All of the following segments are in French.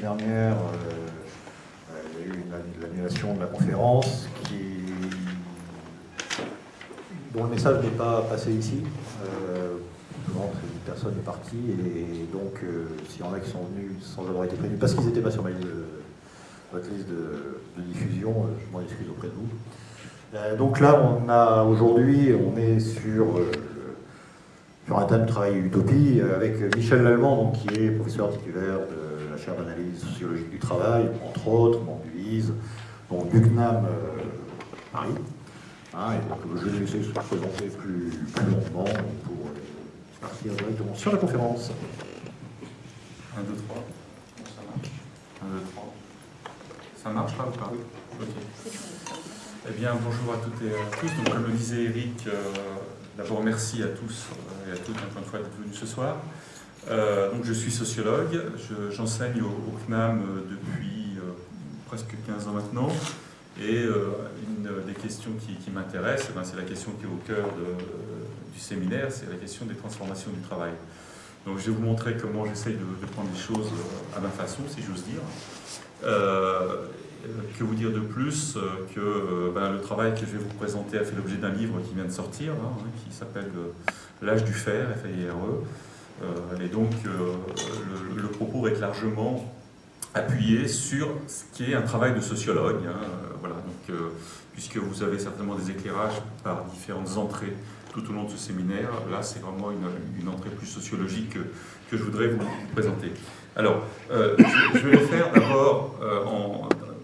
dernière, il y a eu l'annulation de la conférence qui, dont le message n'est pas passé ici. une personne est partie et donc s'il y en a qui sont venus sans avoir été prévenus parce qu'ils n'étaient pas sur ma liste de, diffusion, je m'en excuse auprès de vous. donc là, on a aujourd'hui, on est sur un thème de travail utopie euh, avec Michel Lallemand, qui est professeur titulaire de d'analyse sociologique du travail, entre autres, donc Bugnam euh, Paris. Hein, je vais laisser se présenter plus, plus longuement pour partir directement sur la conférence. 1, 2, 3. Ça marche 1, 2, 3. Ça marche là ou pas? Ok. Eh bien, bonjour à toutes et à tous. Comme le disait Eric, euh, D'abord, merci à tous euh, et à toutes, encore une fois, d'être venus ce soir. Euh, donc, je suis sociologue, j'enseigne au, CNAM euh, depuis presque 15 ans maintenant. Et une des questions qui, m'intéresse, eh ben, c'est la question qui est au cœur du séminaire, c'est la question des transformations du travail. Donc je vais vous montrer comment j'essaye de, prendre les choses à ma façon, si j'ose dire. Euh, que vous dire de plus euh, que euh, ben, le travail que je vais vous présenter a fait l'objet d'un livre qui vient de sortir, hein, qui s'appelle L'âge du fer, f a i r e et donc le, propos est largement appuyé sur ce qui est un travail de sociologue. Hein, voilà, donc, puisque vous avez certainement des éclairages par différentes entrées tout au long de ce séminaire, là c'est vraiment une, entrée plus sociologique que, je voudrais vous, présenter. Alors, je, vais le faire d'abord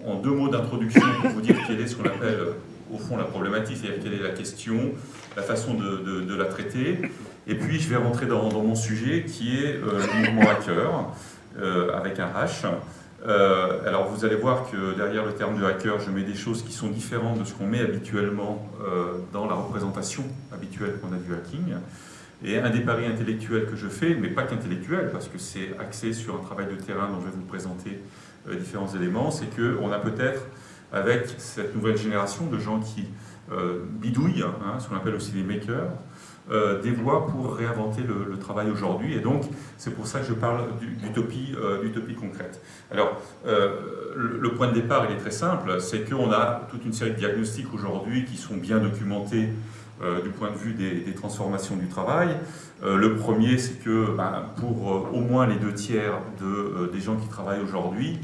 en deux mots d'introduction pour vous dire quelle est ce qu'on appelle au fond la problématique, c'est-à-dire quelle est la question, la façon de, la traiter. Et puis je vais rentrer dans, mon sujet qui est euh, le mouvement hacker, euh, avec un H. Euh, alors vous allez voir que derrière le terme de hacker, je mets des choses qui sont différentes de ce qu'on met habituellement dans la représentation habituelle qu'on a du hacking. Et un des paris intellectuels que je fais, mais pas qu'intellectuel, parce que c'est axé sur un travail de terrain dont je vais vous présenter différents éléments, c'est qu'on a peut-être, avec cette nouvelle génération de gens qui bidouillent, hein, ce qu'on appelle aussi les makers, euh, des voies pour réinventer le, travail aujourd'hui. Et donc, c'est pour ça que je parle d'utopie concrète. Alors, le, point de départ, il est très simple, c'est qu'on a toute une série de diagnostics aujourd'hui qui sont bien documentés du point de vue des, transformations du travail. le premier, c'est que ben, pour au moins les deux tiers de, des gens qui travaillent aujourd'hui,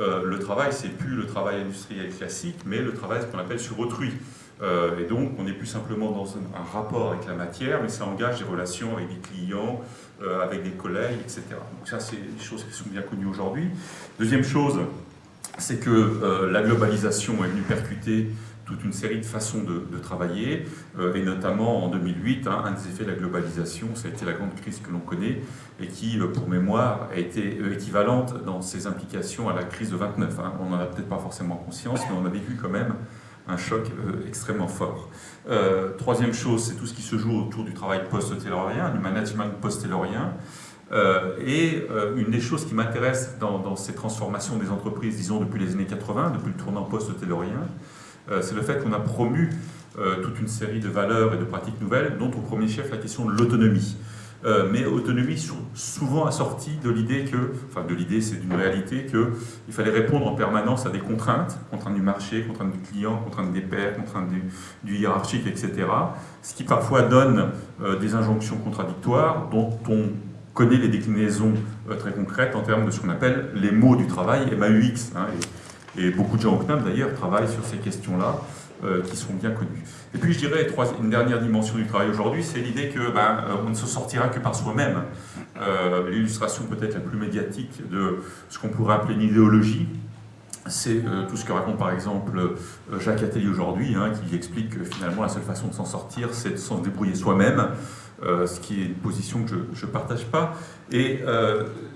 euh, le travail, c'est plus le travail industriel classique, mais le travail, ce qu'on appelle sur autrui. Euh, et donc, on n'est plus simplement dans un, rapport avec la matière, mais ça engage des relations avec des clients, euh, avec des collègues, etc. Donc ça, c'est des choses qui sont bien connues aujourd'hui. Deuxième chose, c'est que la globalisation est venue percuter toute une série de façons de, travailler, euh, et notamment en 2008, hein, un des effets de la globalisation, ça a été la grande crise que l'on connaît, et qui, euh, pour mémoire, a été euh, équivalente dans ses implications à la crise de 29. Hein. On n'en a peut-être pas forcément conscience, mais on a vécu quand même un choc extrêmement fort. troisième chose, c'est tout ce qui se joue autour du travail post-taylorien, du management post-taylorien, et une des choses qui m'intéresse dans, dans, ces transformations des entreprises, disons depuis les années 80, depuis le tournant post-taylorien, euh, c'est le fait qu'on a promu euh, toute une série de valeurs et de pratiques nouvelles, dont au premier chef la question de l'autonomie. Euh, mais autonomie souvent assortie de l'idée que, enfin de l'idée, c'est d'une réalité qu'il fallait répondre en permanence à des contraintes, contraintes du marché, contraintes du client, contraintes des pairs, contraintes du, hiérarchique, etc. Ce qui parfois donne des injonctions contradictoires dont on connaît les déclinaisons très concrètes en termes de ce qu'on appelle les mots du travail, MAUX. Hein, et beaucoup de gens au CNAM, d'ailleurs, travaillent sur ces questions-là, euh, qui sont bien connues. Et puis, je dirais, une dernière dimension du travail aujourd'hui, c'est l'idée que ben, euh, on ne se sortira que par soi-même. Euh, l'illustration peut-être la plus médiatique de ce qu'on pourrait appeler une idéologie, c'est tout ce que raconte par exemple Jacques Attali aujourd'hui, hein, qui explique que finalement la seule façon de s'en sortir, c'est de s'en débrouiller soi-même, ce qui est une position que je ne partage pas. Et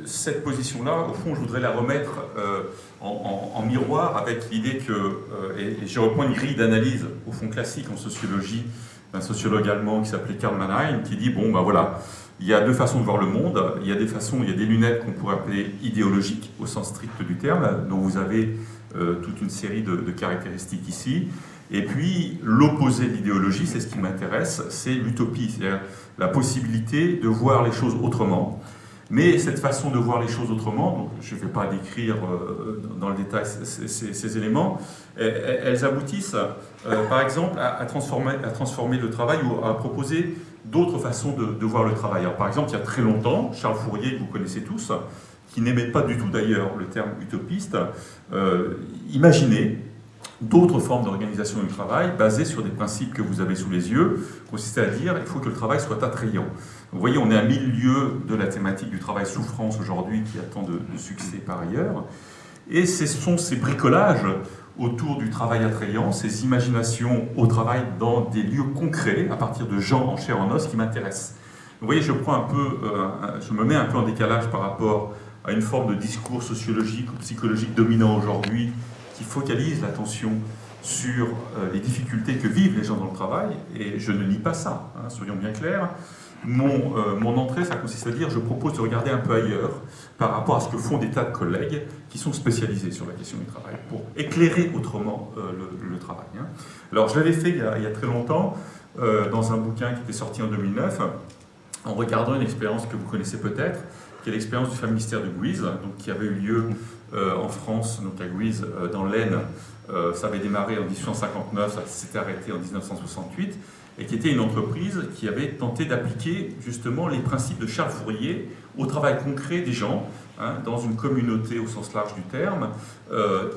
cette position-là, au fond, je voudrais la remettre en, miroir avec l'idée que, euh, et, je reprends une grille d'analyse au fond classique en sociologie d'un sociologue allemand qui s'appelait Karl Mannheim, qui dit, bon ben voilà, il y a deux façons de voir le monde, il y a des façons, il y a des lunettes qu'on pourrait appeler idéologiques au sens strict du terme, dont vous avez euh, toute une série de, caractéristiques ici, et puis l'opposé de l'idéologie, c'est ce qui m'intéresse, c'est l'utopie, c'est-à-dire la possibilité de voir les choses autrement, Mais cette façon de voir les choses autrement, donc je ne vais pas décrire euh, dans le détail ces, éléments, elles aboutissent euh, par exemple à, transformer, à, transformer, le travail ou à proposer d'autres façons de, voir le travail. Alors, par exemple, il y a très longtemps, Charles Fourier, que vous connaissez tous, qui n'aimait pas du tout d'ailleurs le terme utopiste, euh, imaginait d'autres formes d'organisation du travail basées sur des principes que vous avez sous les yeux, consistait à dire il faut que le travail soit attrayant. Vous voyez, on est à mille lieues de la thématique du travail souffrance aujourd'hui qui attend de, de, succès par ailleurs. Et ce sont ces bricolages autour du travail attrayant, ces imaginations au travail dans des lieux concrets, à partir de gens en chair en os, qui m'intéressent. Vous voyez, je, prends un peu, euh, je me mets un peu en décalage par rapport à une forme de discours sociologique ou psychologique dominant aujourd'hui qui focalise l'attention sur euh, les difficultés que vivent les gens dans le travail, et je ne nie pas ça, hein, soyons bien clairs. Mon, euh, mon, entrée, ça consiste à dire, je propose de regarder un peu ailleurs par rapport à ce que font des tas de collègues qui sont spécialisés sur la question du travail, pour éclairer autrement euh, le, travail. Hein. Alors, je l'avais fait il y, a, très longtemps, dans un bouquin qui était sorti en 2009, en regardant une expérience que vous connaissez peut-être, qui est l'expérience du ministère de Guise, donc, qui avait eu lieu en France, donc à Guise, euh, dans l'Aisne. Euh, ça avait démarré en 1859, ça s'était arrêté en 1968, et qui était une entreprise qui avait tenté d'appliquer justement les principes de Charles Fourier au travail concret des gens, hein, dans une communauté au sens large du terme,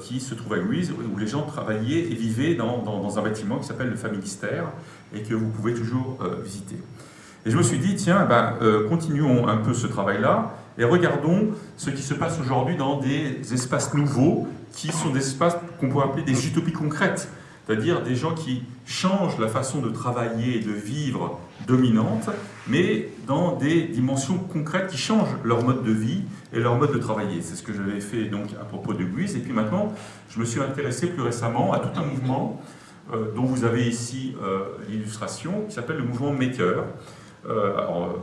qui se trouve à Guise, où les gens travaillaient et vivaient dans, un bâtiment qui s'appelle le Familistère, et que vous pouvez toujours visiter. Et je me suis dit, tiens, ben, continuons un peu ce travail-là, et regardons ce qui se passe aujourd'hui dans des espaces nouveaux, qui sont des espaces qu'on pourrait appeler des utopies concrètes, c'est-à-dire des gens qui changent la façon de travailler et de vivre dominante, mais dans des dimensions concrètes qui changent leur mode de vie et leur mode de travailler. C'est ce que j'avais fait donc à propos de Guise. Et puis maintenant, je me suis intéressé plus récemment à tout un mouvement euh, dont vous avez ici euh, l'illustration, qui s'appelle le mouvement Maker. Euh, alors,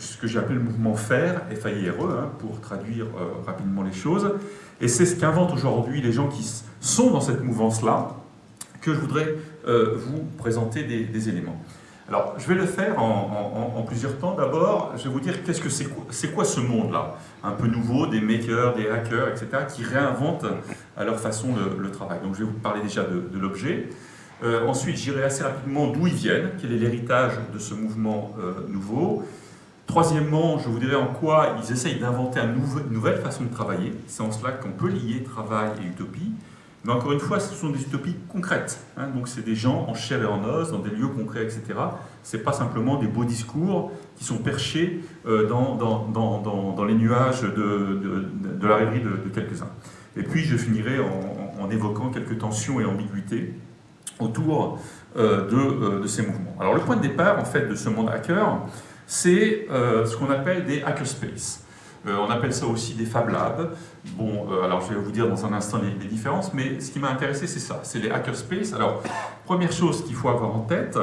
ce que j'appelle le mouvement FAIR, f a i r e, hein, pour traduire euh, rapidement les choses. Et c'est ce qu'inventent aujourd'hui les gens qui sont dans cette mouvance-là, que je voudrais euh, vous présenter des, éléments. Alors, je vais le faire en, plusieurs temps. D'abord, je vais vous dire qu'est-ce que c'est quoi, quoi ce monde-là? Un peu nouveau, des makers, des hackers, etc., qui réinventent à leur façon le, travail. Donc, je vais vous parler déjà de, l'objet. Euh, ensuite, j'irai assez rapidement d'où ils viennent, quel est l'héritage de ce mouvement nouveau. Troisièmement, je vous dirais en quoi ils essayent d'inventer une nouvelle façon de travailler. C'est en cela qu'on peut lier travail et utopie. Mais encore une fois, ce sont des utopies concrètes. Hein. Donc c'est des gens en chair et en os, dans des lieux concrets, etc. Ce n'est pas simplement des beaux discours qui sont perchés euh, dans, les nuages de, la rêverie de, quelques-uns. Et puis je finirai en, évoquant quelques tensions et ambiguïtés autour euh, euh, de, ces mouvements. Alors le point de départ en fait de ce monde hacker, c'est euh, ce qu'on appelle des hackerspace. Euh, on appelle ça aussi des Fab Labs. Bon, euh, alors je vais vous dire dans un instant les, différences, mais ce qui m'a intéressé, c'est ça, c'est les hackerspace. Alors, première chose qu'il faut avoir en tête,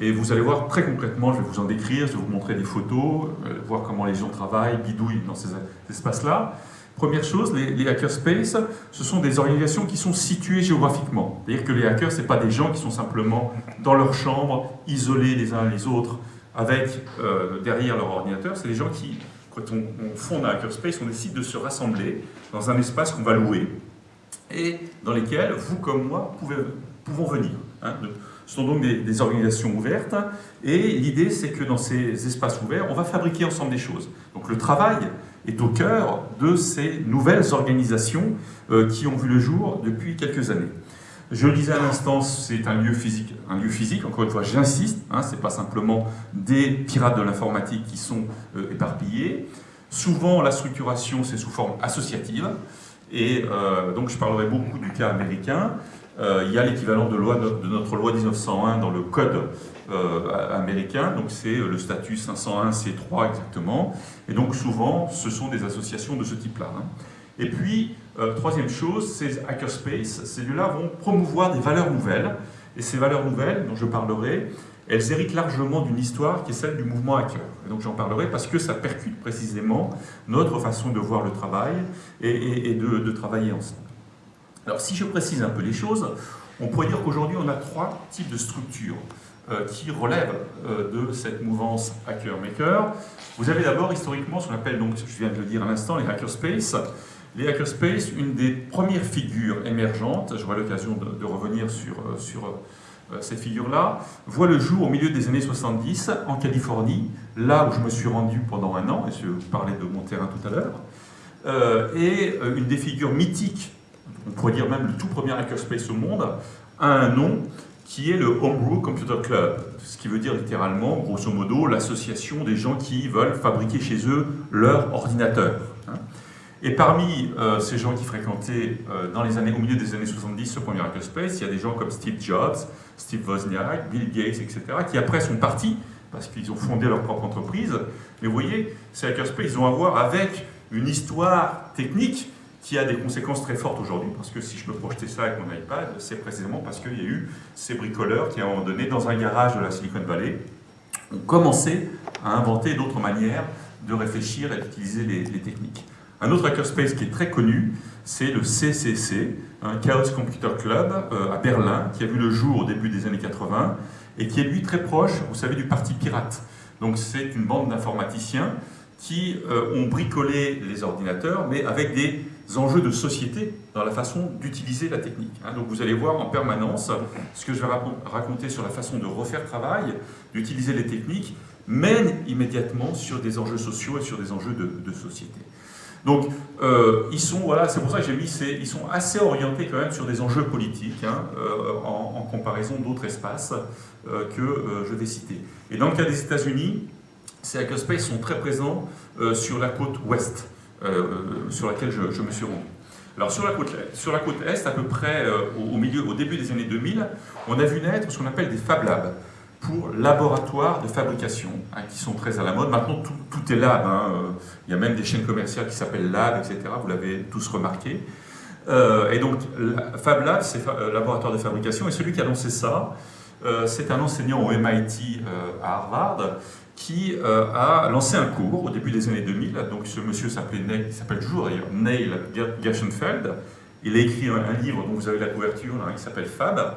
et vous allez voir très concrètement, je vais vous en décrire, je vais vous montrer des photos, voir comment les gens travaillent, bidouillent dans ces espaces-là. Première chose, les, les, hackerspace, ce sont des organisations qui sont situées géographiquement. C'est-à-dire que les hackers, ce pas des gens qui sont simplement dans leur chambre, isolés les uns les autres, avec euh, derrière leur ordinateur, c'est des gens qui, quand on, fonde un hackerspace, on décide de se rassembler dans un espace qu'on va louer et dans lesquels vous comme moi pouvons venir. Hein. Ce sont donc des, organisations ouvertes et l'idée c'est que dans ces espaces ouverts, on va fabriquer ensemble des choses. Donc le travail est au cœur de ces nouvelles organisations euh, qui ont vu le jour depuis quelques années. Je le disais à l'instant, c'est un lieu physique. Un lieu physique, encore une fois, j'insiste, hein, ce n'est pas simplement des pirates de l'informatique qui sont euh, éparpillés. Souvent, la structuration, c'est sous forme associative. Et euh, donc, je parlerai beaucoup du cas américain. Euh, il y a l'équivalent de, notre loi 1901 dans le code américain, donc c'est le statut 501 C3 exactement. Et donc, souvent, ce sont des associations de ce type-là. Hein. Et puis, euh, troisième chose, ces hackerspace, ces lieux-là vont promouvoir des valeurs nouvelles. Et ces valeurs nouvelles, dont je parlerai, elles héritent largement d'une histoire qui est celle du mouvement hacker. Et donc j'en parlerai parce que ça percute précisément notre façon de voir le travail et, de, travailler ensemble. Alors si je précise un peu les choses, on pourrait dire qu'aujourd'hui on a trois types de structures qui relèvent de cette mouvance hacker-maker. Vous avez d'abord historiquement ce qu'on appelle, donc, je viens de le dire à l'instant, les hackerspace. Les hackerspace, une des premières figures émergentes, j'aurai l'occasion de, revenir sur, sur cette figure-là, voit le jour au milieu des années 70 en Californie, là où je me suis rendu pendant un an, et je parlais de mon terrain tout à l'heure, et une des figures mythiques on pourrait dire même le tout premier hackerspace au monde, a un nom qui est le Homebrew Computer Club, ce qui veut dire littéralement, grosso modo, l'association des gens qui veulent fabriquer chez eux leur ordinateur. Hein. Et parmi euh, ces gens qui fréquentaient euh, dans les années, au milieu des années 70 ce premier hackerspace, il y a des gens comme Steve Jobs, Steve Wozniak, Bill Gates, etc., qui après sont partis parce qu'ils ont fondé leur propre entreprise. Mais vous voyez, ces hackerspace, ils ont à voir avec une histoire technique qui a des conséquences très fortes aujourd'hui, parce que si je me projetais ça avec mon iPad, c'est précisément parce qu'il y a eu ces bricoleurs qui, à un moment donné, dans un garage de la Silicon Valley, ont commencé à inventer d'autres manières de réfléchir et d'utiliser les, techniques. Un autre hackerspace qui est très connu, c'est le CCC, un Chaos Computer Club euh, à Berlin, qui a vu le jour au début des années 80, et qui est lui très proche, vous savez, du parti pirate. Donc c'est une bande d'informaticiens qui euh, ont bricolé les ordinateurs, mais avec des enjeux de société dans la façon d'utiliser la technique. Hein. Donc vous allez voir en permanence ce que je vais raconter sur la façon de refaire travail, d'utiliser les techniques, mène immédiatement sur des enjeux sociaux et sur des enjeux de, société. Donc, euh, ils sont, voilà, c'est pour ça que j'ai mis, ils sont assez orientés quand même sur des enjeux politiques, hein, euh, en, comparaison d'autres espaces euh, que je vais citer. Et dans le cas des États-Unis, ces hackerspaces sont très présents sur la côte ouest. Sur laquelle je, me suis rendu. Alors sur la côte, sur la côte Est, à peu près au, milieu, au début des années 2000, on a vu naître ce qu'on appelle des Fab Labs pour laboratoires de fabrication, hein, qui sont très à la mode. Maintenant, tout, est lab. Hein, euh, il y a même des chaînes commerciales qui s'appellent lab, etc. Vous l'avez tous remarqué. et donc, Fab Lab, c'est laboratoire de fabrication. Et celui qui a lancé ça, c'est un enseignant au MIT à Harvard, qui euh, a lancé un cours au début des années 2000. Donc ce monsieur s'appelait il s'appelle toujours d'ailleurs Neil Gershenfeld. Il a écrit un, livre dont vous avez la couverture, là, qui s'appelle Fab.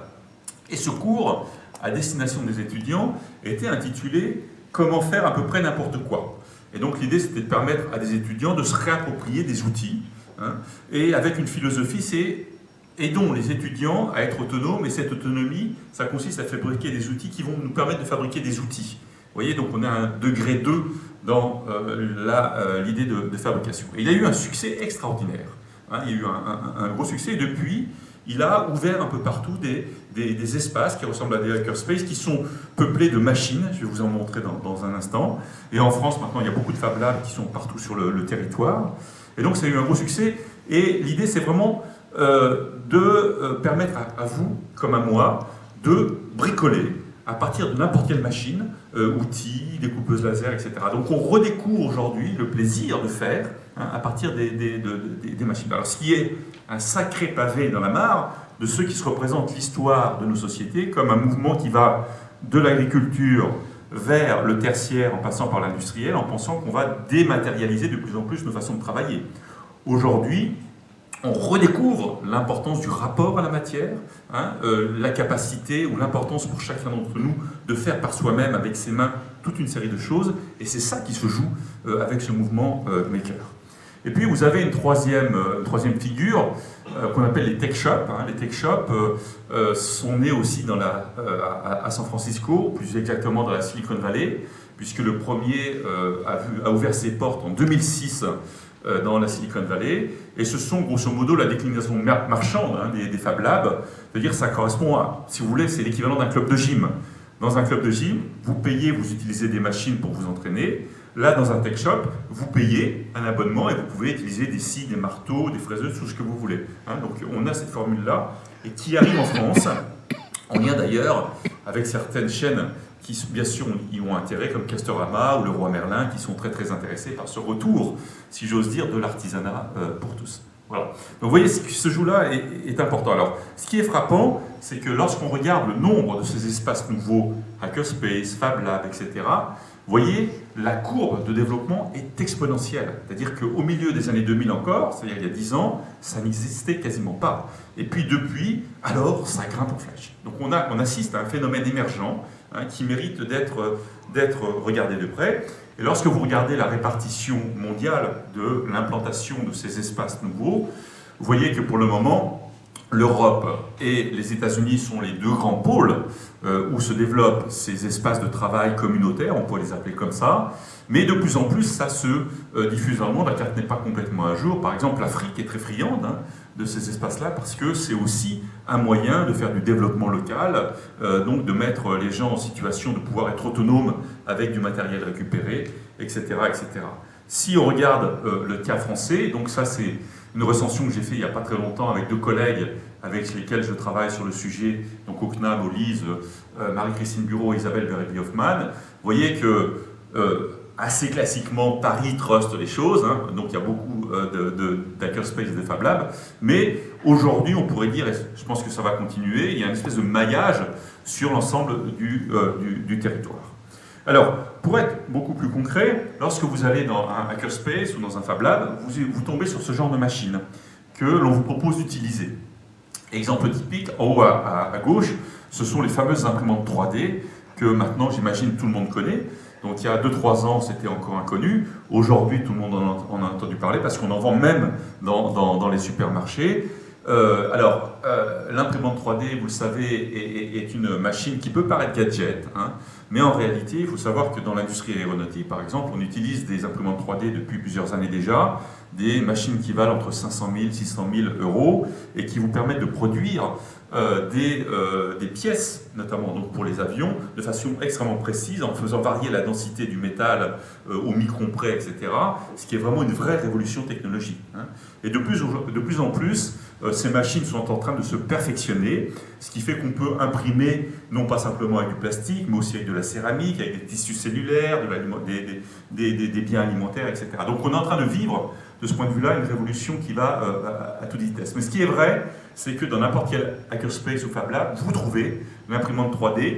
Et ce cours, à destination des étudiants, était intitulé Comment faire à peu près n'importe quoi. Et donc l'idée, c'était de permettre à des étudiants de se réapproprier des outils. Hein. et avec une philosophie, c'est aidons les étudiants à être autonomes. Et cette autonomie, ça consiste à fabriquer des outils qui vont nous permettre de fabriquer des outils. Vous voyez, donc on a un degré 2 dans euh, euh, l'idée de, fabrication. Et il a eu un succès extraordinaire. Hein. il y a eu un, gros succès depuis, il a ouvert un peu partout des, des, espaces qui ressemblent à des hackerspaces qui sont peuplés de machines, je vais vous en montrer dans, un instant. Et en France, maintenant, il y a beaucoup de Fab Labs qui sont partout sur le, territoire. Et donc, ça a eu un gros succès. Et l'idée, c'est vraiment euh, de permettre à, vous, comme à moi, de bricoler à partir de n'importe quelle machine, euh, outils, découpeuses laser, etc. Donc on redécouvre aujourd'hui le plaisir de faire hein, à partir des, machines. Alors ce qui est un sacré pavé dans la mare de ceux qui se représentent l'histoire de nos sociétés comme un mouvement qui va de l'agriculture vers le tertiaire en passant par l'industriel en pensant qu'on va dématérialiser de plus en plus nos façons de travailler. Aujourd'hui, on redécouvre l'importance du rapport à la matière, hein, euh, la capacité ou l'importance pour chacun d'entre nous de faire par soi-même avec ses mains toute une série de choses, et c'est ça qui se joue euh, avec ce mouvement euh, maker. Et puis vous avez une troisième, troisième figure qu'on appelle les tech shops. Hein. Les tech shops sont nés aussi à, San Francisco, plus exactement dans la Silicon Valley, puisque le premier a, ouvert ses portes en 2006 euh, dans la Silicon Valley, et ce sont grosso modo la déclinaison marchande hein, des, Fab Labs, c'est-à-dire ça correspond à, si vous voulez, c'est l'équivalent d'un club de gym. Dans un club de gym, vous payez, vous utilisez des machines pour vous entraîner. Là, dans un tech shop, vous payez un abonnement et vous pouvez utiliser des scies, des marteaux, des fraiseuses, tout ce que vous voulez. Hein. donc on a cette formule-là, et qui arrive en France, en lien d'ailleurs avec certaines chaînes qui bien sûr y ont intérêt, comme Castorama ou le Roi Merlin, qui sont très très intéressés par ce retour, si j'ose dire, de l'artisanat euh, pour tous. Voilà. Donc vous voyez, ce jeu-là est, important. Alors, ce qui est frappant, c'est que lorsqu'on regarde le nombre de ces espaces nouveaux, Hackerspace, Fab Lab, etc., vous voyez, la courbe de développement est exponentielle. C'est-à-dire qu'au milieu des années 2000 encore, c'est-à-dire il y a 10 ans, ça n'existait quasiment pas. Et puis depuis, alors, ça grimpe en flèche. Donc on, a, on assiste à un phénomène émergent hein, qui mérite d'être regardé de près. Et lorsque vous regardez la répartition mondiale de l'implantation de ces espaces nouveaux, vous voyez que pour le moment, l'Europe et les États-Unis sont les deux grands pôles euh, où se développent ces espaces de travail communautaires, on pourrait les appeler comme ça, mais de plus en plus ça se euh, diffuse dans le monde, la carte n'est pas complètement à jour. Par exemple, l'Afrique est très friande hein, de ces espaces-là parce que c'est aussi un moyen de faire du développement local, euh, donc de mettre les gens en situation de pouvoir être autonomes avec du matériel récupéré, etc. etc. Si on regarde le cas français, donc ça c'est une recension que j'ai fait il n'y a pas très longtemps avec deux collègues avec lesquels je travaille sur le sujet, donc au CNAM, au LISE, euh, Marie-Christine Bureau, Isabelle Berry-Hoffman. Vous voyez que euh, assez classiquement, Paris trust les choses, hein. donc il y a beaucoup euh, de, d'hackerspace et de Fab Lab, mais aujourd'hui on pourrait dire, et je pense que ça va continuer, il y a une espèce de maillage sur l'ensemble du, du territoire. Alors, pour être beaucoup plus concret, lorsque vous allez dans un hackerspace ou dans un Fab Lab, vous, tombez sur ce genre de machine que l'on vous propose d'utiliser. Exemple typique, en haut à, gauche, ce sont les fameuses imprimantes 3D que maintenant, j'imagine, tout le monde connaît. Donc il y a 2-3 ans, c'était encore inconnu. Aujourd'hui, tout le monde en a, entendu parler parce qu'on en vend même dans les supermarchés. Euh, alors, euh, l'imprimante 3D, vous le savez, est, une machine qui peut paraître gadget, hein, mais en réalité, il faut savoir que dans l'industrie aéronautique, par exemple, on utilise des imprimantes 3D depuis plusieurs années déjà, des machines qui valent entre 500 000 et 600 000 euros et qui vous permettent de produire euh, des, des, pièces, notamment donc pour les avions, de façon extrêmement précise, en faisant varier la densité du métal au micron près, etc., ce qui est vraiment une vraie révolution technologique. Hein. Et de plus, en plus, euh, ces machines sont en train de se perfectionner, ce qui fait qu'on peut imprimer non pas simplement avec du plastique, mais aussi avec de la céramique, avec des tissus cellulaires, des, biens alimentaires, etc. Donc on est en train de vivre, de ce point de vue-là, une révolution qui va euh, à, toute vitesse. Mais ce qui est vrai, c'est que dans n'importe quel hackerspace ou Fab Lab, vous trouvez l'imprimante 3D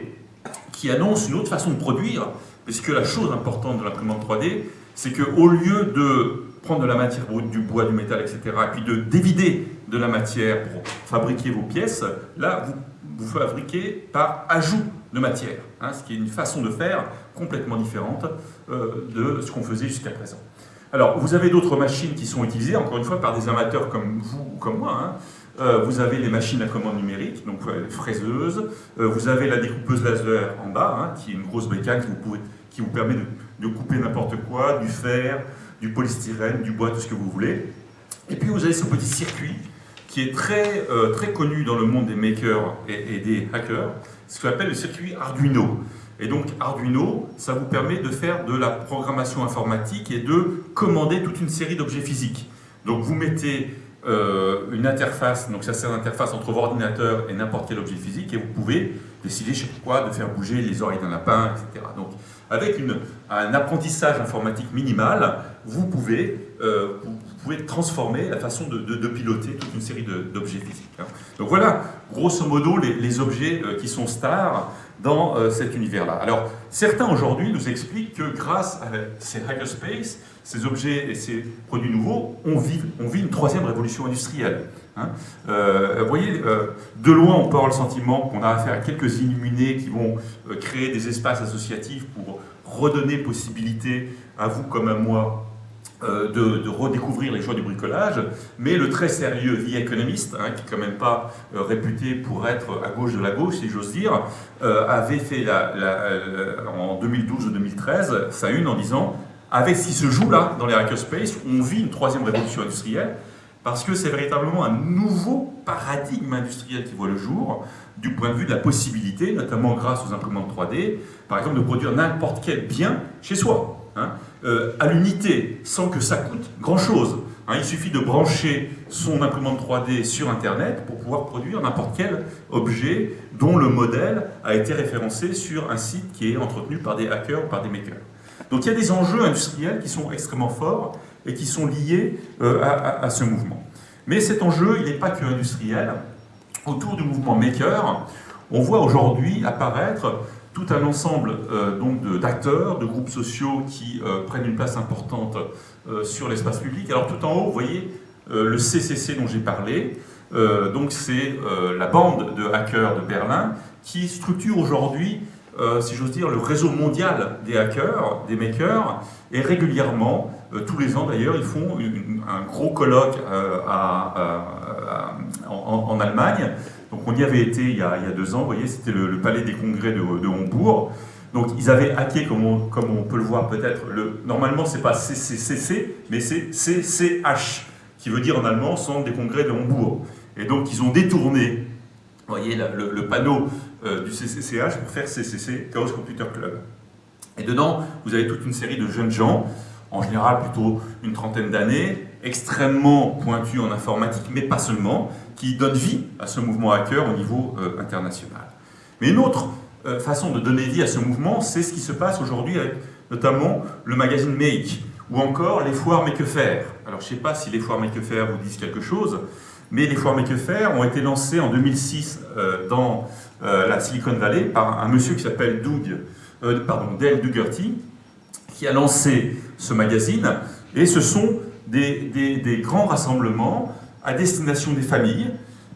qui annonce une autre façon de produire, puisque la chose importante de l'imprimante 3D, c'est qu'au lieu de prendre de la matière brute, du bois, du métal, etc., et puis de dévider de la matière pour fabriquer vos pièces, là, vous, vous fabriquez par ajout de matière, hein, ce qui est une façon de faire complètement différente euh, de ce qu'on faisait jusqu'à présent. Alors, vous avez d'autres machines qui sont utilisées, encore une fois, par des amateurs comme vous ou comme moi. Hein. Euh, vous avez les machines à commande numérique, donc les fraiseuses. Euh, vous avez la découpeuse laser en bas, hein, qui est une grosse bécane qui vous, permet de couper n'importe quoi, du fer, du polystyrène, du bois, tout ce que vous voulez. Et puis vous avez ce petit circuit qui est très, euh, très connu dans le monde des makers et, des hackers, ce qu'on appelle le circuit Arduino. Et donc Arduino, ça vous permet de faire de la programmation informatique et de commander toute une série d'objets physiques. Donc vous mettez euh, une interface, donc ça c'est une interface entre votre ordinateur et n'importe quel objet physique, et vous pouvez décider, je sais quoi, de faire bouger les oreilles d'un lapin, etc. Donc avec un apprentissage informatique minimal, vous pouvez, euh, vous pouvez transformer la façon de, piloter toute une série d'objets physiques. Hein. Donc voilà, grosso modo, les, objets euh, qui sont stars dans euh, cet univers-là. Alors, certains aujourd'hui nous expliquent que grâce à ces hackerspace, ces objets et ces produits nouveaux, on vit, on vit une troisième révolution industrielle. Hein. vous voyez, de loin, on peut avoir le sentiment qu'on a affaire à quelques illuminés qui vont créer des espaces associatifs pour redonner possibilité à vous comme à moi euh, de, redécouvrir les joies du bricolage, mais le très sérieux The Economist, hein, qui n'est quand même pas euh, réputé pour être à gauche de la gauche, si j'ose dire, euh, avait fait en 2012 ou 2013 sa une en disant « Avec ce qui se joue là, dans les hackerspace, on vit une troisième révolution industrielle, parce que c'est véritablement un nouveau paradigme industriel qui voit le jour, du point de vue de la possibilité, notamment grâce aux imprimantes 3D, par exemple, de produire n'importe quel bien chez soi. Hein, euh, à l'unité sans que ça coûte grand-chose. Hein, il suffit de brancher son imprimante 3D sur Internet pour pouvoir produire n'importe quel objet dont le modèle a été référencé sur un site qui est entretenu par des hackers ou par des makers. Donc il y a des enjeux industriels qui sont extrêmement forts et qui sont liés euh, à, ce mouvement. Mais cet enjeu, il n'est pas que industriel. Autour du mouvement maker, on voit aujourd'hui apparaître tout un ensemble euh, d'acteurs, de, groupes sociaux qui euh, prennent une place importante euh, sur l'espace public. Alors tout en haut, vous voyez le CCC dont j'ai parlé. donc c'est la bande de hackers de Berlin qui structure aujourd'hui euh, si j'ose dire, le réseau mondial des hackers, des makers, et régulièrement, euh, tous les ans d'ailleurs, ils font un gros colloque euh, en, Allemagne. Donc on y avait été il y a, deux ans, vous voyez, c'était le, palais des congrès de, Hambourg. Donc ils avaient hacké, comme on, comme on peut le voir peut-être, normalement c'est pas CCCC, mais c'est CCH, qui veut dire en allemand Centre des congrès de Hambourg. Et donc ils ont détourné, voyez, le panneau euh, du CCCH pour faire CCC, Chaos Computer Club. Et dedans, vous avez toute une série de jeunes gens, en général plutôt une trentaine d'années, extrêmement pointus en informatique, mais pas seulement, qui donnent vie à ce mouvement hacker au niveau euh, international. Mais une autre euh, façon de donner vie à ce mouvement, c'est ce qui se passe aujourd'hui avec notamment le magazine Make, ou encore les foires Make Faire. Alors je ne sais pas si les foires Make Faire vous disent quelque chose, mais les foires Make Faire ont été lancées en 2006 dans euh, la Silicon Valley par un monsieur qui s'appelle Doug, pardon, Dale Dugerty, qui a lancé ce magazine. Et ce sont des, grands rassemblements à destination des familles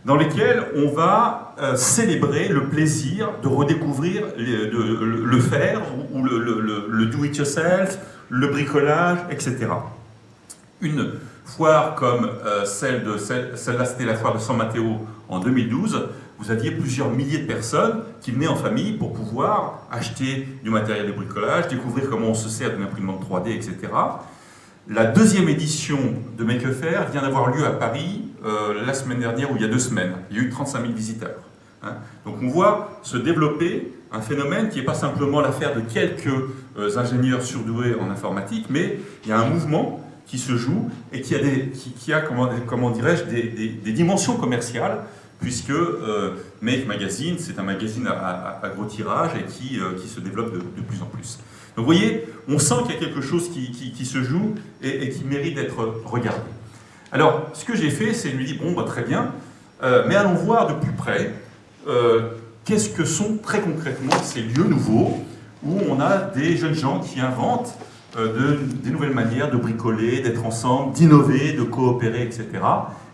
dans lesquels on va euh, célébrer le plaisir de redécouvrir le, le, faire ou le, do-it-yourself, le bricolage, etc. Une foire comme celle de celle-là, c'était la foire de San Matteo en 2012, vous aviez plusieurs milliers de personnes qui venaient en famille pour pouvoir acheter du matériel de bricolage, découvrir comment on se sert d'une imprimante 3D, etc. La deuxième édition de Make Faire vient d'avoir lieu à Paris euh, la semaine dernière ou il y a deux semaines. Il y a eu 35 000 visiteurs. Hein. Donc on voit se développer un phénomène qui n'est pas simplement l'affaire de quelques euh, ingénieurs surdoués en informatique, mais il y a un mouvement qui se joue et qui a, a comment dirais-je, des dimensions commerciales puisque euh, Make Magazine, c'est un magazine à, gros tirage et qui, euh, qui se développe de, plus en plus. Donc vous voyez, on sent qu'il y a quelque chose qui, qui, se joue et, qui mérite d'être regardé. Alors, ce que j'ai fait, c'est lui dire, bon, bah, très bien, euh, mais allons voir de plus près qu'est-ce que sont très concrètement ces lieux nouveaux où on a des jeunes gens qui inventent de, des nouvelles manières de bricoler, d'être ensemble, d'innover, de coopérer, etc.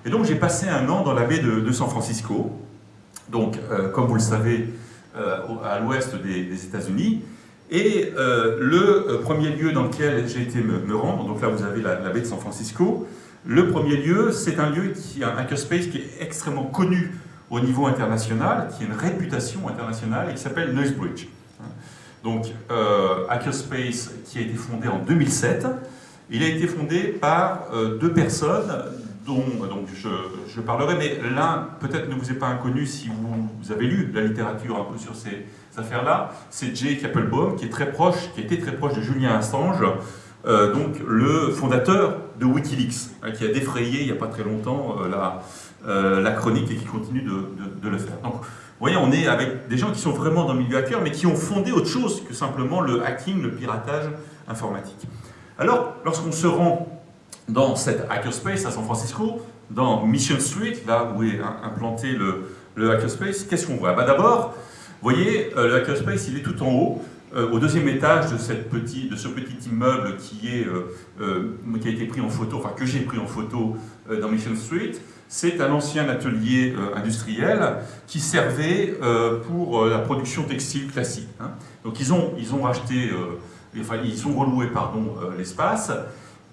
Et donc j'ai passé un an dans la baie de, San Francisco, donc euh, comme vous le savez, euh, à l'ouest des, États-Unis. Et euh, le premier lieu dans lequel j'ai été me, rendre, donc là vous avez la, baie de San Francisco, le premier lieu, c'est un lieu qui a un hackerspace qui est extrêmement connu au niveau international, qui a une réputation internationale et qui s'appelle Noisebridge. Donc, Hackerspace qui a été fondé en 2007, il a été fondé par deux personnes dont donc, je, parlerai, mais l'un peut-être ne vous est pas inconnu si vous, avez lu la littérature un peu sur ces, affaires-là, c'est Jake Applebaum, qui est très proche, qui était très proche de Julien Assange, euh, donc le fondateur de Wikileaks, hein, qui a défrayé il n'y a pas très longtemps euh, la, euh, la, chronique et qui continue de, le faire. Donc, vous voyez, on est avec des gens qui sont vraiment dans le milieu hacker, mais qui ont fondé autre chose que simplement le hacking, le piratage informatique. Alors, lorsqu'on se rend dans cette hackerspace à San Francisco, dans Mission Street, là où est implanté le, hackerspace, qu'est-ce qu'on voit? Bah D'abord, vous voyez, euh, le hackerspace, il est tout en haut, euh, au deuxième étage de, cette petit, de ce petit immeuble qui, est, euh, qui a été pris en photo, enfin que j'ai pris en photo dans Mission Street, c'est un ancien atelier industriel qui servait pour la production textile classique. Hein. Donc ils ont, ils ont racheté, enfin ils ont reloué l'espace,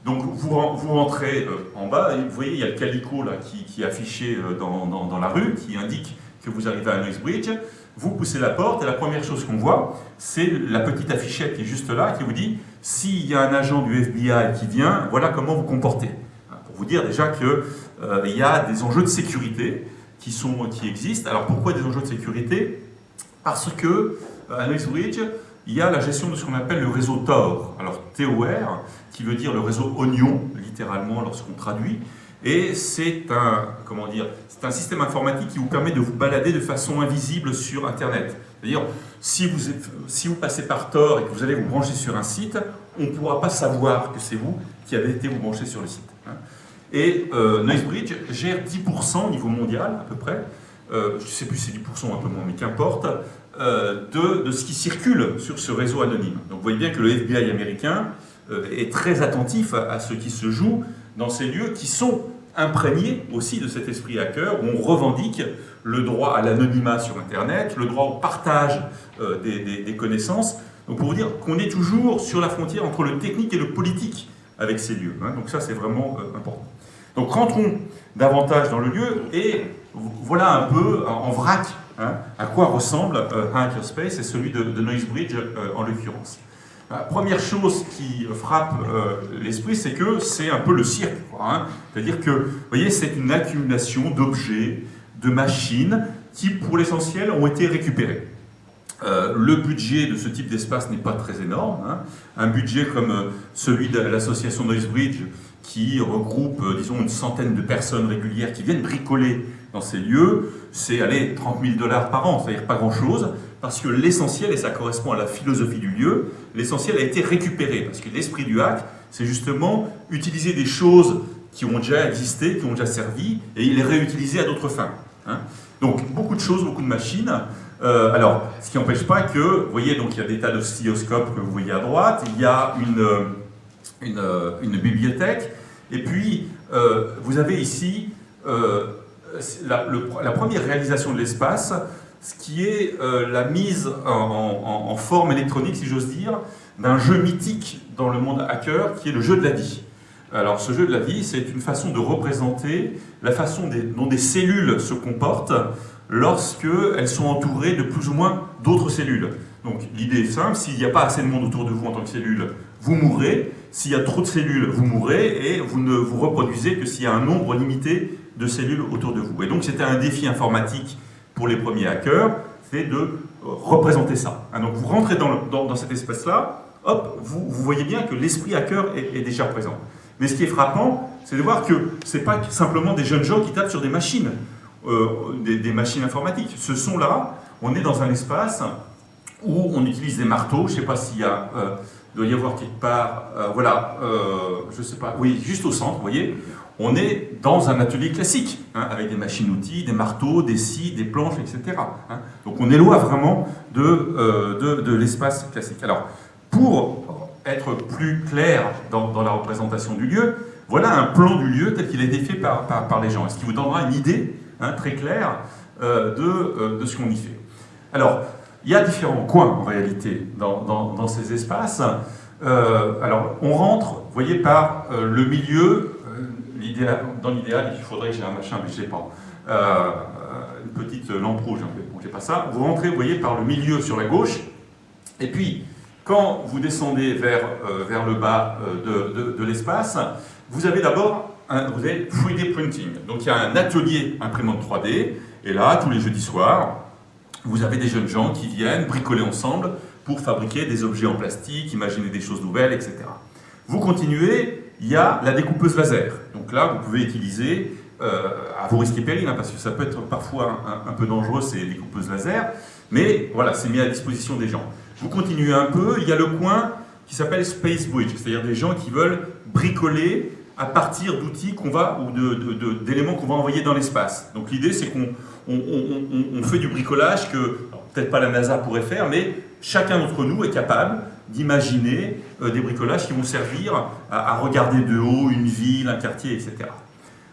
donc vous, vous rentrez euh, en bas, et vous voyez, il y a le calico là, qui, est affiché euh, dans, la rue, qui indique que vous arrivez à Noisebridge. Vous poussez la porte, et la première chose qu'on voit, c'est la petite affichette qui est juste là, qui vous dit « S'il y a un agent du FBI qui vient, voilà comment vous comportez. » Pour vous dire déjà qu'il euh, y a des enjeux de sécurité qui, sont, qui existent. Alors pourquoi des enjeux de sécurité? Parce que à Noisebridge, il y a la gestion de ce qu'on appelle le réseau TOR. Alors TOR, qui veut dire le réseau oignon, littéralement lorsqu'on traduit, et c'est un, comment dire, c'est un système informatique qui vous permet de vous balader de façon invisible sur Internet. C'est-à-dire, si vous, si vous passez par Tor et que vous allez vous brancher sur un site, on ne pourra pas savoir que c'est vous qui avez été vous brancher sur le site. Hein. Et euh, Noisebridge gère 10% au niveau mondial, à peu près, euh, je ne sais plus si c'est 10% ou un peu moins, mais qu'importe, euh, de, de, ce qui circule sur ce réseau anonyme. Donc vous voyez bien que le FBI américain est très attentif à, ce qui se joue dans ces lieux qui sont imprégné aussi de cet esprit hacker, où on revendique le droit à l'anonymat sur Internet, le droit au partage euh, des, connaissances. Donc pour vous dire qu'on est toujours sur la frontière entre le technique et le politique avec ces lieux. Hein. Donc ça, c'est vraiment euh, important. Donc rentrons davantage dans le lieu et voilà un peu en vrac hein, à quoi ressemble euh, Hackerspace et celui de, de Noisebridge en l'occurrence. Première chose qui frappe l'esprit, c'est que c'est un peu le cirque. Hein. C'est-à-dire que, voyez, c'est une accumulation d'objets, de machines qui, pour l'essentiel, ont été récupérées. Euh, le budget de ce type d'espace n'est pas très énorme. Hein. Un budget comme euh, celui de l'association Noisebridge, qui regroupe, euh, disons, une centaine de personnes régulières qui viennent bricoler dans ces lieux, c'est, allez, 30 000 dollars par an, c'est-à-dire pas grand-chose, parce que l'essentiel, et ça correspond à la philosophie du lieu, l'essentiel a été récupéré, parce que l'esprit du hack, c'est justement utiliser des choses qui ont déjà existé, qui ont déjà servi, et les réutiliser à d'autres fins. Hein. donc beaucoup de choses, beaucoup de machines. Euh, alors, ce qui n'empêche pas que, vous voyez, donc il y a des tas de que vous voyez à droite, il y a une, euh, euh, bibliothèque, et puis vous avez ici la, première réalisation de l'espace, ce qui est la mise en, en forme électronique, si j'ose dire, d'un jeu mythique dans le monde hacker, qui est le jeu de la vie. Alors ce jeu de la vie, c'est une façon de représenter la façon dont des cellules se comportent lorsqu'elles sont entourées de plus ou moins d'autres cellules. Donc l'idée est simple, s'il n'y a pas assez de monde autour de vous en tant que cellule, vous mourrez. S'il y a trop de cellules, vous mourrez et vous ne vous reproduisez que s'il y a un nombre limité de cellules autour de vous. Et donc c'était un défi informatique pour les premiers hackers, c'est de représenter ça. Hein, donc vous rentrez dans, cet espace-là, hop, vous, voyez bien que l'esprit hacker est déjà présent. Mais ce qui est frappant, c'est de voir que ce n'est pas simplement des jeunes gens qui tapent sur des machines, euh, des, machines informatiques. Ce sont là, on est dans un espace où on utilise des marteaux, je ne sais pas s'il y a, euh, doit y avoir quelque part, euh, voilà, je ne sais pas, oui, juste au centre, vous voyez, on est dans un atelier classique, hein, avec des machines-outils, des marteaux, des scies, des planches, etc. Hein. Donc on est loin vraiment de, de, l'espace classique. Alors, pour être plus clair dans, la représentation du lieu, voilà un plan du lieu tel qu'il a été fait par, les gens, ce qui vous donnera une idée hein, très claire euh, de, euh, de, ce qu'on y fait? Alors, il y a différents coins en réalité dans, dans, ces espaces. Euh, alors, on rentre, vous voyez, par le milieu, dans l'idéal, il faudrait que j'ai un machin, mais je ne sais pas, une petite lampe rouge, hein, bon, j'ai pas ça. Vous rentrez, vous voyez, par le milieu sur la gauche, et puis quand vous descendez vers, euh, vers le bas euh, de, de, l'espace, vous avez d'abord un 3D printing. Donc il y a un atelier imprimante 3D, et là, tous les jeudis soirs, vous avez des jeunes gens qui viennent bricoler ensemble pour fabriquer des objets en plastique, imaginer des choses nouvelles, etc. Vous continuez, il y a la découpeuse laser. Donc là, vous pouvez utiliser, euh, à vos risques et périls, hein, parce que ça peut être parfois un, peu dangereux ces découpeuses laser, mais voilà, c'est mis à disposition des gens. Vous continuez un peu, il y a le coin qui s'appelle Space Bridge, c'est-à-dire des gens qui veulent bricoler à partir d'outils qu'on va ou d'éléments qu'on va envoyer dans l'espace. Donc l'idée c'est qu'on on, fait du bricolage que peut-être pas la NASA pourrait faire, mais chacun d'entre nous est capable d'imaginer euh, des bricolages qui vont servir à, regarder de haut une ville, un quartier, etc.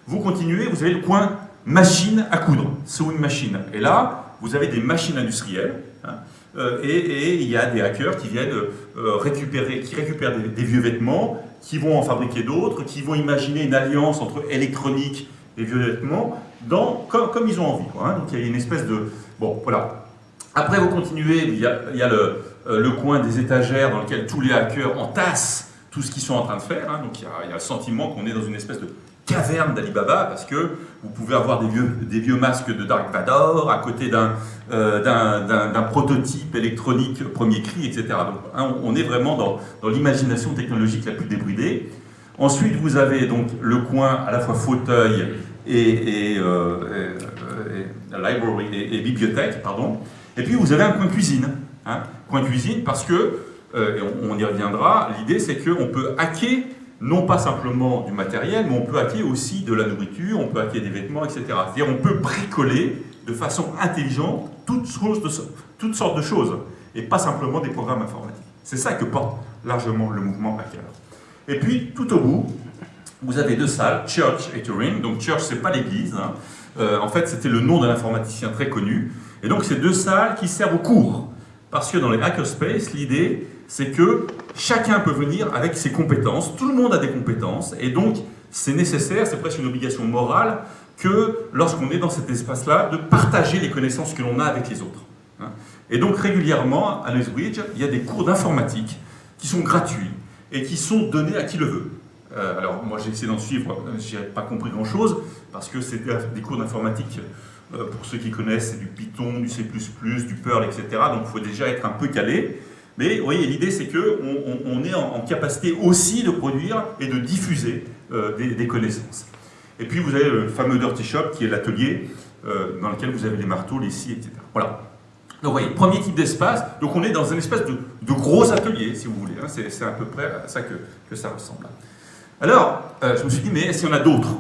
Vous continuez, vous avez le coin machine à coudre, sewing machine. Et là, vous avez des machines industrielles, hein, euh, et, il y a des hackers qui viennent euh, récupérer, qui récupèrent des, vieux vêtements, qui vont en fabriquer d'autres, qui vont imaginer une alliance entre électronique et vieux vêtements, dans, comme, ils ont envie. Hein. Donc il y a une espèce de... Bon, voilà. Après, vous continuez, il y a, il y a le, le, coin des étagères dans lequel tous les hackers entassent tout ce qu'ils sont en train de faire. Hein. Donc il y, a, le sentiment qu'on est dans une espèce de caverne d'Alibaba parce que vous pouvez avoir des vieux, masques de Dark Vador à côté d'un euh, prototype électronique premier cri, etc. Donc hein, on est vraiment dans, l'imagination technologique la plus débridée. Ensuite, vous avez donc le coin à la fois fauteuil et, et, euh, et, bibliothèque, pardon. Et puis vous avez un coin cuisine. Hein, coin cuisine parce que, euh, on, y reviendra, l'idée c'est qu'on peut hacker non pas simplement du matériel, mais on peut hacker aussi de la nourriture, on peut hacker des vêtements, etc. C'est-à-dire on peut bricoler de façon intelligente toutes, toutes sortes de choses, et pas simplement des programmes informatiques. C'est ça que porte largement le mouvement hacker. Et puis, tout au bout, vous avez deux salles, Church et Turing. Donc Church, c'est pas l'église. hein. Euh, en fait, c'était le nom d'un informaticien très connu. Et donc, c'est deux salles qui servent au cours. Parce que dans les hackerspace, l'idée, c'est que chacun peut venir avec ses compétences. Tout le monde a des compétences. Et donc, c'est nécessaire, c'est presque une obligation morale, que lorsqu'on est dans cet espace-là, de partager les connaissances que l'on a avec les autres. hein. Et donc, régulièrement, à Lethbridge, il y a des cours d'informatique qui sont gratuits et qui sont donnés à qui le veut. Euh, alors, moi, j'ai essayé d'en suivre, je n'ai pas compris grand-chose, parce que c'est des cours d'informatique, pour ceux qui connaissent, c'est du Python, du C++, du Perl, etc. Donc, il faut déjà être un peu calé. Mais vous voyez, l'idée, c'est qu'on on, est en, capacité aussi de produire et de diffuser euh, des, connaissances. Et puis, vous avez le fameux Dirty Shop, qui est l'atelier euh, dans lequel vous avez les marteaux, les scies, etc. Voilà. Donc, vous voyez, premier type d'espace. Donc, on est dans un espèce de, gros atelier, si vous voulez. hein. C'est à peu près à ça que, ça ressemble. Alors, euh, je me suis dit, mais est-ce qu'il y en a d'autres?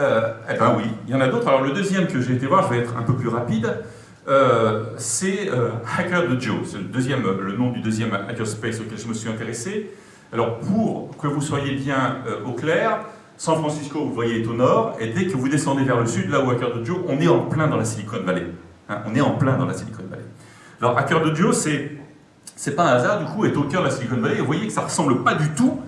Euh, Eh bien oui, il y en a d'autres. Alors, le deuxième que j'ai été voir, je vais être un peu plus rapide, euh, c'est euh, Hacker de Joe. C'est le, deuxième, le nom du deuxième hackerspace auquel je me suis intéressé. Alors, pour que vous soyez bien euh, au clair, San Francisco, vous voyez, est au nord, et dès que vous descendez vers le sud, là où Hacker de Joe, on est en plein dans la Silicon Valley. Hein, on est en plein dans la Silicon Valley. Alors, Hacker de Joe, c'est c'est pas un hasard, du coup, est au cœur de la Silicon Valley. Vous voyez que ça ressemble pas du tout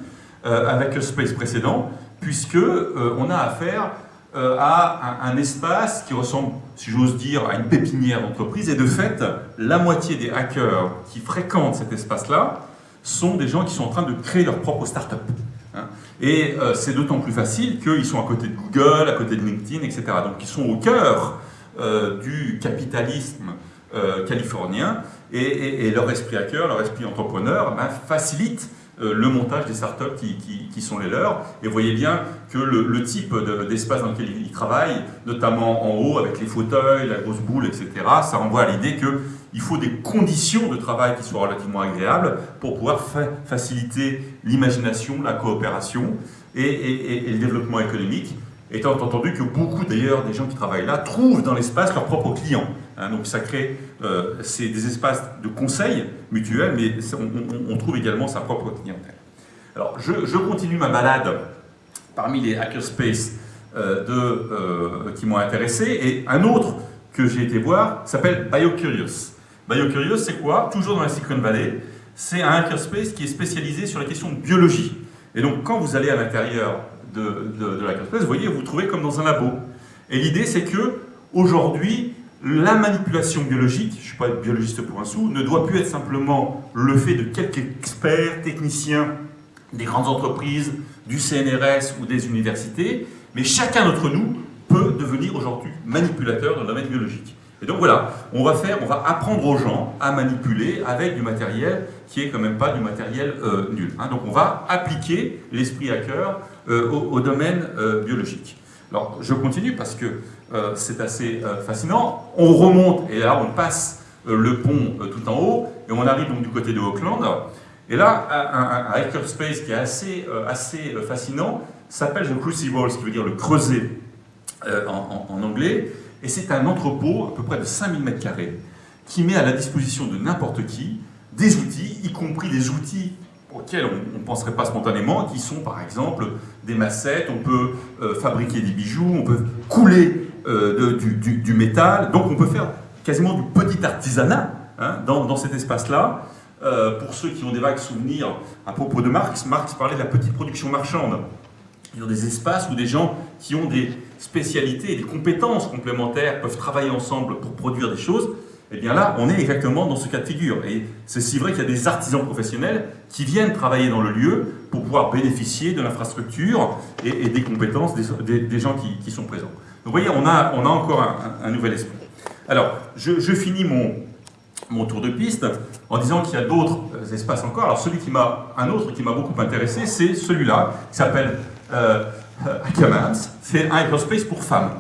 euh, avec le space précédent, puisque euh, on a affaire euh, à un, espace qui ressemble, si j'ose dire, à une pépinière d'entreprise. Et de fait, la moitié des hackers qui fréquentent cet espace-là sont des gens qui sont en train de créer leur propre start-up. hein. Et euh, c'est d'autant plus facile qu'ils sont à côté de Google, à côté de LinkedIn, etc. Donc ils sont au cœur du capitalisme californien et, leur esprit hacker, leur esprit entrepreneur ben, facilite le montage des startups qui, qui, sont les leurs. Et vous voyez bien que le, type de- d'espace dans lequel ils travaillent, notamment en haut avec les fauteuils, la grosse boule, etc., ça renvoie à l'idée qu'il faut des conditions de travail qui soient relativement agréables pour pouvoir fa- faciliter l'imagination, la coopération et le développement économique. Étant entendu que beaucoup d'ailleurs des gens qui travaillent là trouvent dans l'espace leurs propres clients. Hein, donc ça crée euh, des espaces de conseil mutuel, mais on, trouve également sa propre clientèle. Alors je, continue ma balade parmi les hackerspaces euh, euh, qui m'ont intéressé, et un autre que j'ai été voir s'appelle BioCurious. BioCurious, c'est quoi? Toujours dans la Silicon Valley, c'est un hackerspace qui est spécialisé sur la question de biologie. Et donc quand vous allez à l'intérieur de, de, de l'hackerspace, vous voyez, vous vous trouvez comme dans un labo. Et l'idée, c'est que aujourd'hui, la manipulation biologique, je ne suis pas biologiste pour un sou, ne doit plus être simplement le fait de quelques experts, techniciens des grandes entreprises, du CNRS ou des universités, mais chacun d'entre nous peut devenir aujourd'hui manipulateur dans le domaine biologique. Et donc voilà, on va faire, on va apprendre aux gens à manipuler avec du matériel qui est quand même pas du matériel euh, nul. hein. Donc on va appliquer l'esprit hacker euh, au, domaine euh, biologique. Alors je continue parce que euh, c'est assez euh, fascinant. On remonte et là on passe euh, le pont tout en haut et on arrive donc du côté de Auckland. Et là, un, un- un hackerspace qui est assez, assez fascinant s'appelle The Crucible, ce qui veut dire le creuset en, anglais. Et c'est un entrepôt à peu près de 5000 m2 qui met à la disposition de n'importe qui des outils, y compris des outils auxquels on ne penserait pas spontanément, qui sont par exemple des massettes, on peut fabriquer des bijoux, on peut couler de- du, métal, donc on peut faire quasiment du petit artisanat hein, dans, cet espace-là. Euh, pour ceux qui ont des vagues souvenirs à propos de Marx, Marx parlait de la petite production marchande. Ils ont des espaces où des gens qui ont des spécialités et des compétences complémentaires peuvent travailler ensemble pour produire des choses. Et bien là, on est exactement dans ce cas de figure. Et c'est si vrai qu'il y a des artisans professionnels qui viennent travailler dans le lieu pour pouvoir bénéficier de l'infrastructure et, des compétences des, gens qui sont présents. Vous voyez, on a, encore un, nouvel esprit. Alors, je, finis mon, tour de piste en disant qu'il y a d'autres euh, espaces encore. Alors celui qui m'a, un autre qui m'a beaucoup intéressé, c'est celui-là, qui s'appelle euh, euh. C'est un hackerspace pour femmes.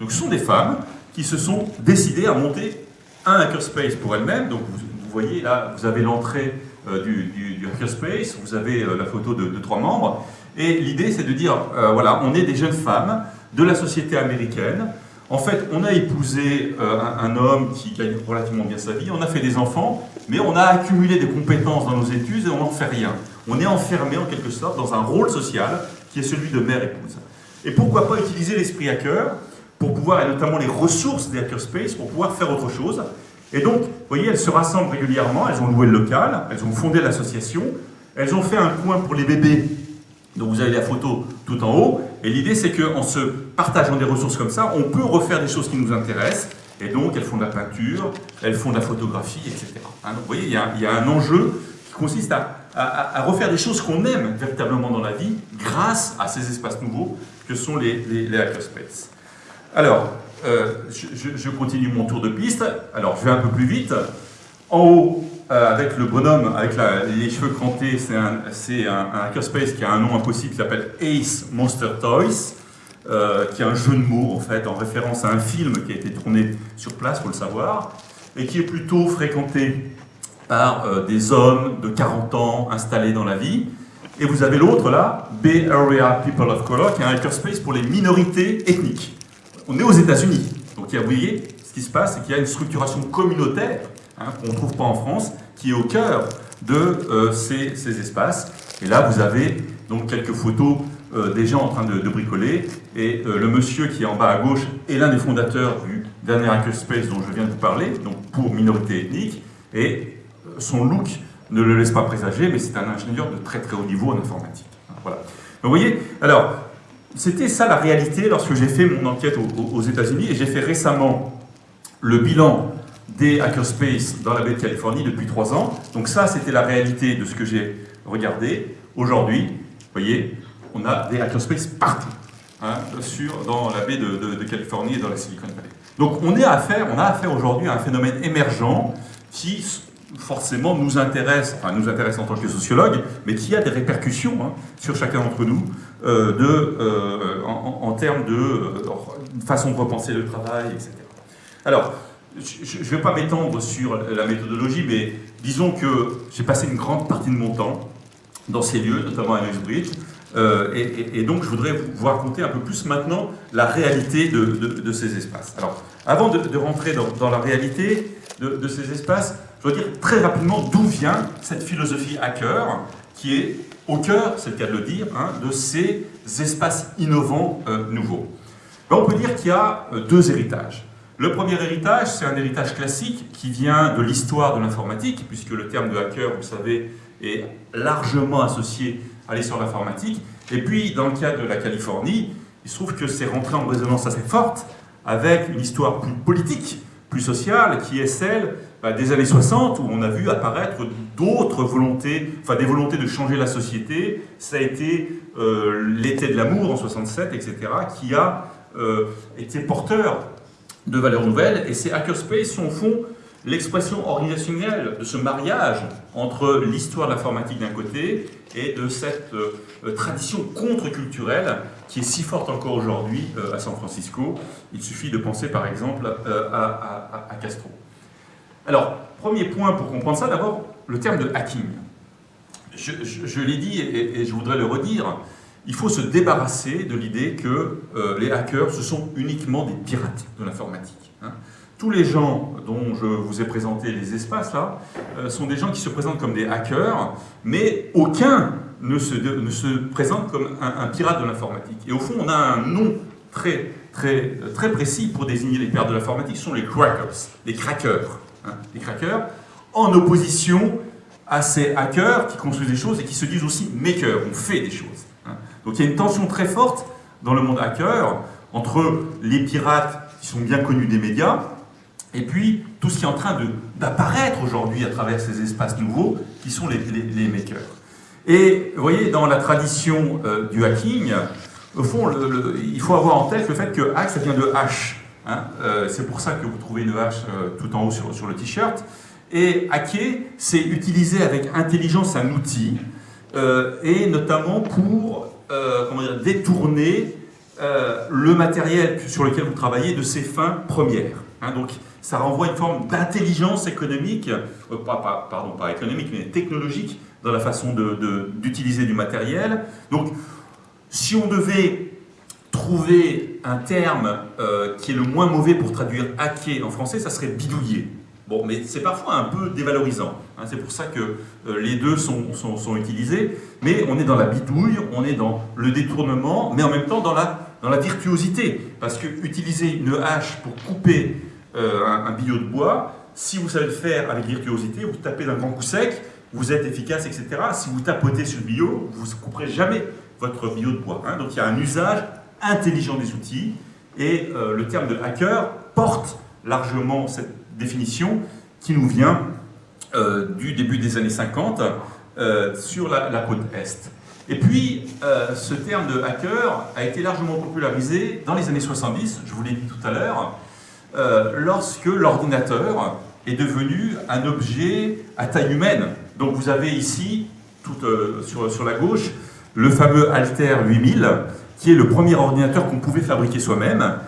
Donc ce sont des femmes qui se sont décidées à monter un hackerspace pour elles-mêmes. Donc vous, voyez là, vous avez l'entrée euh, du, hackerspace, vous avez la photo de, trois membres. Et l'idée c'est de dire, voilà, on est des jeunes femmes de la société américaine. En fait, on a épousé euh, un, homme qui gagne relativement bien sa vie, on a fait des enfants, mais on a accumulé des compétences dans nos études et on n'en fait rien. On est enfermé en quelque sorte dans un rôle social qui qui est celui de mère-épouse. Et pourquoi pas utiliser l'esprit hacker pour pouvoir, et notamment les ressources des hackerspace, pour pouvoir faire autre chose. Et donc, vous voyez, elles se rassemblent régulièrement, elles ont loué le local, elles ont fondé l'association, elles ont fait un coin pour les bébés, donc vous avez la photo tout en haut, et l'idée c'est qu'en se partageant des ressources comme ça, on peut refaire des choses qui nous intéressent, et donc elles font de la peinture, elles font de la photographie, etc. Hein, donc vous voyez, il y, a, un enjeu qui consiste à, refaire des choses qu'on aime véritablement dans la vie grâce à ces espaces nouveaux que sont les, les, hackerspaces. Alors, euh, je, continue mon tour de piste. Alors, je vais un peu plus vite. En haut, euh, avec le bonhomme, avec les cheveux crantés, c'est un, hackerspace qui a un nom impossible qui s'appelle Ace Monster Toys. Euh, qui est un jeu de mots en fait, en référence à un film qui a été tourné sur place, faut le savoir, et qui est plutôt fréquenté par euh, des hommes de 40 ans installés dans la vie. Et vous avez l'autre là, Bay Area People of Color, qui est un hackerspace pour les minorités ethniques. On est aux États-Unis, donc vous voyez, ce qui se passe, c'est qu'il y a une structuration communautaire hein, qu'on ne trouve pas en France, qui est au cœur de euh, ces, ces espaces. Et là, vous avez donc quelques photos euh, des gens en train de, bricoler, et euh, le monsieur qui est en bas à gauche est l'un des fondateurs du dernier hackerspace dont je viens de vous parler, donc pour minorité ethnique, et son look ne le laisse pas présager, mais c'est un ingénieur de très très haut niveau en informatique. Voilà. vous voyez, alors, c'était ça la réalité lorsque j'ai fait mon enquête aux États-Unis, et j'ai fait récemment le bilan des hackerspace dans la baie de Californie depuis trois ans. Donc ça, c'était la réalité de ce que j'ai regardé. Aujourd'hui, vous voyez, on a des hackerspaces partout, hein, sur, dans la baie de, Californie et dans la Silicon Valley. Donc on, est affaire, on a affaire aujourd'hui à un phénomène émergent qui forcément nous intéresse, enfin nous intéresse en tant que sociologue, mais qui a des répercussions hein, sur chacun d'entre nous euh, de, euh, en, termes de euh, façon de repenser le travail, etc. Alors, je ne vais pas m'étendre sur la méthodologie, mais disons que j'ai passé une grande partie de mon temps dans ces lieux, notamment à Bridge, euh, et, donc, je voudrais vous raconter un peu plus maintenant la réalité de, ces espaces. Alors, avant de, rentrer dans, la réalité de, ces espaces, je dois dire très rapidement d'où vient cette philosophie hacker qui est au cœur, c'est le cas de le dire, hein, de ces espaces innovants euh, nouveaux. Ben, on peut dire qu'il y a euh, deux héritages. Le premier héritage, c'est un héritage classique qui vient de l'histoire de l'informatique, puisque le terme de hacker, vous savez, est largement associé à l'essor de l'informatique. Et puis, dans le cas de la Californie, il se trouve que c'est rentré en résonance assez forte avec une histoire plus politique, plus sociale, qui est celle bah, des années 60, où on a vu apparaître d'autres volontés, enfin des volontés de changer la société. Ça a été euh, l'été de l'amour en 67, etc., qui a euh, été porteur de valeurs nouvelles. Et ces hackerspace sont au fond l'expression organisationnelle de ce mariage entre l'histoire de l'informatique d'un côté et de cette euh, tradition contre-culturelle qui est si forte encore aujourd'hui euh, à San Francisco. Il suffit de penser par exemple euh, à, Castro. Alors, premier point pour comprendre ça, d'abord le terme de hacking. Je, l'ai dit et, je voudrais le redire, il faut se débarrasser de l'idée que les hackers, ce sont uniquement des pirates de l'informatique. Hein. Tous les gens dont je vous ai présenté les espaces là, euh, sont des gens qui se présentent comme des hackers, mais aucun ne se, ne se présente comme un, pirate de l'informatique. Et au fond, on a un nom très, très, très précis pour désigner les pirates de l'informatique, ce sont les crackers, les crackers. Hein, les crackers, en opposition à ces hackers qui construisent des choses et qui se disent aussi makers, on fait des choses. Donc il y a une tension très forte dans le monde hacker entre les pirates qui sont bien connus des médias et puis, tout ce qui est en train d'apparaître aujourd'hui à travers ces espaces nouveaux, qui sont les, les, makers. Et vous voyez, dans la tradition euh, du hacking, au fond, il faut avoir en tête le fait que hack, ça vient de H. Hein. Euh, c'est pour ça que vous trouvez une H euh, tout en haut sur, sur le t-shirt. Et hacker, c'est utiliser avec intelligence un outil, et notamment pour dire, détourner le matériel sur lequel vous travaillez de ses fins premières. Hein. donc, ça renvoie une forme d'intelligence économique, euh, pas, pardon, pas économique, mais technologique, dans la façon d'utiliser du matériel. Donc, si on devait trouver un terme euh, qui est le moins mauvais pour traduire hacker en français, ça serait bidouiller. Bon, mais c'est parfois un peu dévalorisant. Hein. c'est pour ça que euh, les deux sont, utilisés. Mais on est dans la bidouille, on est dans le détournement, mais en même temps dans la, virtuosité. Parce que utiliser une hache pour couper euh, un, un billot de bois, si vous savez le faire avec virtuosité, vous tapez d'un grand coup sec, vous êtes efficace, etc. Si vous tapotez sur le billot, vous ne couperez jamais votre billot de bois. Hein. Donc il y a un usage intelligent des outils, et euh, le terme de hacker porte largement cette définition qui nous vient euh, du début des années 50 euh, sur la, côte Est. Et puis, ce terme de hacker a été largement popularisé dans les années 70, je vous l'ai dit tout à l'heure, lorsque l'ordinateur est devenu un objet à taille humaine. Donc vous avez ici, tout, sur, sur la gauche, le fameux Alter 8000, qui est le premier ordinateur qu'on pouvait fabriquer soi-même,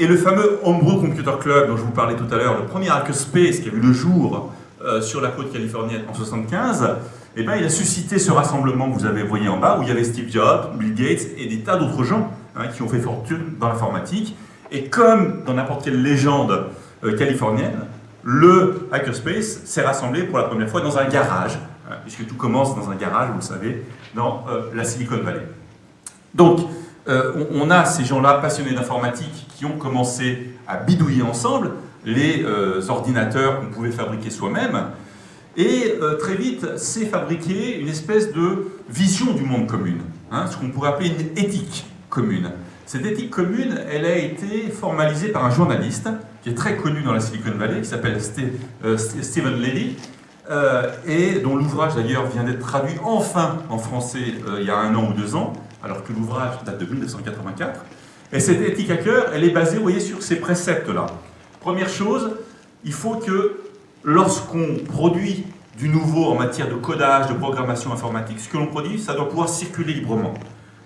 et le fameux Homebrew Computer Club dont je vous parlais tout à l'heure, le premier hackerspace qui a vu le jour euh, sur la côte californienne en 1975, eh ben, il a suscité ce rassemblement que vous avez voyé en bas, où il y avait Steve Jobs, Bill Gates et des tas d'autres gens hein, qui ont fait fortune dans l'informatique. Et comme dans n'importe quelle légende euh, californienne, le hackerspace s'est rassemblé pour la première fois dans un garage, hein, puisque tout commence dans un garage, vous le savez, dans euh, la Silicon Valley. Donc, euh, on, a ces gens-là passionnés d'informatique qui ont commencé à bidouiller ensemble les euh, ordinateurs qu'on pouvait fabriquer soi-même. Et euh, très vite, c'est fabriqué une espèce de vision du monde commune, hein, ce qu'on pourrait appeler une éthique commune. Cette éthique commune, elle a été formalisée par un journaliste qui est très connu dans la Silicon Valley, qui s'appelle Stephen Levy, et dont l'ouvrage d'ailleurs vient d'être traduit enfin en français il y a un an ou deux ans, alors que l'ouvrage date de 1984. Et cette éthique à cœur, elle est basée, vous voyez, sur ces préceptes-là. Première chose, il faut que lorsqu'on produit du nouveau en matière de codage, de programmation informatique, ce que l'on produit, ça doit pouvoir circuler librement.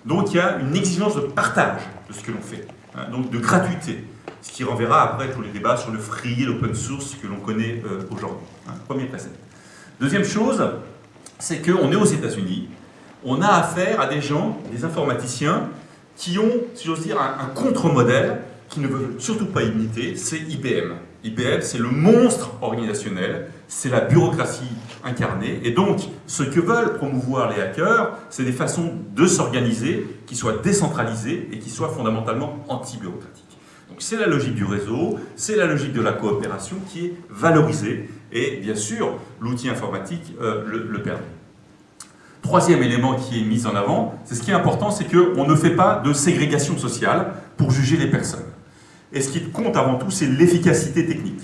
Donc il y a une exigence de partage de ce que l'on fait, hein, donc de gratuité, ce qui renverra après tous les débats sur le free et l'open source que l'on connaît euh, aujourd'hui. Hein, premier précepte. Deuxième chose, c'est qu'on est aux États-Unis, on a affaire à des gens, des informaticiens, qui ont, si j'ose dire, un, contre-modèle qui ne veut surtout pas imiter, c'est IBM. IBM, c'est le monstre organisationnel, c'est la bureaucratie incarnée, et donc ce que veulent promouvoir les hackers, c'est des façons de s'organiser qui soient décentralisées et qui soient fondamentalement anti-bureaucratiques. Donc c'est la logique du réseau, c'est la logique de la coopération qui est valorisée, et bien sûr, l'outil informatique euh, le permet. Troisième élément qui est mis en avant, c'est ce qui est important, c'est qu'on ne fait pas de ségrégation sociale pour juger les personnes. Et ce qui compte avant tout, c'est l'efficacité technique.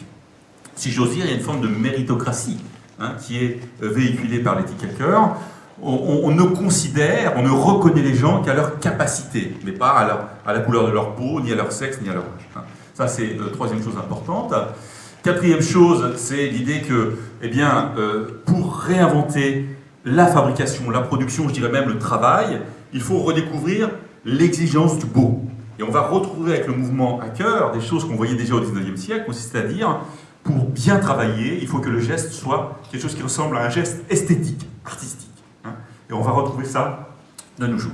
Si j'ose dire, il y a une forme de méritocratie hein, qui est euh, véhiculée par l'éthique hacker. On, ne considère, on ne reconnaît les gens qu'à leur capacité, mais pas à, la couleur de leur peau, ni à leur sexe, ni à leur âge. Hein. Ça, c'est la euh, troisième chose importante. Quatrième chose, c'est l'idée que, eh bien, euh, pour réinventer la fabrication, la production, je dirais même le travail, il faut redécouvrir l'exigence du beau. Et on va retrouver avec le mouvement hacker des choses qu'on voyait déjà au 19e siècle, consiste à dire, pour bien travailler, il faut que le geste soit quelque chose qui ressemble à un geste esthétique, artistique. Hein. Et on va retrouver ça de nos jours.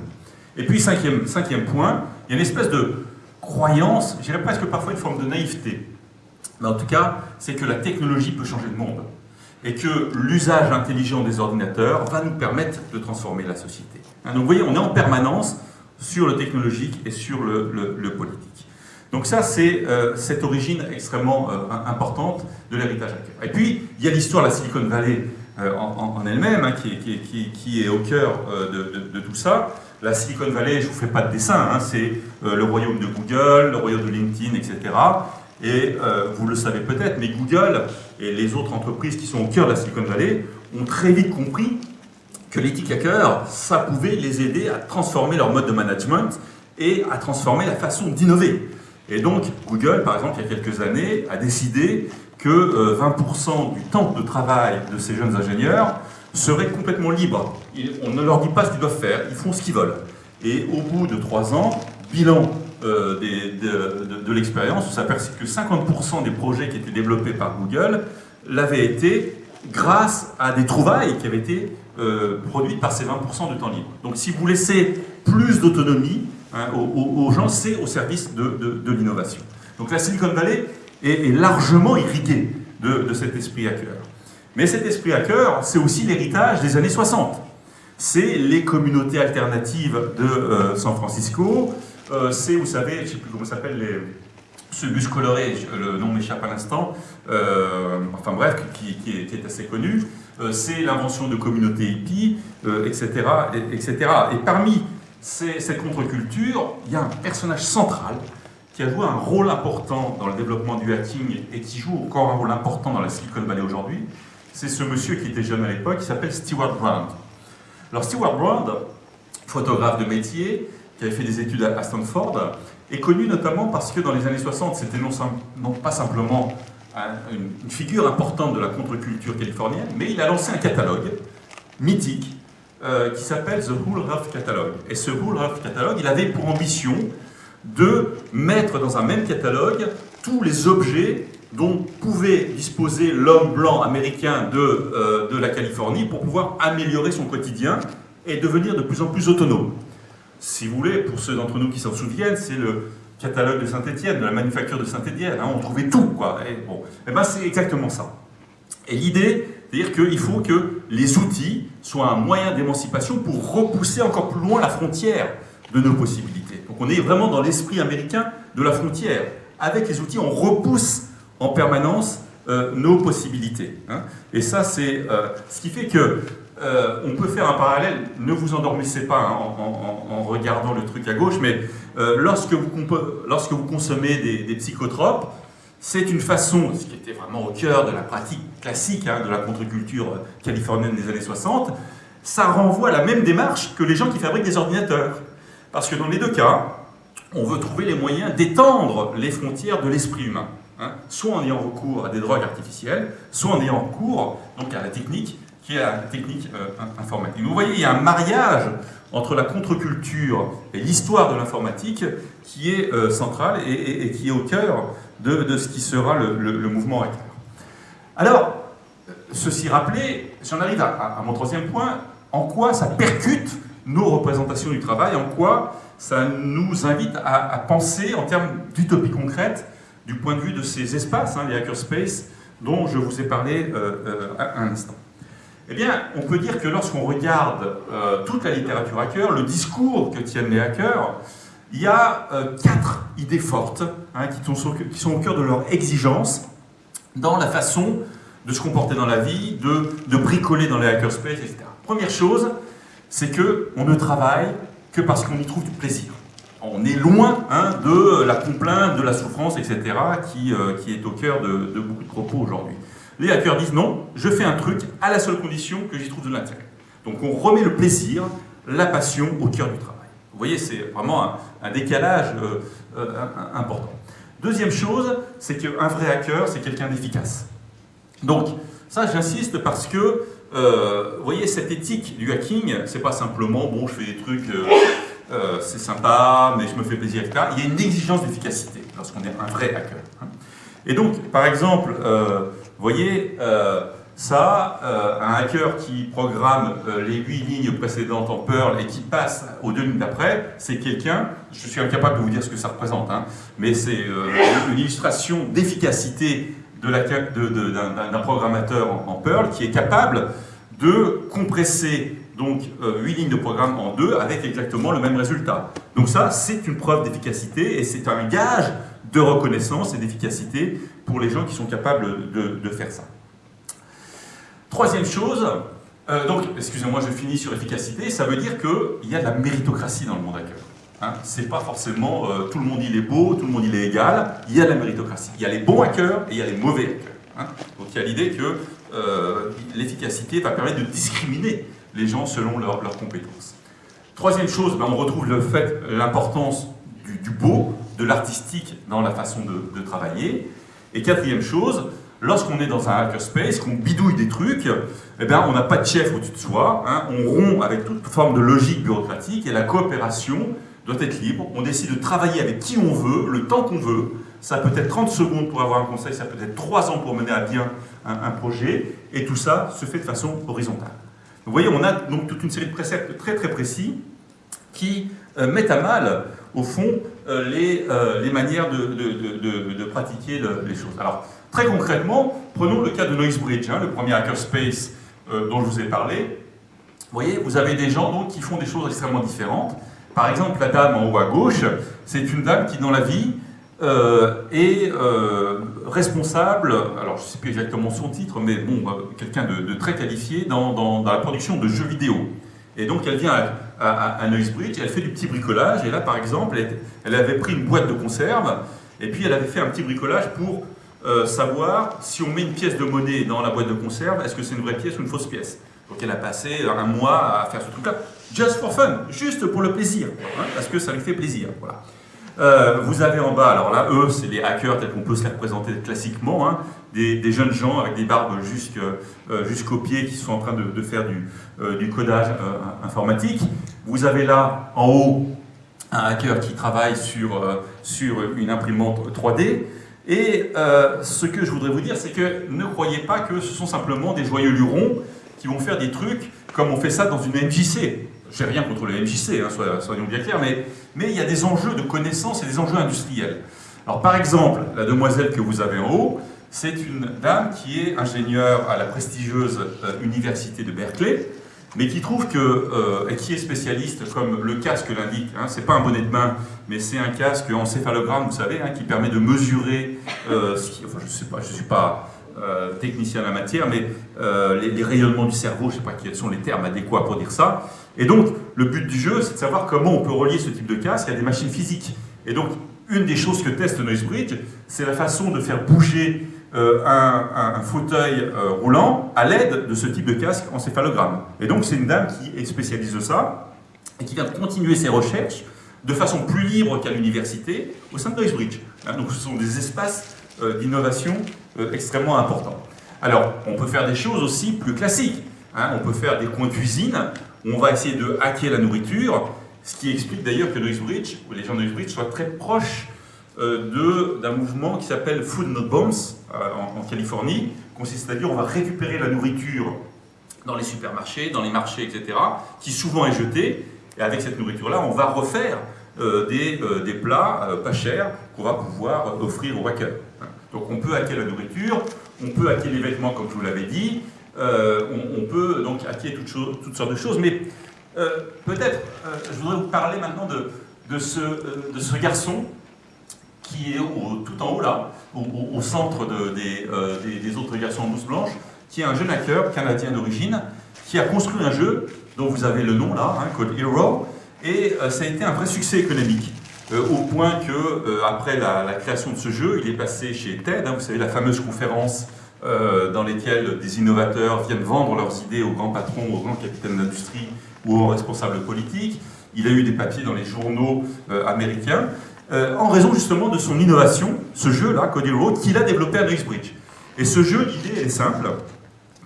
Et puis, cinquième, cinquième point, il y a une espèce de croyance, je dirais presque parfois une forme de naïveté. Mais en tout cas, c'est que la technologie peut changer le monde et que l'usage intelligent des ordinateurs va nous permettre de transformer la société. Hein, donc vous voyez, on est en permanence sur le technologique et sur le, politique. Donc ça, c'est euh, cette origine extrêmement euh, importante de l'héritage hacker. Et puis, il y a l'histoire de la Silicon Valley euh, en, elle-même, hein, qui, est au cœur de, tout ça. La Silicon Valley, je ne vous fais pas de dessin, hein, c'est le royaume de Google, le royaume de LinkedIn, etc. Et vous le savez peut-être, mais Google et les autres entreprises qui sont au cœur de la Silicon Valley ont très vite compris que l'éthique hacker, ça pouvait les aider à transformer leur mode de management et à transformer la façon d'innover. Et donc, Google, par exemple, il y a quelques années, a décidé que 20% euh, du temps de travail de ces jeunes ingénieurs serait complètement libre. on ne leur dit pas ce qu'ils doivent faire, ils font ce qu'ils veulent. Et au bout de trois ans, bilan euh, de, l'expérience, on s'aperçoit que 50% des projets qui étaient développés par Google l'avaient été grâce à des trouvailles qui avaient été euh, produites par ces 20% de temps libre. Donc si vous laissez plus d'autonomie hein, aux, gens, c'est au service de, l'innovation. Donc la Silicon Valley est, largement irriguée de, cet esprit hacker. Mais cet esprit hacker, c'est aussi l'héritage des années 60. C'est les communautés alternatives de euh, San Francisco, euh, c'est, vous savez, je ne sais plus comment s'appelle, les, ce bus coloré, le nom m'échappe à l'instant, euh, enfin bref, qui, est, assez connu, c'est l'invention de communautés hippies, etc., etc. Et parmi cette contre-culture, il y a un personnage central qui a joué un rôle important dans le développement du hacking et qui joue encore un rôle important dans la Silicon Valley aujourd'hui, c'est ce monsieur qui était jeune à l'époque, qui s'appelle Stewart Brand. Alors Stewart Brand, photographe de métier, qui avait fait des études à Stanford, est connu notamment parce que dans les années 60, c'était non, pas simplement une, figure importante de la contre-culture californienne, mais il a lancé un catalogue mythique euh, qui s'appelle The Hull Rough Catalog. Et ce Hull Rough Catalog, il avait pour ambition de mettre dans un même catalogue tous les objets dont pouvait disposer l'homme blanc américain de, euh, de la Californie pour pouvoir améliorer son quotidien et devenir de plus en plus autonome. Si vous voulez, pour ceux d'entre nous qui s'en souviennent, c'est le catalogue de Saint-Étienne, de la manufacture de Saint-Étienne. Hein, on trouvait tout, quoi. Bon, et eh ben c'est exactement ça. Et l'idée, c'est-à-dire qu'il faut que les outils soient un moyen d'émancipation pour repousser encore plus loin la frontière de nos possibilités. Donc on est vraiment dans l'esprit américain de la frontière. Avec les outils, on repousse en permanence euh, nos possibilités. Hein. Et ça, c'est euh, ce qui fait que euh, on peut faire un parallèle, ne vous endormissez pas hein, en, regardant le truc à gauche, mais lorsque, vous lorsque vous consommez des, psychotropes, c'est une façon, ce qui était vraiment au cœur de la pratique classique hein, de la contre-culture californienne des années 60, ça renvoie à la même démarche que les gens qui fabriquent des ordinateurs. Parce que dans les deux cas, on veut trouver les moyens d'étendre les frontières de l'esprit humain. Hein, soit en ayant recours à des drogues artificielles, soit en ayant recours donc, à la technique qui est la technique euh, informatique. vous voyez, il y a un mariage entre la contre-culture et l'histoire de l'informatique qui est euh, central et, qui est au cœur de, ce qui sera le, mouvement hacker. Alors, ceci rappelé, j'en arrive à, mon troisième point, en quoi ça percute nos représentations du travail, en quoi ça nous invite à, à penser en termes d'utopie concrète du point de vue de ces espaces, hein, les hackerspaces, dont je vous ai parlé euh, euh, un instant? Eh bien, on peut dire que lorsqu'on regarde euh, toute la littérature hacker, le discours que tiennent les hackers, il y a quatre idées fortes hein, qui, sont, au cœur de leur exigence dans la façon de se comporter dans la vie, de, bricoler dans les hackerspaces, etc. Première chose, c'est qu'on ne travaille que parce qu'on y trouve du plaisir on est loin hein, de la complainte, de la souffrance, etc., euh, qui est au cœur de, beaucoup de propos aujourd'hui. Les hackers disent non, je fais un truc à la seule condition que j'y trouve de l'intérêt. Donc on remet le plaisir, la passion au cœur du travail. Vous voyez, c'est vraiment un, décalage euh, euh, important. Deuxième chose, c'est qu'un vrai hacker, c'est quelqu'un d'efficace. Donc, ça, j'insiste parce que, vous voyez, cette éthique du hacking, c'est pas simplement, bon, je fais des trucs euh, c'est sympa, mais je me fais plaisir, etc. Il y a une exigence d'efficacité lorsqu'on est un vrai hacker. Hein. Et donc, par exemple, euh, vous voyez, euh, ça, un hacker qui programme les huit lignes précédentes en Perl et qui passe aux deux lignes d'après, c'est quelqu'un, je suis incapable de vous dire ce que ça représente, hein, mais c'est une illustration d'efficacité d'un programmateur en, Perl qui est capable de compresser donc 8 euh, lignes de programme en deux avec exactement le même résultat. Donc ça, c'est une preuve d'efficacité et c'est un gage de reconnaissance et d'efficacité pour les gens qui sont capables de, faire ça. Troisième chose, euh, donc, excusez-moi, je finis sur efficacité, ça veut dire qu'il y a de la méritocratie dans le monde hacker. Hein, c'est pas forcément euh, tout le monde il est beau, tout le monde il est égal, il y a de la méritocratie. Il y a les bons hackers et il y a les mauvais hackers. Hein. Donc il y a l'idée que l'efficacité va permettre de discriminer les gens selon leurs compétences. Troisième chose, ben, on retrouve le fait, l'importance du, beau, de l'artistique dans la façon de, travailler. Et quatrième chose, lorsqu'on est dans un hackerspace, qu'on bidouille des trucs, eh ben, on n'a pas de chef au-dessus de soi, hein. on rompt avec toute forme de logique bureaucratique et la coopération doit être libre. On décide de travailler avec qui on veut, le temps qu'on veut. Ça peut être 30 secondes pour avoir un conseil, ça peut être 3 ans pour mener à bien un projet, et tout ça se fait de façon horizontale. Vous voyez, on a donc toute une série de préceptes très très précis qui euh, mettent à mal, au fond, les, les, manières de, pratiquer les choses. Alors, très concrètement, prenons le cas de Noisebridge, hein, le premier hackerspace dont je vous ai parlé. Vous voyez, vous avez des gens donc, qui font des choses extrêmement différentes. Par exemple, la dame en haut à gauche, c'est une dame qui, dans la vie, euh, est euh, responsable, alors je ne sais plus exactement son titre, mais bon, euh, quelqu'un de, très qualifié dans, la production de jeux vidéo. Et donc elle vient à, à, elle fait du petit bricolage, et là par exemple, elle, avait pris une boîte de conserve, et puis elle avait fait un petit bricolage pour savoir si on met une pièce de monnaie dans la boîte de conserve, est-ce que c'est une vraie pièce ou une fausse pièce. Donc elle a passé un mois à faire ce truc-là, just for fun, juste pour le plaisir, hein, parce que ça lui fait plaisir. Voilà. Euh, vous avez en bas, alors là, eux, c'est les hackers tels qu'on peut se les représenter classiquement, hein, des, jeunes gens avec des barbes euh, jusqu'aux pieds qui sont en train de, faire du, euh, codage informatique. Vous avez là, en haut, un hacker qui travaille sur, sur une imprimante 3D. Et ce que je voudrais vous dire, c'est que ne croyez pas que ce sont simplement des joyeux lurons qui vont faire des trucs comme on fait ça dans une MJC. J'ai rien contre le MJC, hein, soyons bien clairs, mais, il y a des enjeux de connaissances et des enjeux industriels. Alors par exemple, la demoiselle que vous avez en haut, c'est une dame qui est ingénieure à la prestigieuse euh, université de Berkeley, mais qui trouve que, euh, qui est spécialiste, comme le casque l'indique, hein, c'est pas un bonnet de main, mais c'est un casque en céphalogramme, vous savez, hein, qui permet de mesurer, euh, ce je sais pas, je suis pas euh, technicien en la matière, mais euh, les, rayonnements du cerveau, je ne sais pas quels sont les termes adéquats pour dire ça. Et donc, le but du jeu, c'est de savoir comment on peut relier ce type de casque à des machines physiques. Et donc, une des choses que teste Noisebridge, c'est la façon de faire bouger euh, un, fauteuil roulant à l'aide de ce type de casque en céphalogramme. Et donc, c'est une dame qui est spécialiste de ça et qui vient continuer ses recherches de façon plus libre qu'à l'université au sein de Noisebridge. Hein, donc, ce sont des espaces d'innovation euh, extrêmement important. Alors, on peut faire des choses aussi plus classiques. Hein. On peut faire des coins cuisine, où on va essayer de hacker la nourriture, ce qui explique d'ailleurs que Noisebridge, ou les gens de Noisebridge, soient très proches euh, d'un mouvement qui s'appelle Food Not Bombs euh, en, Californie, consiste à dire on va récupérer la nourriture dans les supermarchés, dans les marchés, etc., qui souvent est jetée, et avec cette nourriture-là, on va refaire des, des, plats pas chers qu'on va pouvoir offrir aux hackers. Donc on peut hacker la nourriture, on peut hacker les vêtements comme je vous l'avais dit, euh, on, peut donc hacker toutes, sortes de choses, mais euh, peut-être euh, je voudrais vous parler maintenant de, ce, garçon qui est tout en haut là, au, centre de, des, des, autres garçons en mousse blanche, qui est un jeune hacker canadien d'origine, qui a construit un jeu dont vous avez le nom là, hein, Code Hero, et ça a été un vrai succès économique. Euh, au point que, euh, après la, création de ce jeu, il est passé chez TED, hein, vous savez, la fameuse conférence euh, dans laquelle des innovateurs viennent vendre leurs idées aux grands patrons, aux grands capitaines d'industrie ou aux responsables politiques. Il a eu des papiers dans les journaux américains, en raison justement de son innovation, ce jeu-là, Cody Road, qu'il a développé à Noisebridge. Et ce jeu, l'idée est simple,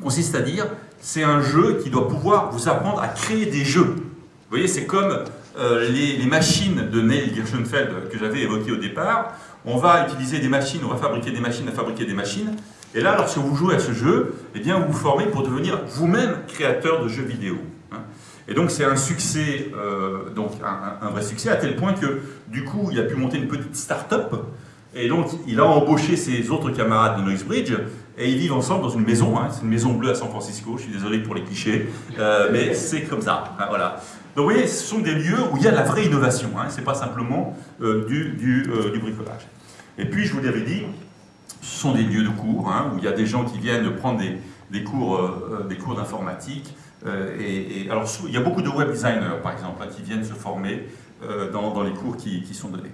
consiste à dire, c'est un jeu qui doit pouvoir vous apprendre à créer des jeux. Vous voyez, c'est comme euh, les, machines de Neil Gershenfeld que j'avais évoquées au départ, on va utiliser des machines, on va fabriquer des machines à fabriquer des machines. Et là, lorsque vous jouez à ce jeu, eh bien, vous vous formez pour devenir vous-même créateur de jeux vidéo. Hein. Et donc c'est un succès, euh, donc un, vrai succès, à tel point que du coup il a pu monter une petite start-up, et donc il a embauché ses autres camarades de Noisebridge, et ils vivent ensemble dans une maison, hein. c'est une maison bleue à San Francisco, je suis désolé pour les clichés, euh, mais c'est comme ça, hein, voilà. Donc vous voyez, ce sont des lieux où il y a de la vraie innovation, hein, ce n'est pas simplement euh, du, euh, du, bricolage. Et puis, je vous l'avais dit, ce sont des lieux de cours, hein, où il y a des gens qui viennent prendre des, des cours, euh, des cours d'informatique. Et, alors, il y a beaucoup de web designers, par exemple, hein, qui viennent se former dans, dans, les cours qui, qui, sont donnés.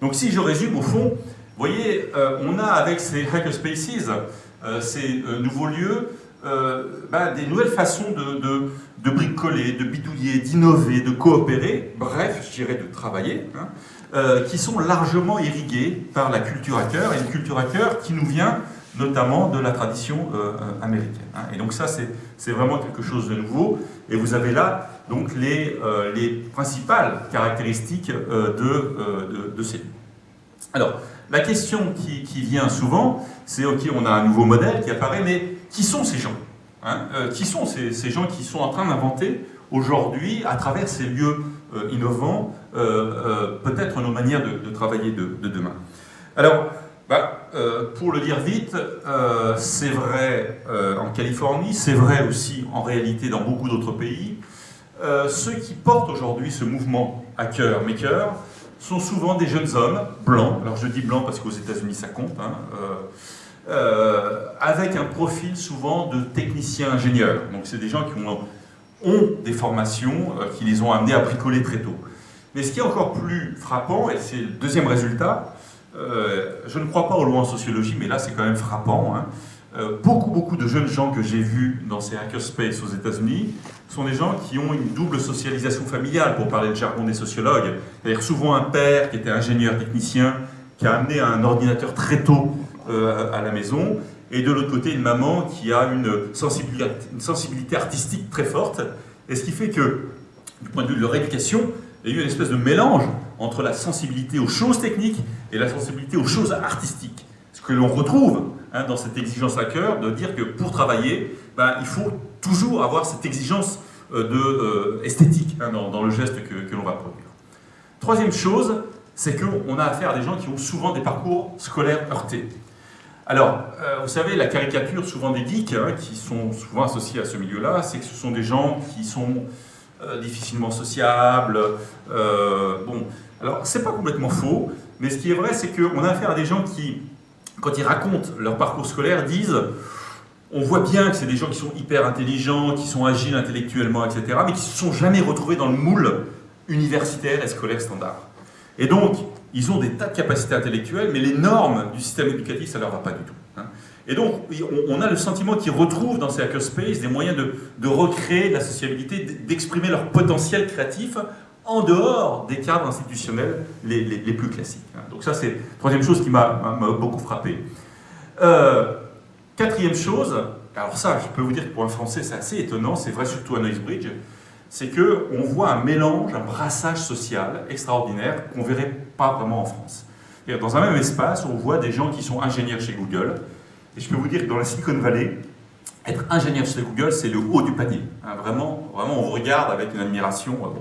Donc si je résume, au fond, vous voyez, on a avec ces hackerspaces, ces nouveaux lieux, ben, des nouvelles façons de, de de bricoler, de bidouiller, d'innover, de coopérer, bref, je dirais de travailler, hein, euh, qui sont largement irrigués par la culture hacker, et une culture hacker qui nous vient notamment de la tradition euh, euh, américaine. Hein. Et donc ça, c'est vraiment quelque chose de nouveau, et vous avez là donc les, les principales caractéristiques de, de, ces Alors, la question qui vient souvent, c'est ok, on a un nouveau modèle qui apparaît, mais qui sont ces gens Hein, euh, qui sont ces, gens qui sont en train d'inventer aujourd'hui, à travers ces lieux innovants, peut-être nos manières de, travailler de, de, demain. Alors, bah, pour le dire vite, c'est vrai en Californie, c'est vrai aussi en réalité dans beaucoup d'autres pays. ceux qui portent aujourd'hui ce mouvement hacker maker sont souvent des jeunes hommes blancs. Alors je dis blancs parce qu'aux États-Unis ça compte. Hein, euh, avec un profil souvent de technicien ingénieur. Donc c'est des gens qui ont, des formations euh, qui les ont amenés à bricoler très tôt. Mais ce qui est encore plus frappant, et c'est le deuxième résultat, euh, je ne crois pas au loi en sociologie, mais là c'est quand même frappant, hein. beaucoup beaucoup de jeunes gens que j'ai vus dans ces hackerspace aux États-Unis sont des gens qui ont une double socialisation familiale, pour parler de jargon des sociologues. C'est-à-dire souvent un père qui était ingénieur technicien, qui a amené un ordinateur très tôt euh, à la maison, et de l'autre côté une maman qui a une sensibilité, artistique très forte, et ce qui fait que, du point de vue de leur éducation, il y a eu une espèce de mélange entre la sensibilité aux choses techniques et la sensibilité aux choses artistiques. Ce que l'on retrouve hein, dans cette exigence à cœur de dire que pour travailler, ben, il faut toujours avoir cette exigence euh, euh, esthétique hein, dans, le geste que l'on va produire. Troisième chose, c'est qu'on a affaire à des gens qui ont souvent des parcours scolaires heurtés. Alors, euh, vous savez, la caricature souvent des geeks, hein, qui sont souvent associés à ce milieu-là, c'est que ce sont des gens qui sont euh, difficilement sociables. Euh, bon, alors, c'est pas complètement faux, mais ce qui est vrai, c'est qu'on a affaire à des gens qui, quand ils racontent leur parcours scolaire, disent on voit bien que c'est des gens qui sont hyper intelligents, qui sont agiles intellectuellement, etc., mais qui ne se sont jamais retrouvés dans le moule universitaire et scolaire standard. Et donc, ils ont des tas de capacités intellectuelles, mais les normes du système éducatif, ça ne leur va pas du tout. Hein. Et donc, on a le sentiment qu'ils retrouvent dans ces hackerspaces des moyens de, recréer de la sociabilité, d'exprimer leur potentiel créatif en dehors des cadres institutionnels les, plus classiques. Hein. Donc ça, c'est la troisième chose qui m'a beaucoup frappé. Euh, quatrième chose, alors ça, je peux vous dire que pour un Français, c'est assez étonnant, c'est vrai surtout à Noisebridge, c'est qu'on voit un mélange, un brassage social extraordinaire qu'on ne verrait pas vraiment en France. Dans un même espace, on voit des gens qui sont ingénieurs chez Google, et je peux vous dire que dans la Silicon Valley, être ingénieur chez Google, c'est le haut du panier. Hein, vraiment, vraiment, on vous regarde avec une admiration, euh,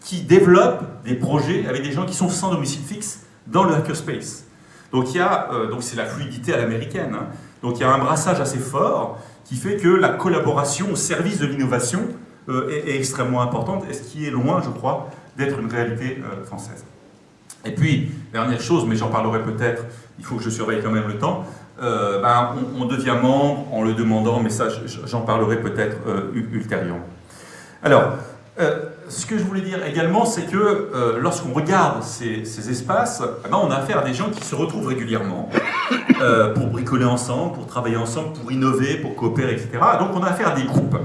qui développe des projets avec des gens qui sont sans domicile fixe dans le hackerspace. Donc euh, c'est la fluidité à l'américaine. Hein. donc il y a un brassage assez fort qui fait que la collaboration au service de l'innovation euh, est, extrêmement importante et ce qui est loin, je crois, d'être une réalité euh, française. Et puis, dernière chose, mais j'en parlerai peut-être, il faut que je surveille quand même le temps, euh, ben, on, devient membre en le demandant, mais ça j'en parlerai peut-être ultérieurement. Alors, ce que je voulais dire également, c'est que lorsqu'on regarde ces, espaces, eh ben, on a affaire à des gens qui se retrouvent régulièrement pour bricoler ensemble, pour travailler ensemble, pour innover, pour coopérer, etc. Donc on a affaire à des groupes.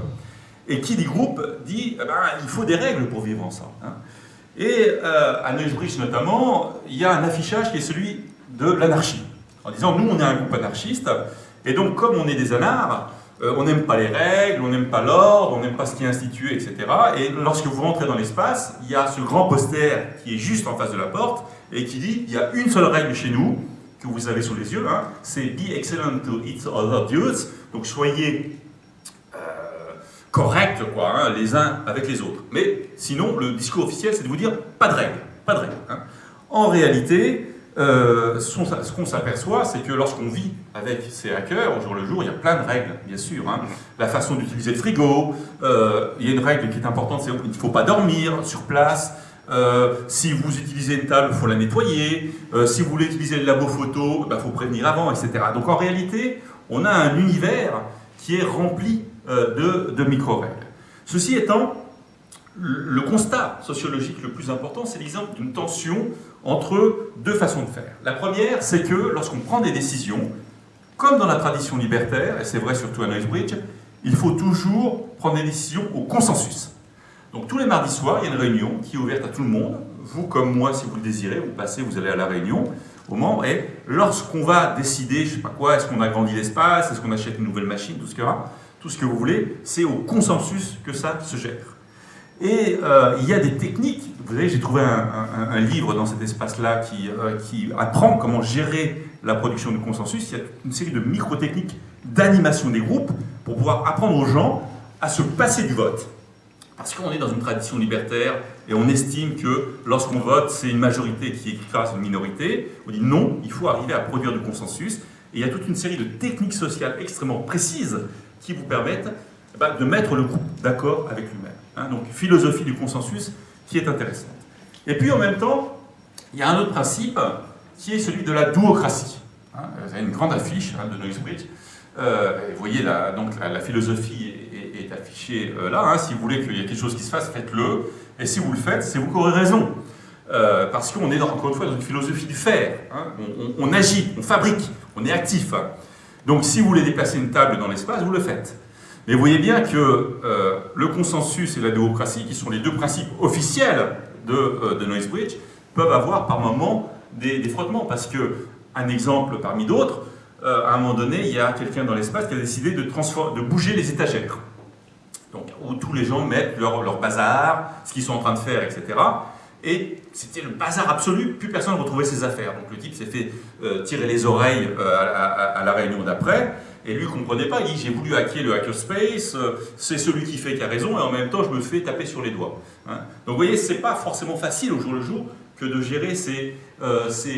Et qui dit groupe dit eh ben, il faut des règles pour vivre ensemble. Hein. Et euh, à Neusbridge notamment, il y a un affichage qui est celui de l'anarchie. En disant nous on est un groupe anarchiste, et donc comme on est des anards, euh, on n'aime pas les règles, on n'aime pas l'ordre, on n'aime pas ce qui est institué, etc. Et lorsque vous rentrez dans l'espace, il y a ce grand poster qui est juste en face de la porte et qui dit il y a une seule règle chez nous que vous avez sous les yeux, hein, c'est be excellent to each other dudes. Donc soyez corrects, quoi, hein, les uns avec les autres. Mais sinon, le discours officiel, c'est de vous dire pas de règles, pas de règles. Hein. En réalité, euh, ce qu'on s'aperçoit, c'est que lorsqu'on vit avec ces hackers, au jour le jour, il y a plein de règles, bien sûr. Hein. La façon d'utiliser le frigo, euh, il y a une règle qui est importante, c'est qu'il ne faut pas dormir sur place. Euh, si vous utilisez une table, il faut la nettoyer. si vous voulez utiliser le labo photo, il bah, faut prévenir avant, etc. Donc en réalité, on a un univers qui est rempli de, de micro-règles. Ceci étant, le constat sociologique le plus important, c'est l'exemple d'une tension entre deux façons de faire. La première, c'est que lorsqu'on prend des décisions, comme dans la tradition libertaire, et c'est vrai surtout à Noisebridge, il faut toujours prendre des décisions au consensus. Donc tous les mardis soirs, il y a une réunion qui est ouverte à tout le monde. Vous comme moi, si vous le désirez, vous passez, vous allez à la réunion au membres. Et lorsqu'on va décider, je sais pas quoi, est-ce qu'on agrandit l'espace, est-ce qu'on achète une nouvelle machine, tout ce que tout ce que vous voulez, c'est au consensus que ça se gère. Et euh, il y a des techniques, vous savez, j'ai trouvé un, livre dans cet espace-là qui, euh, qui, apprend comment gérer la production de consensus. Il y a une série de micro-techniques d'animation des groupes pour pouvoir apprendre aux gens à se passer du vote. Parce qu'on est dans une tradition libertaire et on estime que lorsqu'on vote, c'est une majorité qui écrase une minorité. On dit non, il faut arriver à produire du consensus. Et il y a toute une série de techniques sociales extrêmement précises qui vous permettent eh ben, de mettre le groupe d'accord avec lui-même. Hein. donc, philosophie du consensus qui est intéressante. Et puis, en même temps, il y a un autre principe qui est celui de la duocratie. Hein. vous avez une grande affiche hein, de Noisebridge. Euh, vous voyez, la, donc, la, philosophie est, affichée euh, là. si vous voulez qu'il y ait quelque chose qui se fasse, faites-le. Et si vous le faites, c'est vous qui aurez raison. Euh, parce qu'on est encore une fois dans une philosophie du faire. On, agit, on fabrique, on est actif. Donc si vous voulez déplacer une table dans l'espace, vous le faites. Mais vous voyez bien que euh, le consensus et la démocratie, qui sont les deux principes officiels de, euh, de Noisebridge, peuvent avoir par moments des, frottements. Parce que, un exemple parmi d'autres, euh, à un moment donné, il y a quelqu'un dans l'espace qui a décidé de, bouger les étagères. Donc, où tous les gens mettent leur bazar, ce qu'ils sont en train de faire, etc. Et c'était le bazar absolu, plus personne ne retrouvait ses affaires. Donc le type s'est fait tirer les oreilles à, la réunion d'après, et lui ne comprenait pas, il dit j'ai voulu hacker le hackerspace, euh, c'est celui qui fait qui a raison, et en même temps je me fais taper sur les doigts. Hein. Donc vous voyez, c'est pas forcément facile au jour le jour que de gérer ces, euh, ce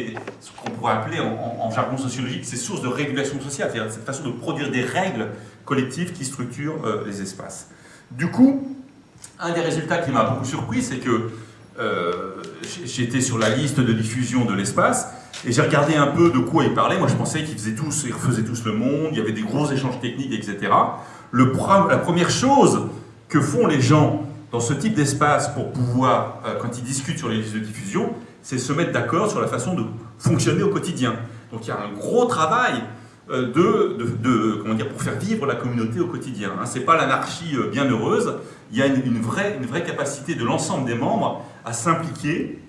qu'on pourrait appeler en, jargon sociologique, ces sources de régulation sociale, c'est-à-dire cette façon de produire des règles collectives qui structurent euh, les espaces. Du coup, un des résultats qui m'a beaucoup surpris, c'est que j'étais sur la liste de diffusion de l'espace, et j'ai regardé un peu de quoi ils parlaient. Moi, je pensais qu'ils faisaient tous, ils refaisaient tous le monde, il y avait des gros échanges techniques, etc. La première chose que font les gens dans ce type d'espace pour pouvoir, euh, quand ils discutent sur les listes de diffusion, c'est se mettre d'accord sur la façon de fonctionner au quotidien. Donc il y a un gros travail euh, de, comment dire, pour faire vivre la communauté au quotidien. Hein. Ce n'est pas l'anarchie euh, bien heureuse, il y a une, vraie, une vraie capacité de l'ensemble des membres à s'impliquer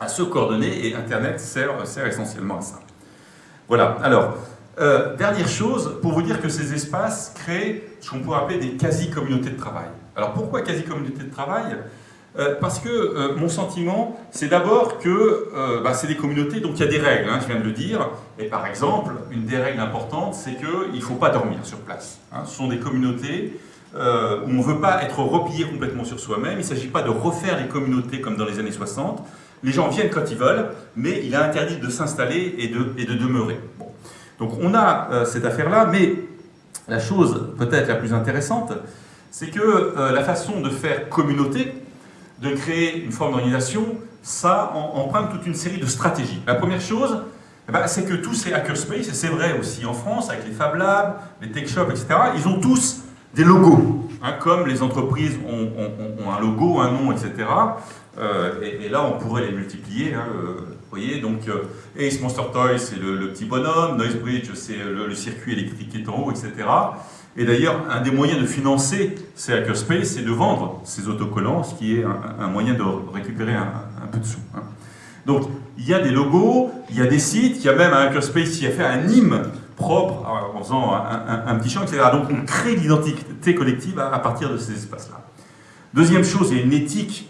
à se coordonner et Internet sert, essentiellement à ça. Voilà, alors, euh, dernière chose, pour vous dire que ces espaces créent ce qu'on pourrait appeler des quasi-communautés de travail. Alors pourquoi quasi-communautés de travail? Euh, Parce que euh, mon sentiment, c'est d'abord que bah, c'est des communautés, donc il y a des règles, hein, je viens de le dire, et par exemple, une des règles importantes, c'est qu'il ne faut pas dormir sur place. Hein. Ce sont des communautés où on ne veut pas être replié complètement sur soi-même, il ne s'agit pas de refaire les communautés comme dans les années 60, les gens viennent quand ils veulent, mais il est interdit de s'installer et de, demeurer. Donc on a euh, cette affaire-là, mais la chose peut-être la plus intéressante, c'est que euh, la façon de faire communauté, de créer une forme d'organisation, ça emprunte toute une série de stratégies. La première chose, eh ben, c'est que tous ces hackerspace, et c'est vrai aussi en France, avec les Fab Labs, les Tech Shops, etc., ils ont tous des logos. Hein, comme les entreprises ont, un logo, un nom, etc., euh, et, là, on pourrait les multiplier. Hein, euh, vous voyez, donc euh, Ace Monster Toy, c'est le, petit bonhomme, Noisebridge, c'est le, circuit électrique qui est en haut, etc. Et d'ailleurs, un des moyens de financer ces hackerspace, c'est de vendre ces autocollants, ce qui est un, moyen de récupérer un, peu de sous. Hein. Donc, il y a des logos, il y a des sites, il y a même un hackerspace qui a fait un hymne propre en faisant un, petit champ, etc. Donc, on crée l'identité collective à, à partir de ces espaces-là. Deuxième chose, il y a une éthique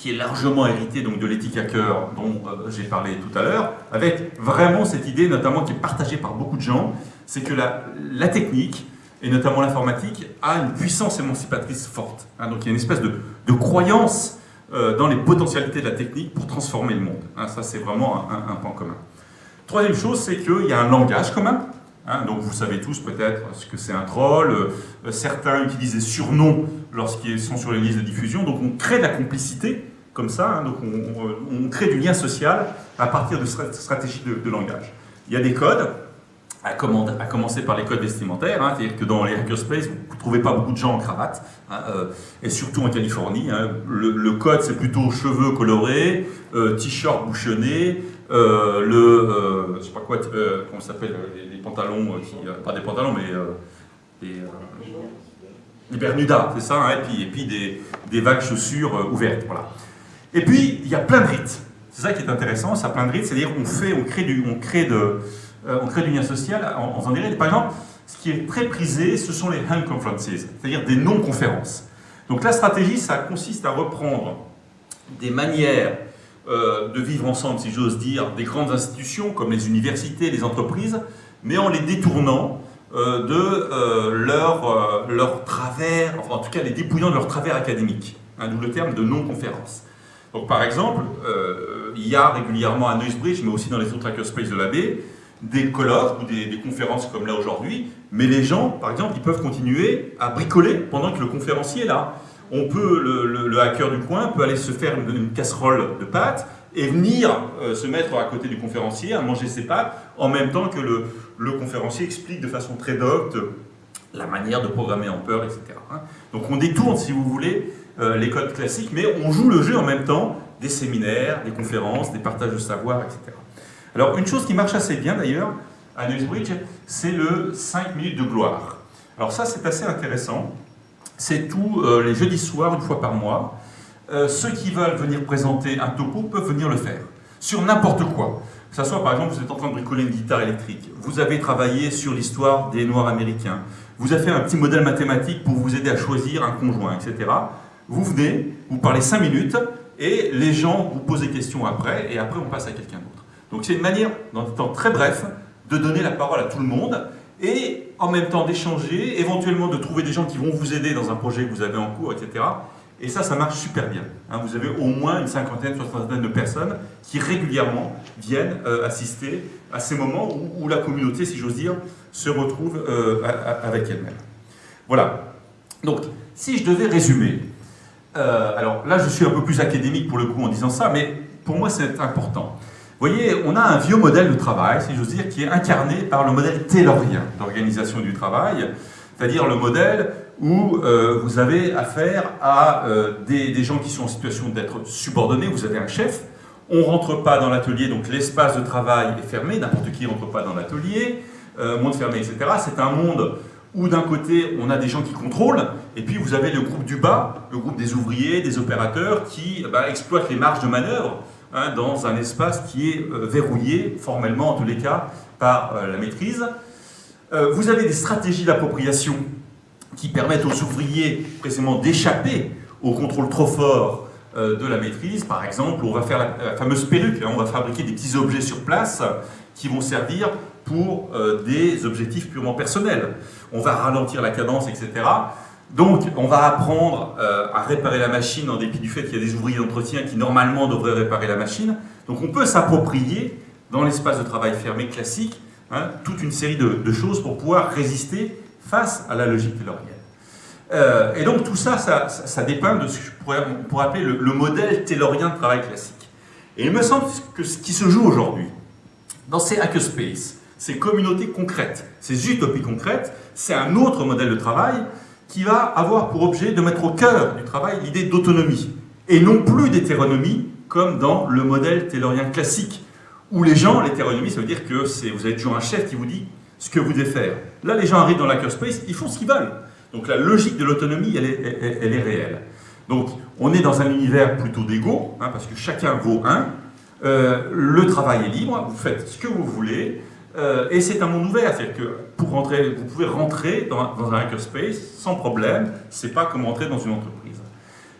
qui est largement hérité donc, de l'éthique hacker dont euh, j'ai parlé tout à l'heure, avec vraiment cette idée, notamment qui est partagée par beaucoup de gens, c'est que la, la, technique, et notamment l'informatique, a une puissance émancipatrice forte. Hein. donc il y a une espèce de, croyance euh, dans les potentialités de la technique pour transformer le monde. Hein. ça, c'est vraiment un, point commun. Troisième chose, c'est qu'il y a un langage commun. Hein. donc vous savez tous peut-être ce que c'est un troll. Euh, certains utilisent des surnoms lorsqu'ils sont sur les listes de diffusion. Donc on crée de la complicité comme ça, hein, donc on, crée du lien social à partir de stratégies de, langage. Il y a des codes, à, commencer par les codes vestimentaires, hein, c'est-à-dire que dans les hackerspace, vous ne trouvez pas beaucoup de gens en cravate, euh, et surtout en Californie. Le, code, c'est plutôt cheveux colorés, euh, t-shirt bouchonné, euh, le, je sais pas quoi, comment ça s'appelle, les, pantalons, qui, pas des pantalons, mais des, des Bermudas, c'est ça, et puis, et puis des, des vagues chaussures ouvertes, voilà. Et puis, il y a plein de rites. C'est ça qui est intéressant, ça plein de rites, c'est-à-dire qu'on fait, on crée du, on crée de, euh, on crée du lien social en, faisant des rites. Par exemple, ce qui est très prisé, ce sont les hand conferences, c'est-à-dire des non-conférences. Donc la stratégie, ça consiste à reprendre des manières euh, de vivre ensemble, si j'ose dire, des grandes institutions comme les universités, les entreprises, mais en les détournant euh, de leur, leur travers, enfin en tout cas les dépouillant de leur travers académique, hein, d'où le terme de non-conférence. Donc par exemple, euh, il y a régulièrement à Noisebridge, mais aussi dans les autres hackerspaces de la baie, des colloques ou des, conférences comme là aujourd'hui, mais les gens, par exemple, ils peuvent continuer à bricoler pendant que le conférencier est là. On peut, le, hacker du coin peut aller se faire une, casserole de pâtes et venir euh, se mettre à côté du conférencier à manger ses pâtes en même temps que le, le conférencier explique de façon très docte la manière de programmer en peur, etc. Hein. Donc on détourne, si vous voulez, euh, les codes classiques, mais on joue le jeu en même temps des séminaires, des conférences, des partages de savoir, etc. Alors une chose qui marche assez bien d'ailleurs à Newsbridge, c'est le 5 minutes de gloire. Alors ça c'est assez intéressant, c'est tous euh, les jeudis soirs, une fois par mois. Euh, ceux qui veulent venir présenter un topo peuvent venir le faire, sur n'importe quoi. Que ce soit par exemple, vous êtes en train de bricoler une guitare électrique, vous avez travaillé sur l'histoire des Noirs américains, vous avez fait un petit modèle mathématique pour vous aider à choisir un conjoint, etc. Vous venez, vous parlez 5 minutes, et les gens vous posent des questions après, et après on passe à quelqu'un d'autre. Donc c'est une manière, dans un temps très bref, de donner la parole à tout le monde, et en même temps d'échanger, éventuellement de trouver des gens qui vont vous aider dans un projet que vous avez en cours, etc. Et ça, ça marche super bien. Hein. vous avez au moins une cinquantaine, soixantaine de personnes qui régulièrement viennent euh, assister à ces moments où, la communauté, si j'ose dire, se retrouve euh, avec elle-même. Voilà. Donc, si je devais résumer, euh, alors là, je suis un peu plus académique pour le coup en disant ça, mais pour moi, c'est important. Vous voyez, on a un vieux modèle de travail, si j'ose dire, qui est incarné par le modèle taylorien d'organisation du travail, c'est-à-dire le modèle où euh, vous avez affaire à euh, des, gens qui sont en situation d'être subordonnés, vous avez un chef, on ne rentre pas dans l'atelier, donc l'espace de travail est fermé, n'importe qui ne rentre pas dans l'atelier, euh, monde fermé, etc. C'est un monde où d'un côté on a des gens qui contrôlent, et puis vous avez le groupe du bas, le groupe des ouvriers, des opérateurs, qui bah, exploitent les marges de manœuvre hein, dans un espace qui est verrouillé, formellement en tous les cas, par la maîtrise. vous avez des stratégies d'appropriation qui permettent aux ouvriers précisément d'échapper au contrôle trop fort euh, de la maîtrise. Par exemple, on va faire la, fameuse perruque, hein. on va fabriquer des petits objets sur place qui vont servir pour euh, des objectifs purement personnels. On va ralentir la cadence, etc. Donc, on va apprendre euh, à réparer la machine en dépit du fait qu'il y a des ouvriers d'entretien qui normalement devraient réparer la machine. Donc, on peut s'approprier, dans l'espace de travail fermé classique, hein, toute une série de, choses pour pouvoir résister face à la logique taylorienne. Euh, et donc tout ça, ça, dépeint de ce que je pourrais, pourrait appeler le, modèle taylorien de travail classique. Et il me semble que ce qui se joue aujourd'hui, dans ces hackerspaces, ces communautés concrètes, ces utopies concrètes, c'est un autre modèle de travail qui va avoir pour objet de mettre au cœur du travail l'idée d'autonomie, et non plus d'hétéronomie, comme dans le modèle taylorien classique, où les gens, l'hétéronomie, ça veut dire que vous avez toujours un chef qui vous dit ce que vous devez faire. Là, les gens arrivent dans l'hackerspace, ils font ce qu'ils veulent. Donc la logique de l'autonomie, elle, est, réelle. Donc on est dans un univers plutôt d'ego, hein, parce que chacun vaut un. Euh, le travail est libre, vous faites ce que vous voulez, euh, et c'est un monde ouvert, c'est-à-dire que pour rentrer, vous pouvez rentrer dans, un hackerspace sans problème, c'est pas comme rentrer dans une entreprise.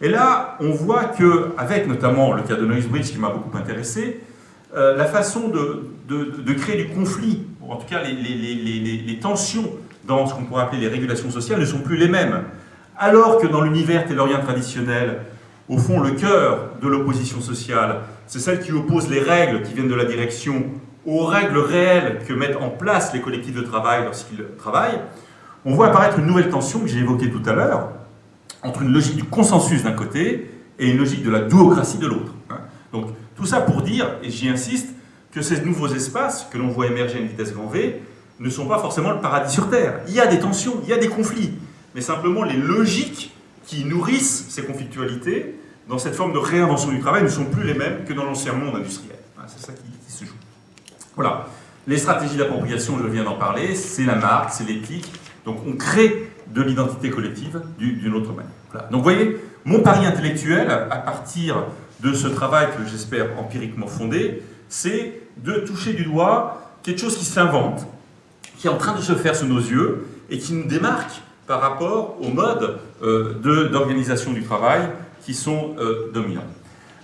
Et là, on voit que, avec notamment le cas de Noisebridge qui m'a beaucoup intéressé, euh, la façon de, de, créer du conflit, ou en tout cas les, les, les, les tensions dans ce qu'on pourrait appeler les régulations sociales ne sont plus les mêmes. Alors que dans l'univers taylorien traditionnel, au fond, le cœur de l'opposition sociale, c'est celle qui oppose les règles qui viennent de la direction aux règles réelles que mettent en place les collectifs de travail lorsqu'ils travaillent, on voit apparaître une nouvelle tension que j'ai évoquée tout à l'heure, entre une logique du consensus d'un côté et une logique de la duocratie de l'autre. Hein. Donc tout ça pour dire, et j'y insiste, que ces nouveaux espaces que l'on voit émerger à une vitesse grand V ne sont pas forcément le paradis sur Terre. Il y a des tensions, il y a des conflits, mais simplement les logiques qui nourrissent ces conflictualités dans cette forme de réinvention du travail ne sont plus les mêmes que dans l'ancien monde industriel. Hein, c'est ça qui. Voilà. Les stratégies d'appropriation, je viens d'en parler, c'est la marque, c'est l'éthique. Donc on crée de l'identité collective d'une autre manière. Donc vous voyez, mon pari intellectuel, à partir de ce travail que j'espère empiriquement fondé, c'est de toucher du doigt quelque chose qui s'invente, qui est en train de se faire sous nos yeux et qui nous démarque par rapport aux modes euh, d'organisation du travail qui sont euh, dominants.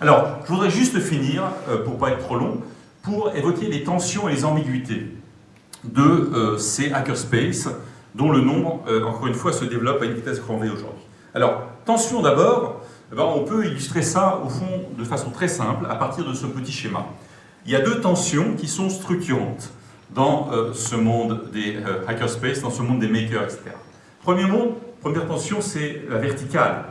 Alors, je voudrais juste finir, euh, pour ne pas être trop long, pour évoquer les tensions et les ambiguïtés de ces hackerspaces dont le nombre, encore une fois, se développe à une vitesse grand aujourd'hui. Alors, tension d'abord, eh ben, on peut illustrer ça, au fond, de façon très simple, à partir de ce petit schéma. Il y a deux tensions qui sont structurantes dans euh, ce monde des euh, hackerspace, dans ce monde des makers, etc. Premier monde, première tension, c'est la verticale.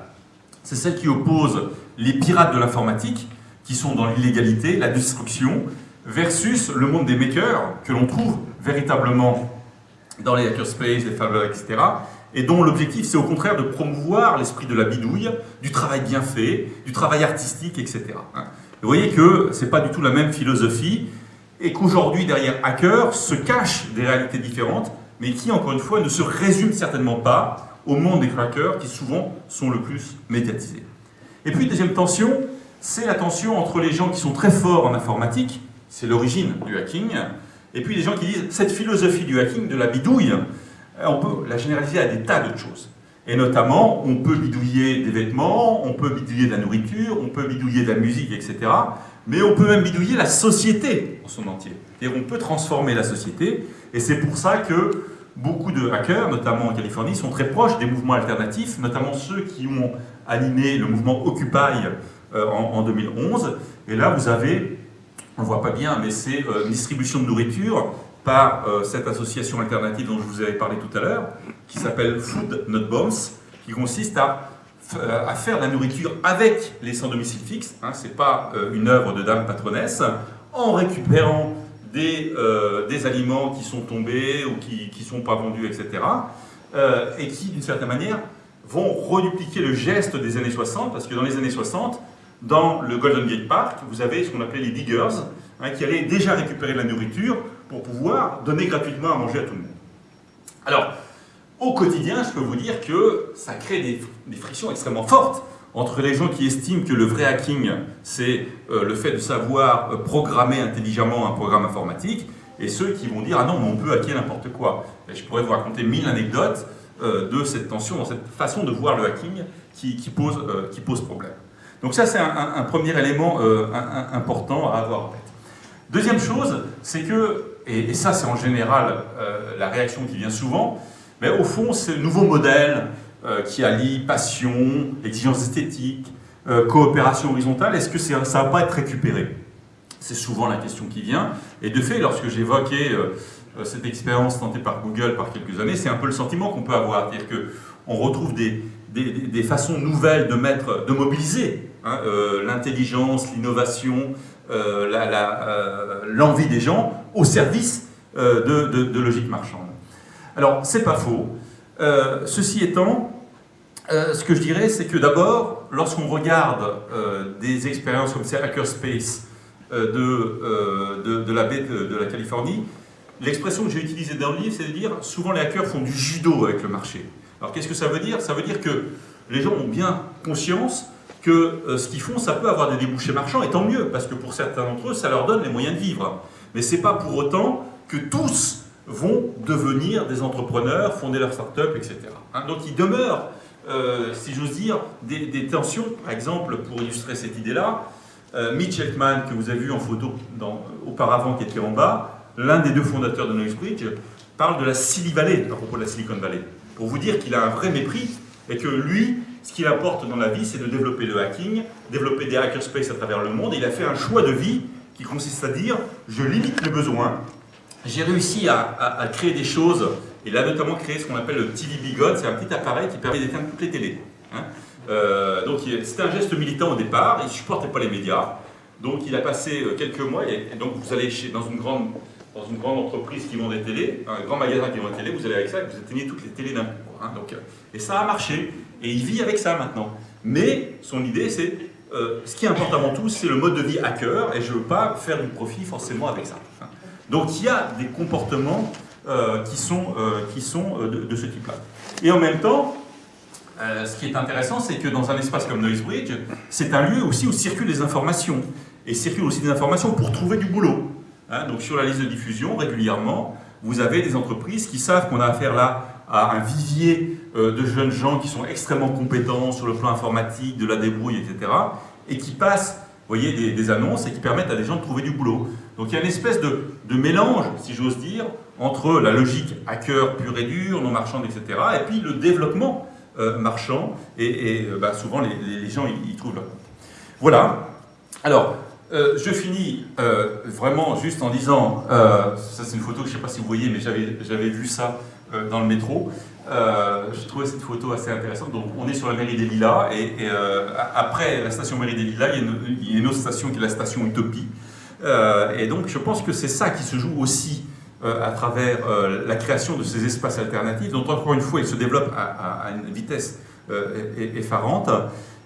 C'est celle qui oppose les pirates de l'informatique, qui sont dans l'illégalité, la destruction, versus le monde des makers, que l'on trouve véritablement dans les hackerspace, les faveurs, etc., et dont l'objectif c'est au contraire de promouvoir l'esprit de la bidouille, du travail bien fait, du travail artistique, etc. Hein. Vous voyez que ce n'est pas du tout la même philosophie, et qu'aujourd'hui derrière hacker se cachent des réalités différentes, mais qui encore une fois ne se résument certainement pas au monde des crackers qui souvent sont le plus médiatisés. Et puis deuxième tension, c'est la tension entre les gens qui sont très forts en informatique, c'est l'origine du hacking, et puis les gens qui disent cette philosophie du hacking, de la bidouille, euh, on peut la généraliser à des tas d'autres choses. Et notamment, on peut bidouiller des vêtements, on peut bidouiller de la nourriture, on peut bidouiller de la musique, etc. Mais on peut même bidouiller la société en son entier. Et on peut transformer la société. Et c'est pour ça que beaucoup de hackers, notamment en Californie, sont très proches des mouvements alternatifs, notamment ceux qui ont animé le mouvement Occupy euh, en, 2011. Et là, vous avez, on ne voit pas bien, mais c'est euh, distribution de nourriture par euh, cette association alternative dont je vous avais parlé tout à l'heure, qui s'appelle Food Not Bombs, qui consiste à, euh, à, faire de la nourriture avec les sans domicile fixe, hein, ce n'est pas euh, une œuvre de dame patronesse, en récupérant des, des, aliments qui sont tombés ou qui ne sont pas vendus, etc., et qui, d'une certaine manière, vont redupliquer le geste des années 60, parce que dans les années 60, dans le Golden Gate Park, vous avez ce qu'on appelait les diggers, hein, qui allaient déjà récupérer de la nourriture pour pouvoir donner gratuitement à manger à tout le monde. Alors, au quotidien, je peux vous dire que ça crée des, frictions extrêmement fortes entre les gens qui estiment que le vrai hacking, c'est euh, le fait de savoir euh, programmer intelligemment un programme informatique, et ceux qui vont dire « Ah non, mais on peut hacker n'importe quoi ». je pourrais vous raconter mille anecdotes euh, de cette tension, dans cette façon de voir le hacking qui, pose, qui pose, problème. Donc ça, c'est un, premier élément important à avoir en tête. Deuxième chose, c'est que et, ça c'est en général euh, la réaction qui vient souvent, mais au fond c'est le nouveau modèle euh, qui allie passion, exigence esthétique, euh, coopération horizontale, est-ce que ça ne va pas être récupéré? C'est souvent la question qui vient, et de fait lorsque j'évoquais cette expérience tentée par Google par quelques années, c'est un peu le sentiment qu'on peut avoir, c'est-à-dire qu'on retrouve des, des, façons nouvelles de, mettre, de mobiliser hein, l'intelligence, l'innovation, euh, euh, l'envie des gens au service euh, de, logique marchande. Alors, c'est pas faux. ceci étant, ce que je dirais, c'est que d'abord, lorsqu'on regarde des expériences comme c'est Hackerspace de, de, la baie de, la Californie, l'expression que j'ai utilisée dans le livre, c'est de dire souvent les hackers font du judo avec le marché. Alors qu'est-ce que ça veut dire? Ça veut dire que les gens ont bien conscience que euh, ce qu'ils font, ça peut avoir des débouchés marchands, et tant mieux, parce que pour certains d'entre eux, ça leur donne les moyens de vivre. Mais ce n'est pas pour autant que tous vont devenir des entrepreneurs, fonder leur start-up, etc. Hein, donc il demeure, euh, si j'ose dire, des, tensions. Par exemple, pour illustrer cette idée-là, euh, Mitch Elkman, que vous avez vu en photo auparavant, qui était en bas, l'un des deux fondateurs de Noisebridge, parle de la Silicon Valley, à propos de la Silicon Valley, pour vous dire qu'il a un vrai mépris, et que lui, ce qu'il apporte dans la vie, c'est de développer le hacking, développer des hackerspace à travers le monde. Et il a fait un choix de vie qui consiste à dire je limite les besoins. J'ai réussi à, créer des choses. Il a notamment créé ce qu'on appelle le TV Bigot. C'est un petit appareil qui permet d'éteindre toutes les télés. Hein. Euh, donc c'était un geste militant au départ. Il ne supportait pas les médias. Donc il a passé euh, quelques mois. Et, donc vous allez chez, dans une grande dans une grande entreprise qui vend des télés, un grand magasin qui vend des télés, vous allez avec ça et vous éteignez toutes les télés d'un coup. Hein. donc, euh, et ça a marché. Et il vit avec ça maintenant. Mais son idée, c'est euh, ce qui importe avant tout, c'est le mode de vie hacker, et je ne veux pas faire du profit forcément avec ça. Donc il y a des comportements euh, qui sont, euh, qui sont de, ce type-là. Et en même temps, ce qui est intéressant, c'est que dans un espace comme Noisebridge, c'est un lieu aussi où circulent des informations. Et circulent aussi des informations pour trouver du boulot. Hein. donc sur la liste de diffusion, régulièrement, vous avez des entreprises qui savent qu'on a affaire là à un vivier euh, de jeunes gens qui sont extrêmement compétents sur le plan informatique, de la débrouille, etc. et qui passent voyez, des, annonces et qui permettent à des gens de trouver du boulot. Donc il y a une espèce de, mélange, si j'ose dire, entre la logique hacker pure et dure, non marchande, etc. et puis le développement marchand, et, bah, souvent les, gens y, trouvent leur Voilà. Alors, je finis vraiment juste en disant, ça c'est une photo que je ne sais pas si vous voyez, mais j'avais vu ça dans le métro. je trouvais cette photo assez intéressante. Donc, on est sur la mairie des Lilas, et, après la station mairie des Lilas, il y, a une, autre station qui est la station Utopie. et donc, je pense que c'est ça qui se joue aussi euh, à travers euh, la création de ces espaces alternatifs, dont encore une fois ils se développent à, une vitesse euh, effarante,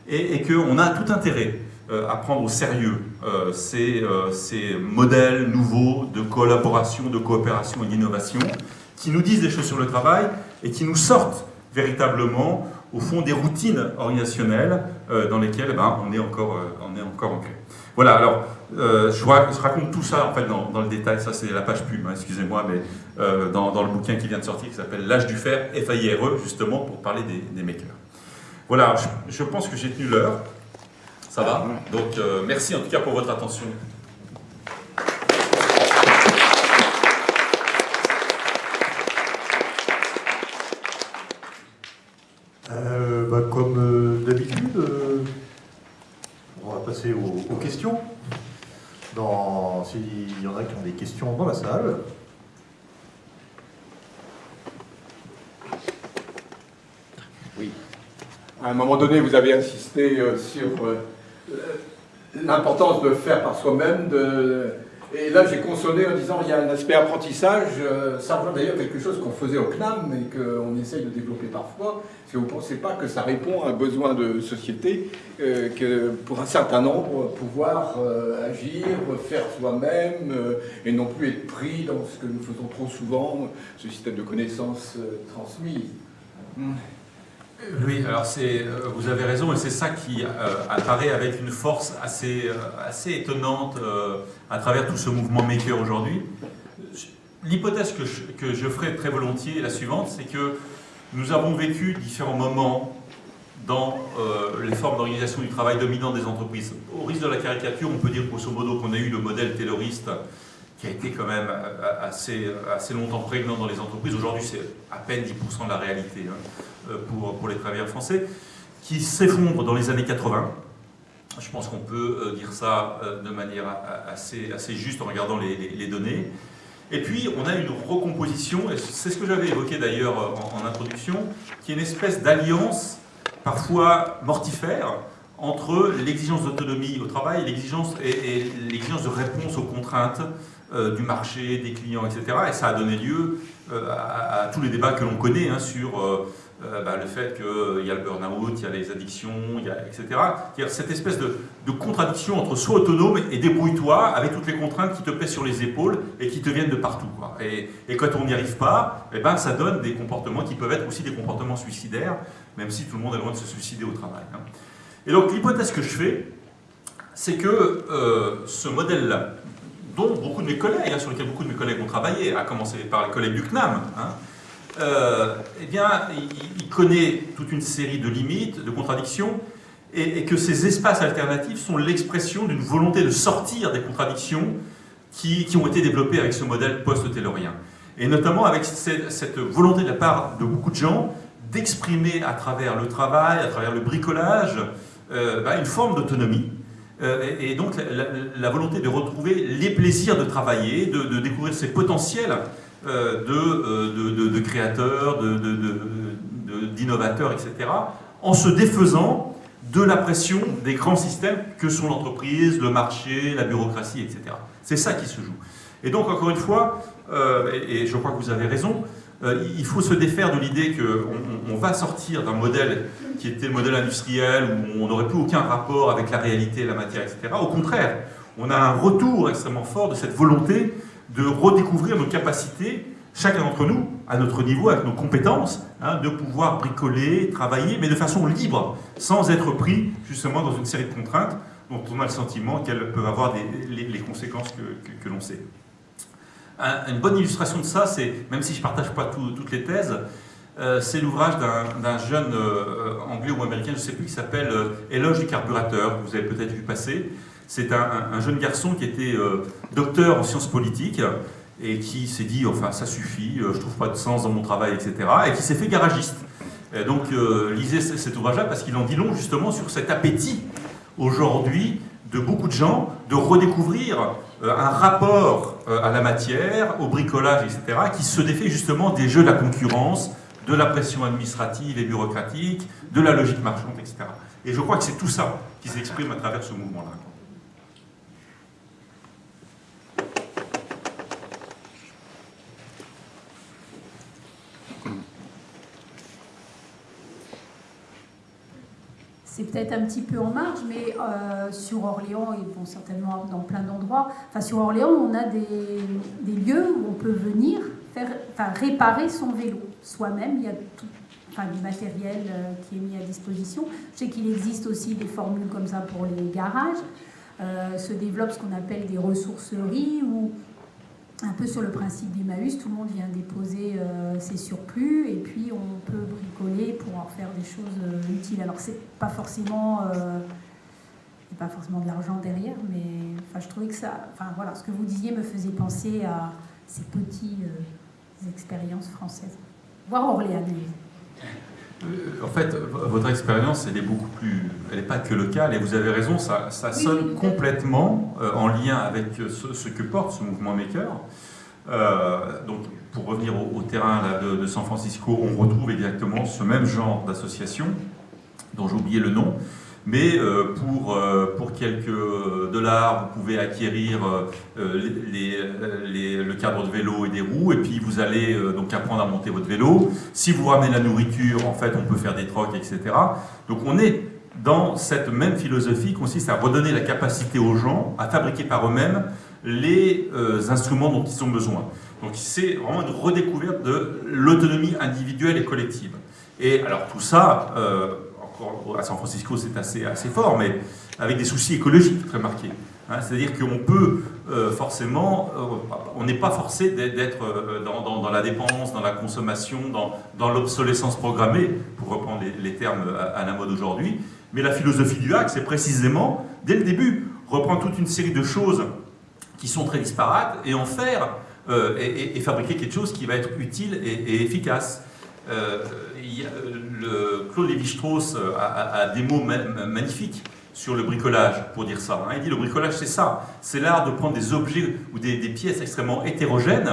et, qu'on a tout intérêt à prendre au sérieux ces, modèles nouveaux de collaboration, de coopération et d'innovation qui nous disent des choses sur le travail et qui nous sortent véritablement au fond des routines organisationnelles dans lesquelles ben, on, est encore, on est encore ancré. Voilà, alors euh, je, raconte tout ça en fait dans, le détail, ça c'est la page pub, hein, excusez-moi, mais euh, dans, le bouquin qui vient de sortir qui s'appelle L'âge du fer, FAIRE, justement pour parler des, makers. Voilà, je, pense que j'ai tenu l'heure, ça va? Donc euh, merci en tout cas pour votre attention. Bah, comme d'habitude, on va passer aux questions. S'il y en a qui ont des questions dans la salle. Oui. À un moment donné, vous avez insisté euh, sur euh, l'importance de faire par soi-même, de et là, j'ai consolé en disant qu'il y a un aspect apprentissage, euh, ça rejoint d'ailleurs quelque chose qu'on faisait au CNAM et qu'on essaye de développer parfois. Que vous ne pensez pas que ça répond à un besoin de société, euh, que pour un certain nombre, pouvoir euh, agir, faire soi-même, et non plus être pris dans ce que nous faisons trop souvent, ce système de connaissances transmises hmm. Oui, alors euh, vous avez raison, et c'est ça qui euh, apparaît avec une force assez, euh, assez étonnante à travers tout ce mouvement maker aujourd'hui. L'hypothèse que je, que je ferai très volontiers est la suivante, c'est que nous avons vécu différents moments dans les formes d'organisation du travail dominantes des entreprises. Au risque de la caricature, on peut dire grosso modo qu'on a eu le modèle tayloriste qui a été quand même assez, assez longtemps prégnant dans les entreprises. Aujourd'hui, c'est à peine 10% de la réalité. Hein. Euh, pour, pour les travailleurs français, qui s'effondre dans les années 80. Je pense qu'on peut euh, dire ça euh, de manière assez, assez juste en regardant les, données. Et puis, on a une recomposition, et c'est ce que j'avais évoqué d'ailleurs en, introduction, qui est une espèce d'alliance parfois mortifère entre l'exigence d'autonomie au travail et, l'exigence de réponse aux contraintes du marché, des clients, etc. Et ça a donné lieu à, tous les débats que l'on connaît hein, sur euh, bah, le fait qu'il euh, y a le burn-out, il y a les addictions, etc. A cette espèce de, contradiction entre soi autonome et débrouille-toi avec toutes les contraintes qui te pèsent sur les épaules et qui te viennent de partout. Et, quand on n'y arrive pas, eh ben, ça donne des comportements qui peuvent être aussi des comportements suicidaires, même si tout le monde est loin de se suicider au travail. Hein. Et donc l'hypothèse que je fais, c'est que euh, ce modèle-là, dont beaucoup de mes collègues, hein, sur lequel beaucoup de mes collègues ont travaillé, à commencer par les collègues du CNAM, hein, euh, eh bien, il, connaît toute une série de limites, de contradictions, et, que ces espaces alternatifs sont l'expression d'une volonté de sortir des contradictions qui, ont été développées avec ce modèle post-taylorien. Et notamment avec cette, volonté de la part de beaucoup de gens d'exprimer à travers le travail, à travers le bricolage, une forme d'autonomie, euh, et, donc la, volonté de retrouver les plaisirs de travailler, de, de découvrir ses potentiels euh, euh, de, de, créateurs, d'innovateurs, etc., en se défaisant de la pression des grands systèmes que sont l'entreprise, le marché, la bureaucratie, etc. C'est ça qui se joue. Et donc, encore une fois, euh, et, je crois que vous avez raison, il faut se défaire de l'idée qu'on on va sortir d'un modèle qui était le modèle industriel où on n'aurait plus aucun rapport avec la réalité, la matière, etc. Au contraire, on a un retour extrêmement fort de cette volonté de redécouvrir nos capacités, chacun d'entre nous, à notre niveau, avec nos compétences, hein, de pouvoir bricoler, travailler, mais de façon libre, sans être pris justement dans une série de contraintes dont on a le sentiment qu'elles peuvent avoir les, conséquences que, l'on sait. Une bonne illustration de ça, c'est, même si je ne partage pas toutes les thèses, euh, c'est l'ouvrage d'un jeune euh, anglais ou américain, je ne sais plus, qui s'appelle euh, Éloge du carburateur, que vous avez peut-être vu passer, c'est un, jeune garçon qui était euh, docteur en sciences politiques et qui s'est dit, enfin ça suffit, euh, je trouve pas de sens dans mon travail, etc. Et qui s'est fait garagiste. donc lisez cet ouvrage-là parce qu'il en dit long justement sur cet appétit aujourd'hui de beaucoup de gens de redécouvrir un rapport à la matière, au bricolage, etc., qui se défait justement des jeux de la concurrence, de la pression administrative et bureaucratique, de la logique marchande, etc. Et je crois que c'est tout ça qui s'exprime à travers ce mouvement-là. C'est peut-être un petit peu en marge, mais euh, sur Orléans, et bon, certainement dans plein d'endroits, enfin sur Orléans, on a des, lieux où on peut venir faire, enfin, réparer son vélo soi-même. Il y a tout, enfin, du matériel euh, qui est mis à disposition. Je sais qu'il existe aussi des formules comme ça pour les garages. Euh, se développe ce qu'on appelle des ressourceries où un peu sur le principe d'Emmaüs, tout le monde vient déposer euh, ses surplus et puis on peut bricoler pour en faire des choses euh, utiles. Alors c'est pas forcément, euh, pas forcément de l'argent derrière, mais je trouvais que ça, enfin voilà, ce que vous disiez me faisait penser à ces petites expériences françaises, voire orléanaises. En fait, votre expérience, elle est beaucoup plus... Elle n'est pas que locale, et vous avez raison, ça, ça sonne complètement euh, en lien avec ce, que porte ce mouvement Maker. Euh, donc, pour revenir au, terrain de, San Francisco, on retrouve exactement ce même genre d'association, dont j'ai oublié le nom, mais euh, pour, euh, pour quelques dollars, vous pouvez acquérir euh, le cadre de vélo et des roues, et puis vous allez donc apprendre à monter votre vélo. Si vous ramenez la nourriture, en fait, on peut faire des trocs, etc. Donc on est dans cette même philosophie qui consiste à redonner la capacité aux gens à fabriquer par eux-mêmes les instruments dont ils ont besoin. Donc c'est vraiment une redécouverte de l'autonomie individuelle et collective. Et alors tout ça, à San Francisco c'est assez, fort, mais avec des soucis écologiques très marqués. Hein. C'est-à-dire qu'on peut euh, forcément, euh, on n'est pas forcé d'être euh, dans, la dépense, dans la consommation, dans, l'obsolescence programmée, pour reprendre les, termes à, la mode aujourd'hui, mais la philosophie du hack, c'est précisément, dès le début, reprendre toute une série de choses qui sont très disparates et en faire et, fabriquer quelque chose qui va être utile et efficace. Claude Lévi-Strauss euh, a, des mots magnifiques sur le bricolage, pour dire ça. Hein. Il dit le bricolage, c'est ça. C'est l'art de prendre des objets ou des, pièces extrêmement hétérogènes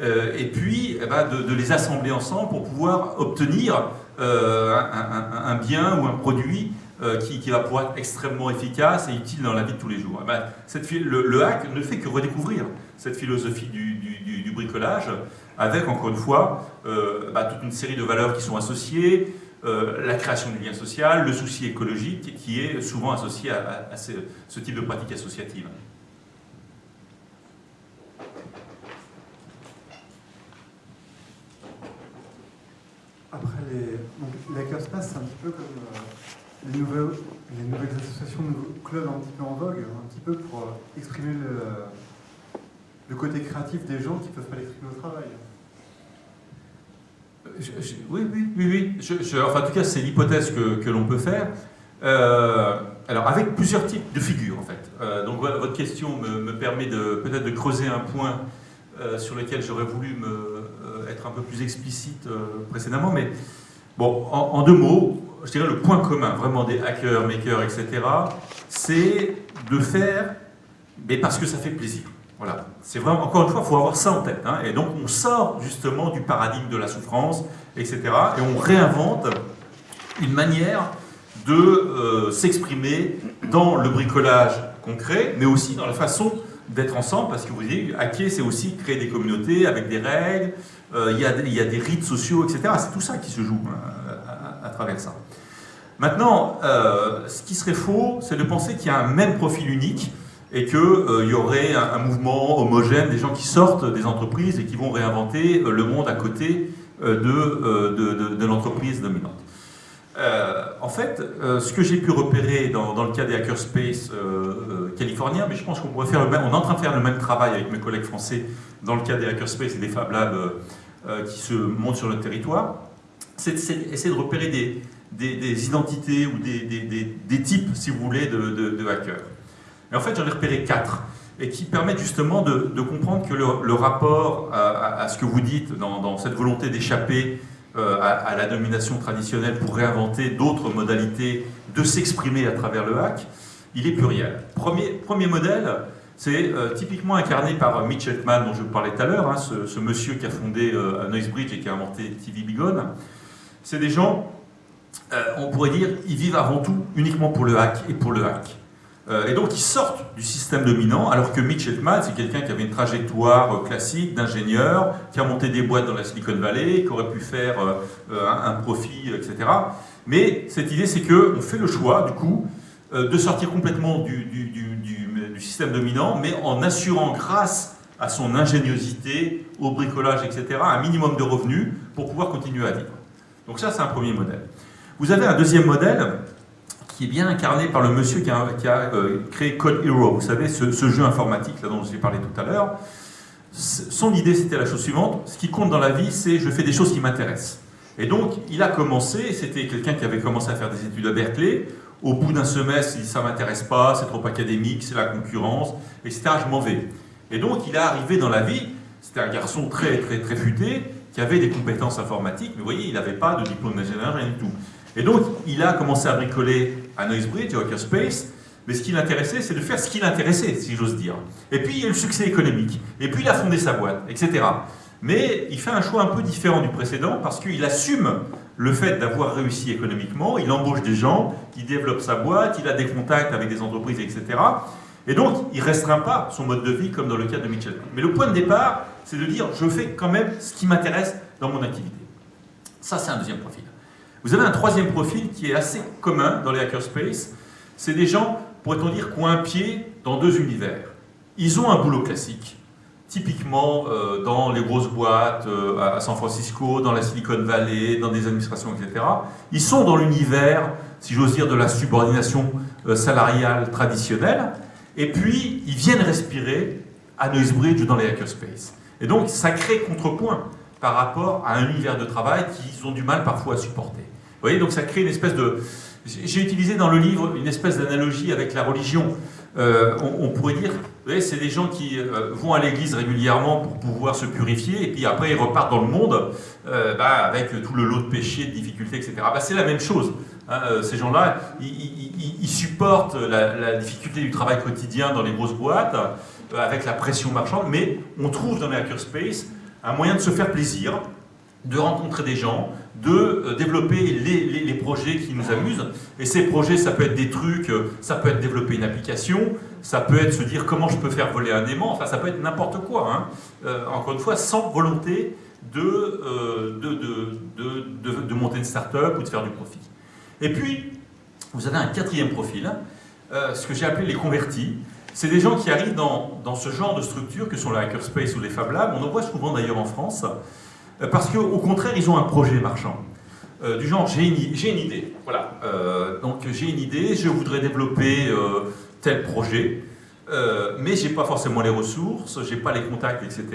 euh, et puis eh ben, de, les assembler ensemble pour pouvoir obtenir un, bien ou un produit qui, va pouvoir être extrêmement efficace et utile dans la vie de tous les jours. Eh ben, le, hack ne fait que redécouvrir cette philosophie du bricolage avec, encore une fois, euh, bah, toute une série de valeurs qui sont associées, euh, la création du lien social, le souci écologique qui est souvent associé à, ce, type de pratique associative. Après, les, donc, c'est un petit peu comme euh, les, nouvelles, les nouvelles associations, de clubs un petit peu en vogue, un petit peu pour exprimer le, le côté créatif des gens qui ne peuvent pas l'exprimer au travail oui, oui, oui, oui. enfin, en tout cas, c'est l'hypothèse que, l'on peut faire. Euh, alors, avec plusieurs types de figures, en fait. Euh, donc, votre question me, permet peut-être de creuser un point euh, sur lequel j'aurais voulu me, être un peu plus explicite précédemment. Mais, bon, en, deux mots, je dirais le point commun, vraiment, des hackers, makers, etc., c'est de faire, mais parce que ça fait plaisir. Voilà, c'est vraiment, encore une fois, il faut avoir ça en tête. Hein. Et donc on sort justement du paradigme de la souffrance, etc. Et on réinvente une manière de euh, s'exprimer dans le bricolage concret, mais aussi dans la façon d'être ensemble, parce que vous voyez, hacker, c'est aussi créer des communautés avec des règles, euh, il, y a, des rites sociaux, etc. C'est tout ça qui se joue hein, à, travers ça. Maintenant, euh, ce qui serait faux, c'est de penser qu'il y a un même profil unique, et qu'il euh, y aurait un, mouvement homogène des gens qui sortent des entreprises et qui vont réinventer euh, le monde à côté euh, de, de, l'entreprise dominante. en fait, ce que j'ai pu repérer dans, le cas des hackerspace californiens, mais je pense qu'on pourrait faire le même, on est en train de faire le même travail avec mes collègues français dans le cas des hackerspace et des Fab Labs qui se montent sur le territoire, c'est essayer de repérer des, des, identités ou des, des, types, si vous voulez, de hackers. Et en fait, j'en ai repéré quatre, et qui permettent justement de, comprendre que le, rapport à, ce que vous dites dans, cette volonté d'échapper euh, à, la domination traditionnelle pour réinventer d'autres modalités de s'exprimer à travers le hack, il est pluriel. Premier, modèle, c'est euh, typiquement incarné par Mitch Hetman, dont je vous parlais tout à l'heure, hein, ce, monsieur qui a fondé euh, Noisebridge et qui a inventé TV Bigon. C'est des gens, on pourrait dire, ils vivent avant tout uniquement pour le hack et pour le hack. Euh, et donc ils sortent du système dominant, alors que Mitch Hedman, c'est quelqu'un qui avait une trajectoire euh, classique d'ingénieur, qui a monté des boîtes dans la Silicon Valley, qui aurait pu faire euh, un, profit, etc. Mais cette idée, c'est qu'on fait le choix, du coup, de sortir complètement du, système dominant, mais en assurant, grâce à son ingéniosité, au bricolage, etc., un minimum de revenus pour pouvoir continuer à vivre. Donc ça, c'est un premier modèle. Vous avez un deuxième modèle, qui est bien incarné par le monsieur qui a, euh, créé Code Hero, vous savez, ce, jeu informatique là, dont je vous ai parlé tout à l'heure. Son idée, c'était la chose suivante, ce qui compte dans la vie, c'est je fais des choses qui m'intéressent. Et donc, il a commencé, c'était quelqu'un qui avait commencé à faire des études à Berkeley, au bout d'un semestre, il dit ça m'intéresse pas, c'est trop académique, c'est la concurrence, etc. Je m'en vais. Et donc, il est arrivé dans la vie, c'était un garçon très, très, très futé, qui avait des compétences informatiques, mais vous voyez, il n'avait pas de diplôme d'ingénieur, rien du tout. Et donc, il a commencé à bricoler à Noisebridge, à Hackerspace, mais ce qui l'intéressait, c'est de faire ce qui l'intéressait, si j'ose dire. Et puis, il y a le succès économique. Et puis, il a fondé sa boîte, etc. Mais il fait un choix un peu différent du précédent parce qu'il assume le fait d'avoir réussi économiquement, il embauche des gens, il développe sa boîte, il a des contacts avec des entreprises, etc. Et donc, il ne restreint pas son mode de vie comme dans le cas de Mitchell. Mais le point de départ, c'est de dire, je fais quand même ce qui m'intéresse dans mon activité. Ça, c'est un deuxième profil. Vous avez un troisième profil qui est assez commun dans les hackerspace. C'est des gens, pourrait-on dire, qui ont un pied dans deux univers. Ils ont un boulot classique, typiquement euh, dans les grosses boîtes euh, à San Francisco, dans la Silicon Valley, dans des administrations, etc. Ils sont dans l'univers, si j'ose dire, de la subordination euh, salariale traditionnelle, et puis ils viennent respirer à Noisebridge ou dans les hackerspace. Et donc ça crée contrepoint par rapport à un univers de travail qu'ils ont du mal parfois à supporter. Vous voyez, donc ça crée une espèce de... J'ai utilisé dans le livre une espèce d'analogie avec la religion. Euh, on, pourrait dire, c'est des gens qui euh, vont à l'église régulièrement pour pouvoir se purifier, et puis après ils repartent dans le monde euh, bah, avec tout le lot de péchés, de difficultés, etc. Bah, c'est la même chose. Hein, ces gens-là, ils, supportent la, la, difficulté du travail quotidien dans les grosses boîtes, avec la pression marchande, mais on trouve dans les hackerspace un moyen de se faire plaisir, de rencontrer des gens, de euh, développer les, projets qui nous amusent. Et ces projets, ça peut être des trucs, euh, ça peut être développer une application, ça peut être se dire comment je peux faire voler un aimant, enfin ça peut être n'importe quoi. Hein. Euh, encore une fois, sans volonté de, de, de, monter une start-up ou de faire du profit. Et puis, vous avez un quatrième profil, ce que j'ai appelé les convertis. C'est des gens qui arrivent dans, dans, ce genre de structure que sont les hackerspace ou les Fab Labs. On en voit souvent d'ailleurs en France. Euh, parce qu'au contraire, ils ont un projet marchand. Euh, du genre, j'ai une, idée. Voilà. Euh, donc, j'ai une idée, je voudrais développer tel projet, mais je n'ai pas forcément les ressources, je n'ai pas les contacts, etc.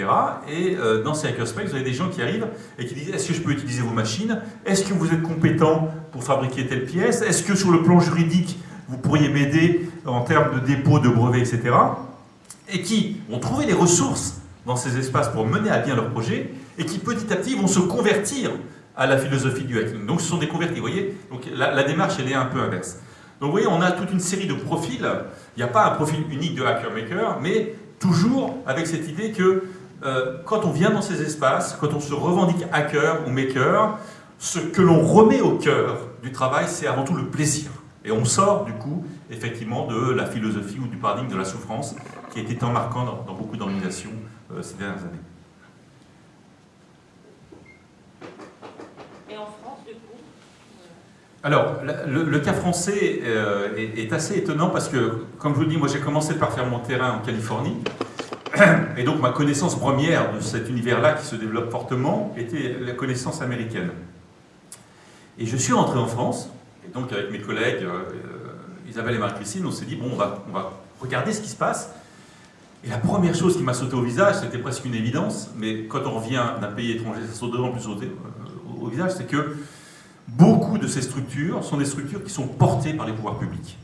Et dans ces hackerspace, vous avez des gens qui arrivent et qui disent Est-ce que je peux utiliser vos machines? Est-ce que vous êtes compétent pour fabriquer telle pièce? Est-ce que sur le plan juridique, vous pourriez m'aider en termes de dépôt de brevets, etc. Et qui vont trouver les ressources dans ces espaces pour mener à bien leur projet et qui petit à petit vont se convertir à la philosophie du hacking. Donc ce sont des convertis, vous voyez Donc la, démarche, elle est un peu inverse. Donc vous voyez, on a toute une série de profils. Il n'y a pas un profil unique de hacker-maker, mais toujours avec cette idée que euh, quand on vient dans ces espaces, quand on se revendique hacker ou maker, ce que l'on remet au cœur du travail, c'est avant tout le plaisir. Et on sort du coup, effectivement, de la philosophie ou du paradigme de la souffrance qui a été tant marquant dans, beaucoup d'organisations euh, ces dernières années. Alors, le, cas français euh, est, assez étonnant parce que, comme je vous le dis, moi j'ai commencé par faire mon terrain en Californie. Et donc ma connaissance première de cet univers-là qui se développe fortement était la connaissance américaine. Et je suis rentré en France, et donc avec mes collègues euh, Isabelle et Marie-Christine, on s'est dit, bon, on va, regarder ce qui se passe. Et la première chose qui m'a sauté au visage, c'était presque une évidence, mais quand on revient d'un pays étranger, ça saute d'autant plus au visage, c'est que beaucoup de ces structures sont des structures qui sont portées par les pouvoirs publics.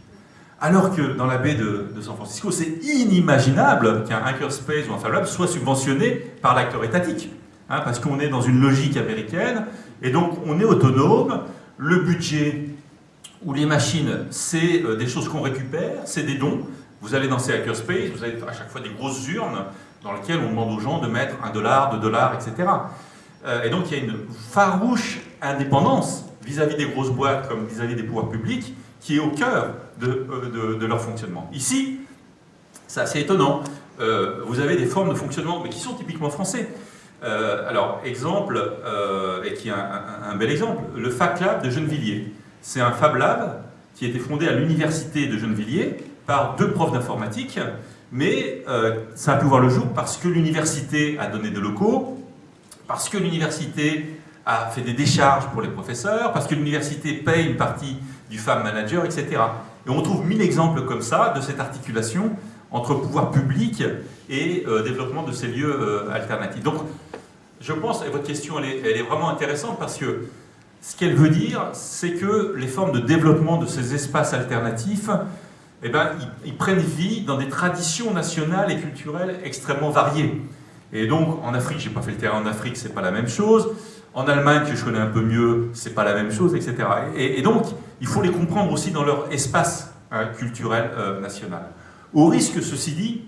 Alors que dans la baie de, San Francisco, c'est inimaginable qu'un hackerspace ou un Fab Lab soit subventionné par l'acteur étatique. hein, parce qu'on est dans une logique américaine, et donc on est autonome, le budget ou les machines, c'est euh, des choses qu'on récupère, c'est des dons. Vous allez dans ces hackerspace, vous avez à chaque fois des grosses urnes dans lesquelles on demande aux gens de mettre un dollar, deux dollars, etc. Euh, et donc il y a une farouche indépendance vis-à-vis des grosses boîtes comme vis-à-vis des pouvoirs publics qui est au cœur de, euh, leur fonctionnement. Ici, c'est assez étonnant. vous avez des formes de fonctionnement, mais qui sont typiquement français. alors, exemple, et qui est un, bel exemple, le FAC de Gennevilliers. C'est un Fab Lab qui a été fondé à l'université de Gennevilliers par deux profs d'informatique, mais euh, ça a pu voir le jour parce que l'université a donné des locaux, parce que l'université a fait des décharges pour les professeurs, parce que l'université paye une partie du Fab Manager, etc. Et on trouve mille exemples comme ça de cette articulation entre pouvoir public et euh, développement de ces lieux euh, alternatifs. Donc, je pense, et votre question, elle est, elle est vraiment intéressante parce que ce qu'elle veut dire, c'est que les formes de développement de ces espaces alternatifs, eh ben, ils, prennent vie dans des traditions nationales et culturelles extrêmement variées. Et donc, en Afrique, j'ai pas fait le terrain en Afrique, c'est pas la même chose. En Allemagne, que je connais un peu mieux, c'est pas la même chose, etc. Et, donc, il faut les comprendre aussi dans leur espace hein, culturel euh, national. Au risque, ceci dit,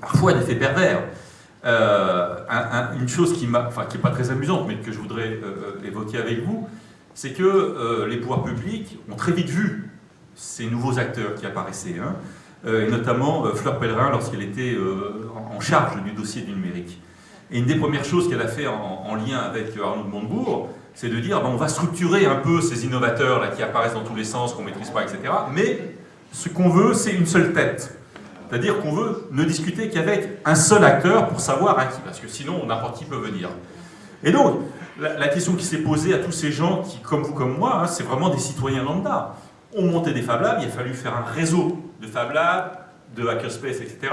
parfois d'effets pervers. Euh, une chose qui n'est pas très amusante, mais que je voudrais euh, évoquer avec vous, c'est que euh, les pouvoirs publics ont très vite vu ces nouveaux acteurs qui apparaissaient, hein, et notamment Fleur Pellerin lorsqu'elle était en charge du dossier du numérique. Et une des premières choses qu'elle a fait en, lien avec Arnaud de Montebourg, c'est de dire ben, on va structurer un peu ces innovateurs là, qui apparaissent dans tous les sens, qu'on ne maîtrise pas, etc. Mais ce qu'on veut, c'est une seule tête. C'est-à-dire qu'on veut ne discuter qu'avec un seul acteur pour savoir à qui, parce que sinon n'importe qui peut venir. Et donc, la, question qui s'est posée à tous ces gens qui, comme vous, comme moi, hein, c'est vraiment des citoyens lambda, ont monté des Fab Labs, il a fallu faire un réseau de Fab Labs, de Hackerspace, etc.,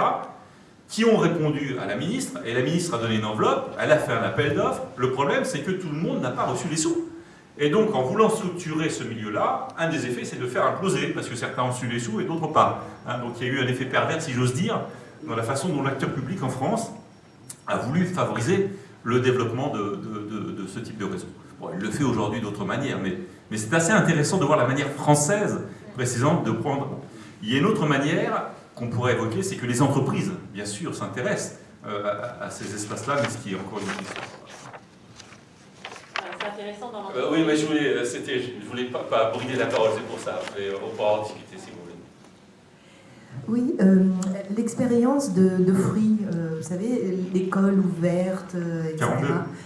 qui ont répondu à la ministre, et la ministre a donné une enveloppe, elle a fait un appel d'offres. Le problème, c'est que tout le monde n'a pas reçu les sous. Et donc, en voulant structurer ce milieu-là, un des effets, c'est de faire imploser, parce que certains ont su les sous et d'autres pas. Hein, donc, il y a eu un effet pervers, si j'ose dire, dans la façon dont l'acteur public en France a voulu favoriser le développement de, ce type de réseau. Bon, il le fait aujourd'hui d'autres manières, mais, mais c'est assez intéressant de voir la manière française, précisément, de prendre... Il y a une autre manière qu'on pourrait évoquer, c'est que les entreprises, bien sûr, s'intéressent euh, à, ces espaces-là, mais ce qui est encore une question intéressant dans euh, Oui, mais je voulais, euh, je voulais pas, pas brider la parole, c'est pour ça. Mais on pourra en discuter si vous voulez. Oui, euh, l'expérience de, de, fruits, vous savez, l'école ouverte, etc.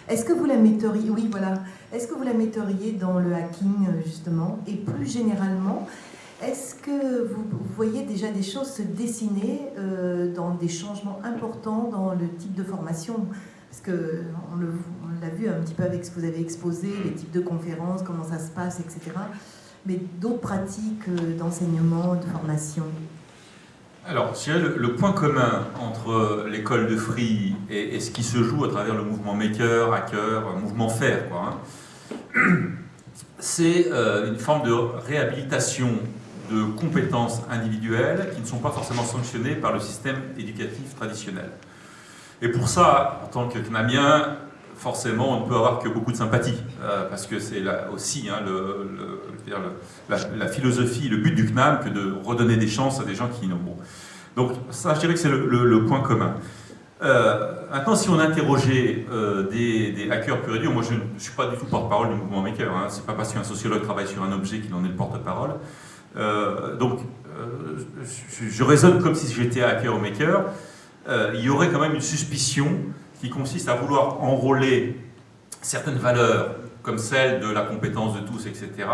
Est-ce que vous la metteriez, oui, voilà, est-ce que vous la metteriez dans le hacking justement, et plus généralement, est-ce que vous, voyez déjà des choses se dessiner dans des changements importants dans le type de formation? Parce que on l'a vu un petit peu avec ce que vous avez exposé, les types de conférences, comment ça se passe, etc. Mais d'autres pratiques euh, d'enseignement, de formation? Alors, le, le, point commun entre l'école de Free et, ce qui se joue à travers le mouvement Maker, Hacker, mouvement Faire, hein, c'est euh, une forme de réhabilitation de compétences individuelles qui ne sont pas forcément sanctionnées par le système éducatif traditionnel. Et pour ça, en tant que CNAMien, forcément, on ne peut avoir que beaucoup de sympathie, euh, parce que c'est aussi hein, la, philosophie, le but du CNAM, que de redonner des chances à des gens qui n'ont bon. Donc ça, je dirais que c'est le, point commun. Euh, maintenant, si on interrogeait euh, des, hackers pur et dur, moi je ne suis pas du tout porte-parole du mouvement Maker, hein, c'est pas parce qu'un sociologue travaille sur un objet qu'il en est le porte-parole. Donc, je, je, raisonne comme si j'étais hacker ou maker. il y aurait quand même une suspicion qui consiste à vouloir enrôler certaines valeurs, comme celle de la compétence de tous, etc.,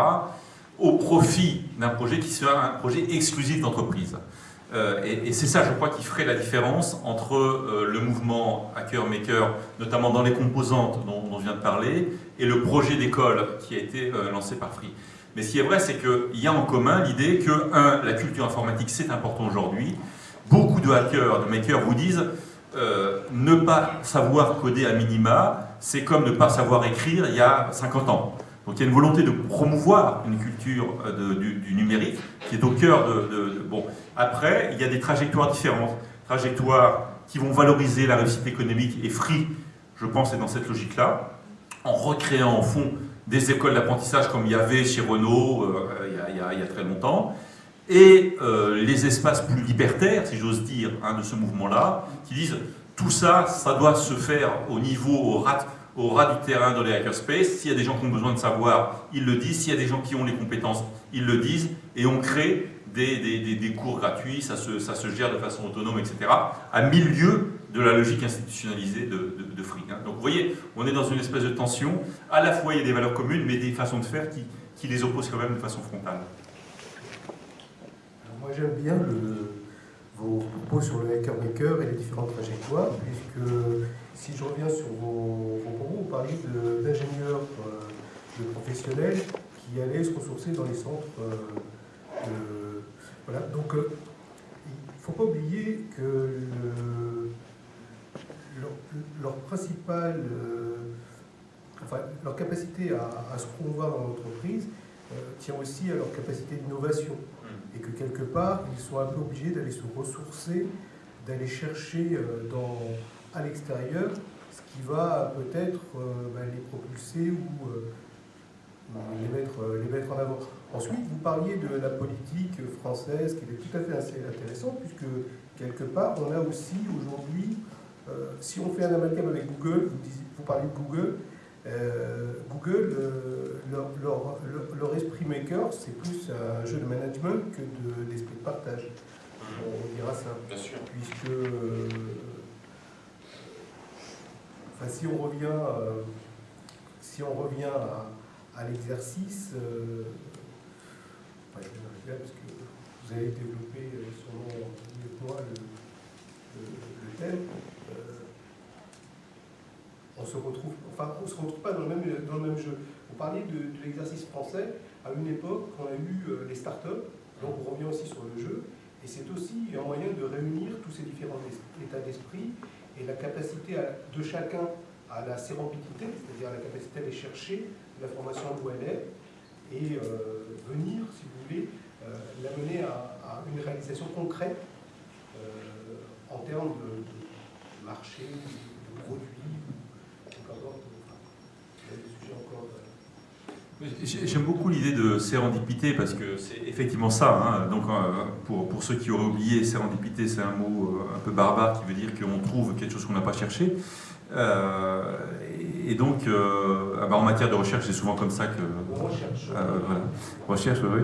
au profit d'un projet qui sera un projet exclusif d'entreprise. Euh, et, c'est ça, je crois, qui ferait la différence entre euh, le mouvement hacker-maker, notamment dans les composantes dont, on vient de parler, et le projet d'école qui a été euh, lancé par Free. Mais ce qui est vrai, c'est qu'il y a en commun l'idée que, un, la culture informatique, c'est important aujourd'hui. Beaucoup de hackers, de makers vous disent euh, ne pas savoir coder à minima, c'est comme ne pas savoir écrire il y a 50 ans. Donc il y a une volonté de promouvoir une culture euh, du, numérique qui est au cœur de, Bon, après, il y a des trajectoires différentes. Trajectoires qui vont valoriser la réussite économique et Free je pense, est dans cette logique-là, en recréant, au fond, des écoles d'apprentissage comme il y avait chez Renault euh, il, y a, très longtemps, et euh, les espaces plus libertaires, si j'ose dire, hein, de ce mouvement-là, qui disent tout ça, ça doit se faire au niveau, au rat, ras du terrain dans les hackerspace. S'il y a des gens qui ont besoin de savoir, ils le disent. S'il y a des gens qui ont les compétences, ils le disent. Et on crée des, cours gratuits, ça se, gère de façon autonome, etc. à milieu de la logique institutionnalisée de, Free. Vous voyez, on est dans une espèce de tension. À la fois, il y a des valeurs communes, mais des façons de faire qui, les opposent quand même de façon frontale. moi, j'aime bien vos propos sur le hacker maker et les différentes trajectoires, puisque si je reviens sur vos, propos, vous parliez d'ingénieurs, euh, de, professionnels qui allaient se ressourcer dans les centres. Euh, voilà. Donc, euh, il ne faut pas oublier que leur, principale, enfin, leur capacité à, à se promouvoir dans l'entreprise tient aussi à leur capacité d'innovation et que quelque part, ils sont un peu obligés d'aller se ressourcer, d'aller chercher euh, dans, à l'extérieur ce qui va peut-être euh, bah, les propulser ou euh, les, mettre, les mettre en avant. Ensuite, vous parliez de la politique française qui est tout à fait assez intéressante, puisque quelque part, on a aussi aujourd'hui, si on fait un amalgame avec Google, vous, vous parlez de Google, euh, Google, euh, leur, esprit maker, c'est plus un jeu de management que d'esprit de, partage. On dira ça. Bien sûr. Puisque, euh, enfin, si on revient, si on revient à, l'exercice, enfin, je vais parce que vous avez développé sûrement mieux que moi le thème on se se retrouve pas dans le même, jeu. Vous parliez de, l'exercice français, à une époque, on a eu euh, les startups, donc on revient aussi sur le jeu, et c'est aussi un moyen de réunir tous ces différents états d'esprit et la capacité de chacun à la sérendipité, c'est-à-dire la capacité à aller chercher l'information où elle est, et euh, venir, si vous voulez, euh, l'amener à, une réalisation concrète en termes de marché, de produits, J'aime beaucoup l'idée de sérendipité parce que c'est effectivement ça. Hein. Donc, euh, pour, pour, ceux qui auraient oublié, sérendipité, c'est un mot euh, un peu barbare qui veut dire qu'on trouve quelque chose qu'on n'a pas cherché. Euh, et donc, ah bah, en matière de recherche, c'est souvent comme ça que. Recherche. voilà. Recherche, oui.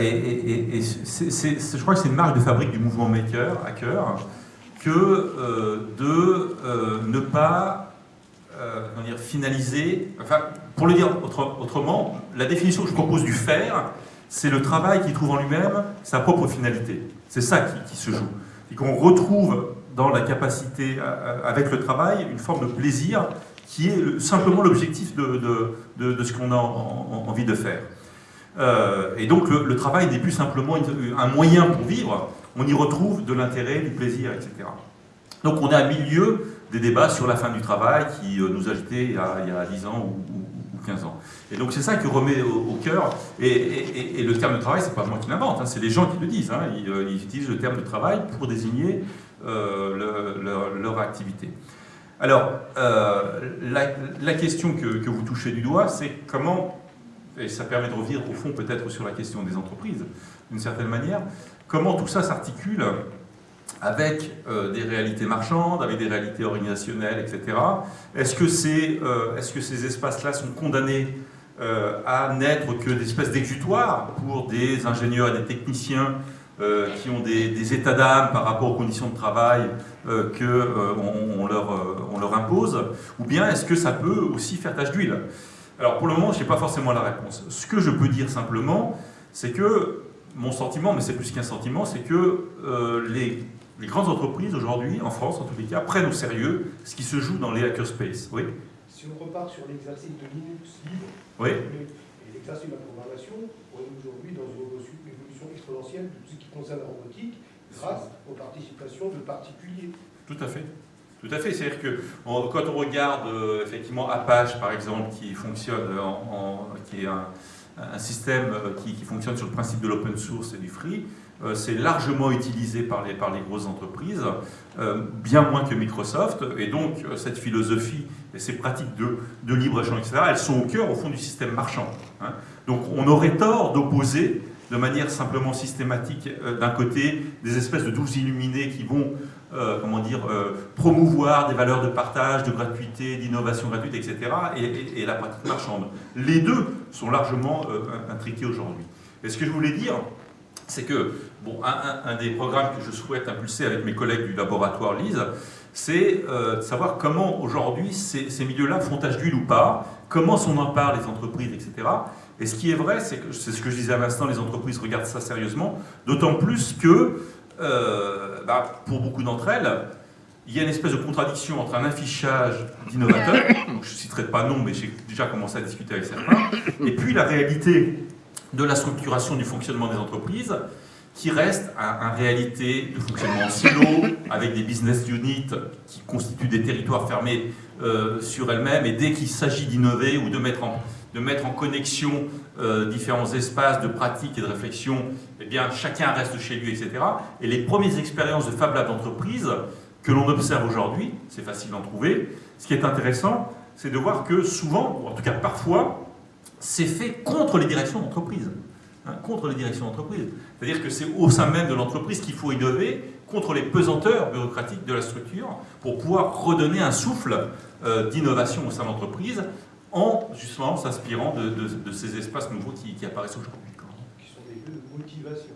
et, et, je crois que c'est une marque de fabrique du mouvement maker, hacker, que de ne pas dire, finaliser. Enfin, pour le dire autrement, la définition que je propose du faire, c'est le travail qui trouve en lui-même sa propre finalité. C'est ça qui, se joue. Et qu'on retrouve dans la capacité, avec le travail, une forme de plaisir qui est simplement l'objectif de, ce qu'on a envie de faire. Euh, et donc le, travail n'est plus simplement un moyen pour vivre, on y retrouve de l'intérêt, du plaisir, etc. Donc on est à milieu des débats sur la fin du travail qui euh, nous agitaient il il y a 10 ans ou, 15 ans. Et donc c'est ça qui remet au, cœur, et, le terme de travail, c'est pas moi qui l'invente, hein, c'est les gens qui le disent, hein. euh, ils, utilisent le terme de travail pour désigner euh, leur, activité. Alors, euh, la, question que, que, vous touchez du doigt, c'est comment, et ça permet de revenir au fond peut-être sur la question des entreprises, d'une certaine manière, comment tout ça s'articule avec euh, des réalités marchandes, avec des réalités organisationnelles, etc. Est-ce que, euh, est, ce que ces espaces-là sont condamnés euh, à n'être que des espèces d'exutoires pour des ingénieurs et des techniciens qui ont des, états d'âme par rapport aux conditions de travail qu'on on leur, on leur impose? Ou bien est-ce que ça peut aussi faire tache d'huile? Alors pour le moment, je n'ai pas forcément la réponse. Ce que je peux dire simplement, c'est que mon sentiment, mais c'est plus qu'un sentiment, c'est que les les grandes entreprises aujourd'hui, en France en tous les cas, prennent au sérieux ce qui se joue dans les hackerspace. Oui Si on repart sur l'exercice de Linux libre oui. et l'exercice de la programmation, on est aujourd'hui dans une évolution exponentielle de ce qui concerne la robotique grâce aux participations de particuliers. Tout à fait. Tout à fait. C'est-à-dire que quand on regarde euh, effectivement Apache, par exemple, qui fonctionne, en, qui est un, un système qui, fonctionne sur le principe de l'open source et du free. C'est largement utilisé par les, par les grosses entreprises, bien moins que Microsoft. Et donc, cette philosophie et ces pratiques de, de libre-échange, etc., elles sont au cœur, au fond, du système marchand. Hein. Donc, on aurait tort d'opposer de manière simplement systématique, d'un côté, des espèces de douze illuminés qui vont euh, comment dire, euh, promouvoir des valeurs de partage, de gratuité, d'innovation gratuite, etc., et, la pratique marchande. Les deux sont largement euh, intriqués aujourd'hui. Et ce que je voulais dire, c'est que bon, un, des programmes que je souhaite impulser avec mes collègues du laboratoire LISE, c'est de savoir comment aujourd'hui ces, ces milieux-là font tâche d'huile ou pas, comment on en parle les entreprises, etc. Et ce qui est vrai, c'est ce que je disais à l'instant, les entreprises regardent ça sérieusement, d'autant plus que euh, bah, pour beaucoup d'entre elles, il y a une espèce de contradiction entre un affichage d'innovateurs, je ne citerai pas nom, mais j'ai déjà commencé à discuter avec certains, et puis la réalité de la structuration du fonctionnement des entreprises, qui reste une réalité de fonctionnement en silo, avec des business units qui constituent des territoires fermés euh, sur elles-mêmes, et dès qu'il s'agit d'innover ou de mettre en, de mettre en connexion euh, différents espaces de pratique et de réflexion, eh bien, chacun reste chez lui, etc. Et les premières expériences de Fab Lab d'entreprise que l'on observe aujourd'hui, c'est facile d'en trouver, ce qui est intéressant, c'est de voir que souvent, ou en tout cas parfois, c'est fait contre les directions d'entreprise. Hein, contre les directions d'entreprise. C'est-à-dire que c'est au sein même de l'entreprise qu'il faut innover contre les pesanteurs bureaucratiques de la structure pour pouvoir redonner un souffle euh, d'innovation au sein de l'entreprise en justement s'inspirant de, ces espaces nouveaux qui, apparaissent aujourd'hui. Qui sont des lieux de motivation.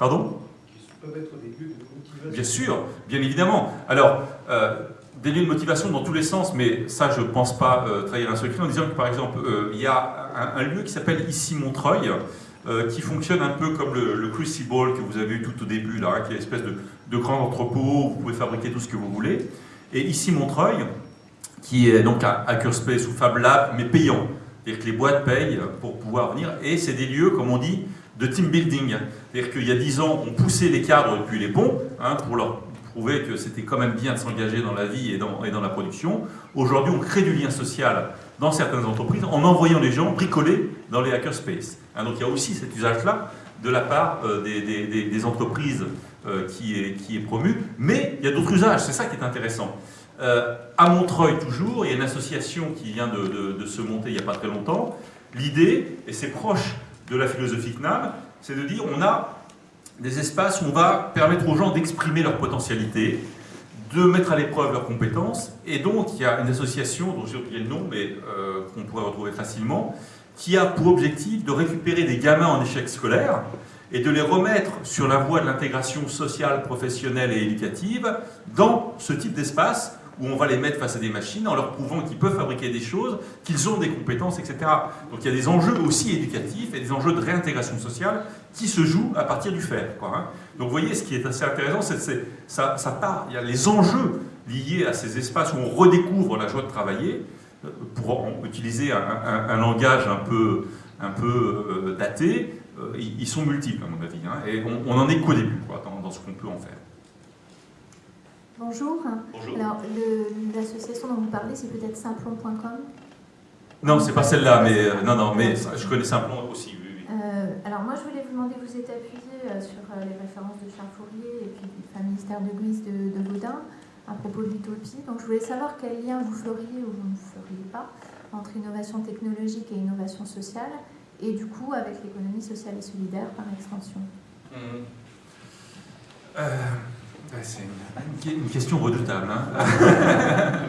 Pardon? Qui peuvent être des lieux de motivation. Bien sûr, bien évidemment. Alors, euh, des lieux de motivation dans tous les sens, mais ça, je ne pense pas euh, trahir un secret en disant que, par exemple, euh, il y a un, lieu qui s'appelle ici Montreuil, qui fonctionne un peu comme le, Crucible que vous avez eu tout au début, là, qui est une espèce de, grand entrepôt où vous pouvez fabriquer tout ce que vous voulez. Et ici Montreuil, qui est donc un hackerspace ou Fab Lab, mais payant. C'est-à-dire que les boîtes payent pour pouvoir venir, et c'est des lieux, comme on dit, de team building. C'est-à-dire qu'il y a dix ans, on poussait les cadres depuis les ponts hein, pour leur prouver que c'était quand même bien de s'engager dans la vie et dans, la production. Aujourd'hui, on crée du lien social dans certaines entreprises en envoyant les gens bricoler dans les hackerspaces. Hein, donc il y a aussi cet usage-là de la part euh, des, entreprises euh, qui, est, qui promu, mais il y a d'autres usages, c'est ça qui est intéressant. Euh, à Montreuil, toujours, il y a une association qui vient de, se monter il n'y a pas très longtemps. L'idée, et c'est proche de la philosophie CNAM, c'est de dire on a des espaces où on va permettre aux gens d'exprimer leur potentialité, de mettre à l'épreuve leurs compétences. Et donc, il y a une association, dont j'ai oublié le nom, mais euh, qu'on pourrait retrouver facilement, qui a pour objectif de récupérer des gamins en échec scolaire et de les remettre sur la voie de l'intégration sociale, professionnelle et éducative dans ce type d'espace où on va les mettre face à des machines en leur prouvant qu'ils peuvent fabriquer des choses, qu'ils ont des compétences, etc. Donc il y a des enjeux aussi éducatifs et des enjeux de réintégration sociale qui se jouent à partir du faire. Hein. Donc vous voyez, ce qui est assez intéressant, c'est que ça, part, il y a les enjeux liés à ces espaces où on redécouvre la joie de travailler, euh, pour utiliser un, langage un peu, un peu euh, daté, euh, ils sont multiples à mon avis, hein. et on n'en est qu'au début dans ce qu'on peut en faire. Bonjour. Alors, l'association dont vous parlez, c'est peut-être simplon.com Non, c'est pas celle-là, mais euh, non, non, mais je connais Simplon aussi. Oui, euh, alors, moi, je voulais vous demander, vous êtes appuyé euh, sur les références de Charles Fourier et puis du ministère de Guise de, de Gaudin à propos de l'utopie. Donc, je voulais savoir quel lien vous feriez ou vous ne feriez pas entre innovation technologique et innovation sociale, et du coup, avec l'économie sociale et solidaire par extension. Mmh. C'est une, question redoutable. Hein.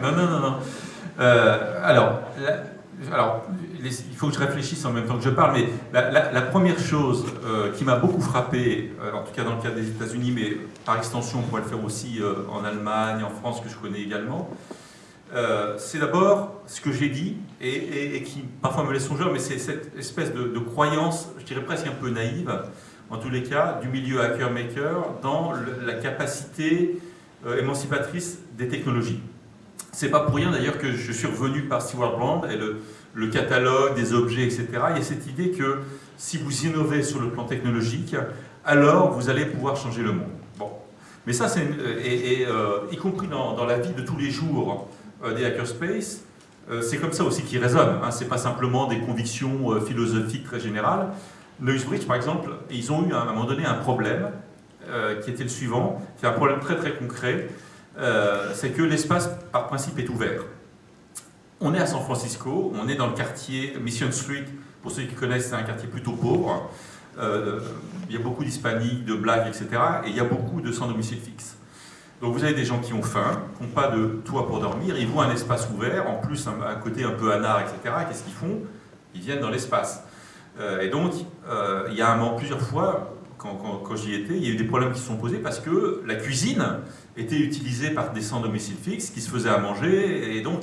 non, non, non, non. Euh, alors, alors, il faut que je réfléchisse en même temps que je parle, mais la, première chose euh, qui m'a beaucoup frappé, euh, en tout cas dans le cas des États-Unis, mais par extension, on pourrait le faire aussi en Allemagne, en France, que je connais également, c'est d'abord ce que j'ai dit, et, qui parfois me laisse songeur, mais c'est cette espèce de, de, croyance, je dirais presque un peu naïve, en tous les cas, du milieu hacker-maker dans la capacité euh, émancipatrice des technologies. C'est pas pour rien d'ailleurs que je suis revenu par Stewart Brand et le, catalogue des objets, etc. Il y a cette idée que si vous innovez sur le plan technologique, alors vous allez pouvoir changer le monde. Bon. Mais ça, c'est, et, euh, y compris dans, la vie de tous les jours euh, des hackerspace, c'est comme ça aussi qu'ils raisonnent. Hein. Ce n'est pas simplement des convictions philosophiques très générales. Neuxbridge, par exemple, ils ont eu à un moment donné un problème qui était le suivant, c'est un problème très très concret, c'est que l'espace par principe est ouvert. On est à San Francisco, on est dans le quartier Mission Street, pour ceux qui connaissent, c'est un quartier plutôt pauvre. Euh, il y a beaucoup d'hispaniques, de blagues, etc. Et il y a beaucoup de sans domicile fixe. Donc vous avez des gens qui ont faim, qui n'ont pas de toit pour dormir, ils voient un espace ouvert, en plus un, côté un peu anard, etc. Qu'est-ce qu'ils font? Ils viennent dans l'espace. Euh, et donc, euh, il y a un moment, plusieurs fois, quand, j'y étais, il y a eu des problèmes qui se sont posés parce que la cuisine était utilisée par des sans domicile fixe qui se faisaient à manger, et donc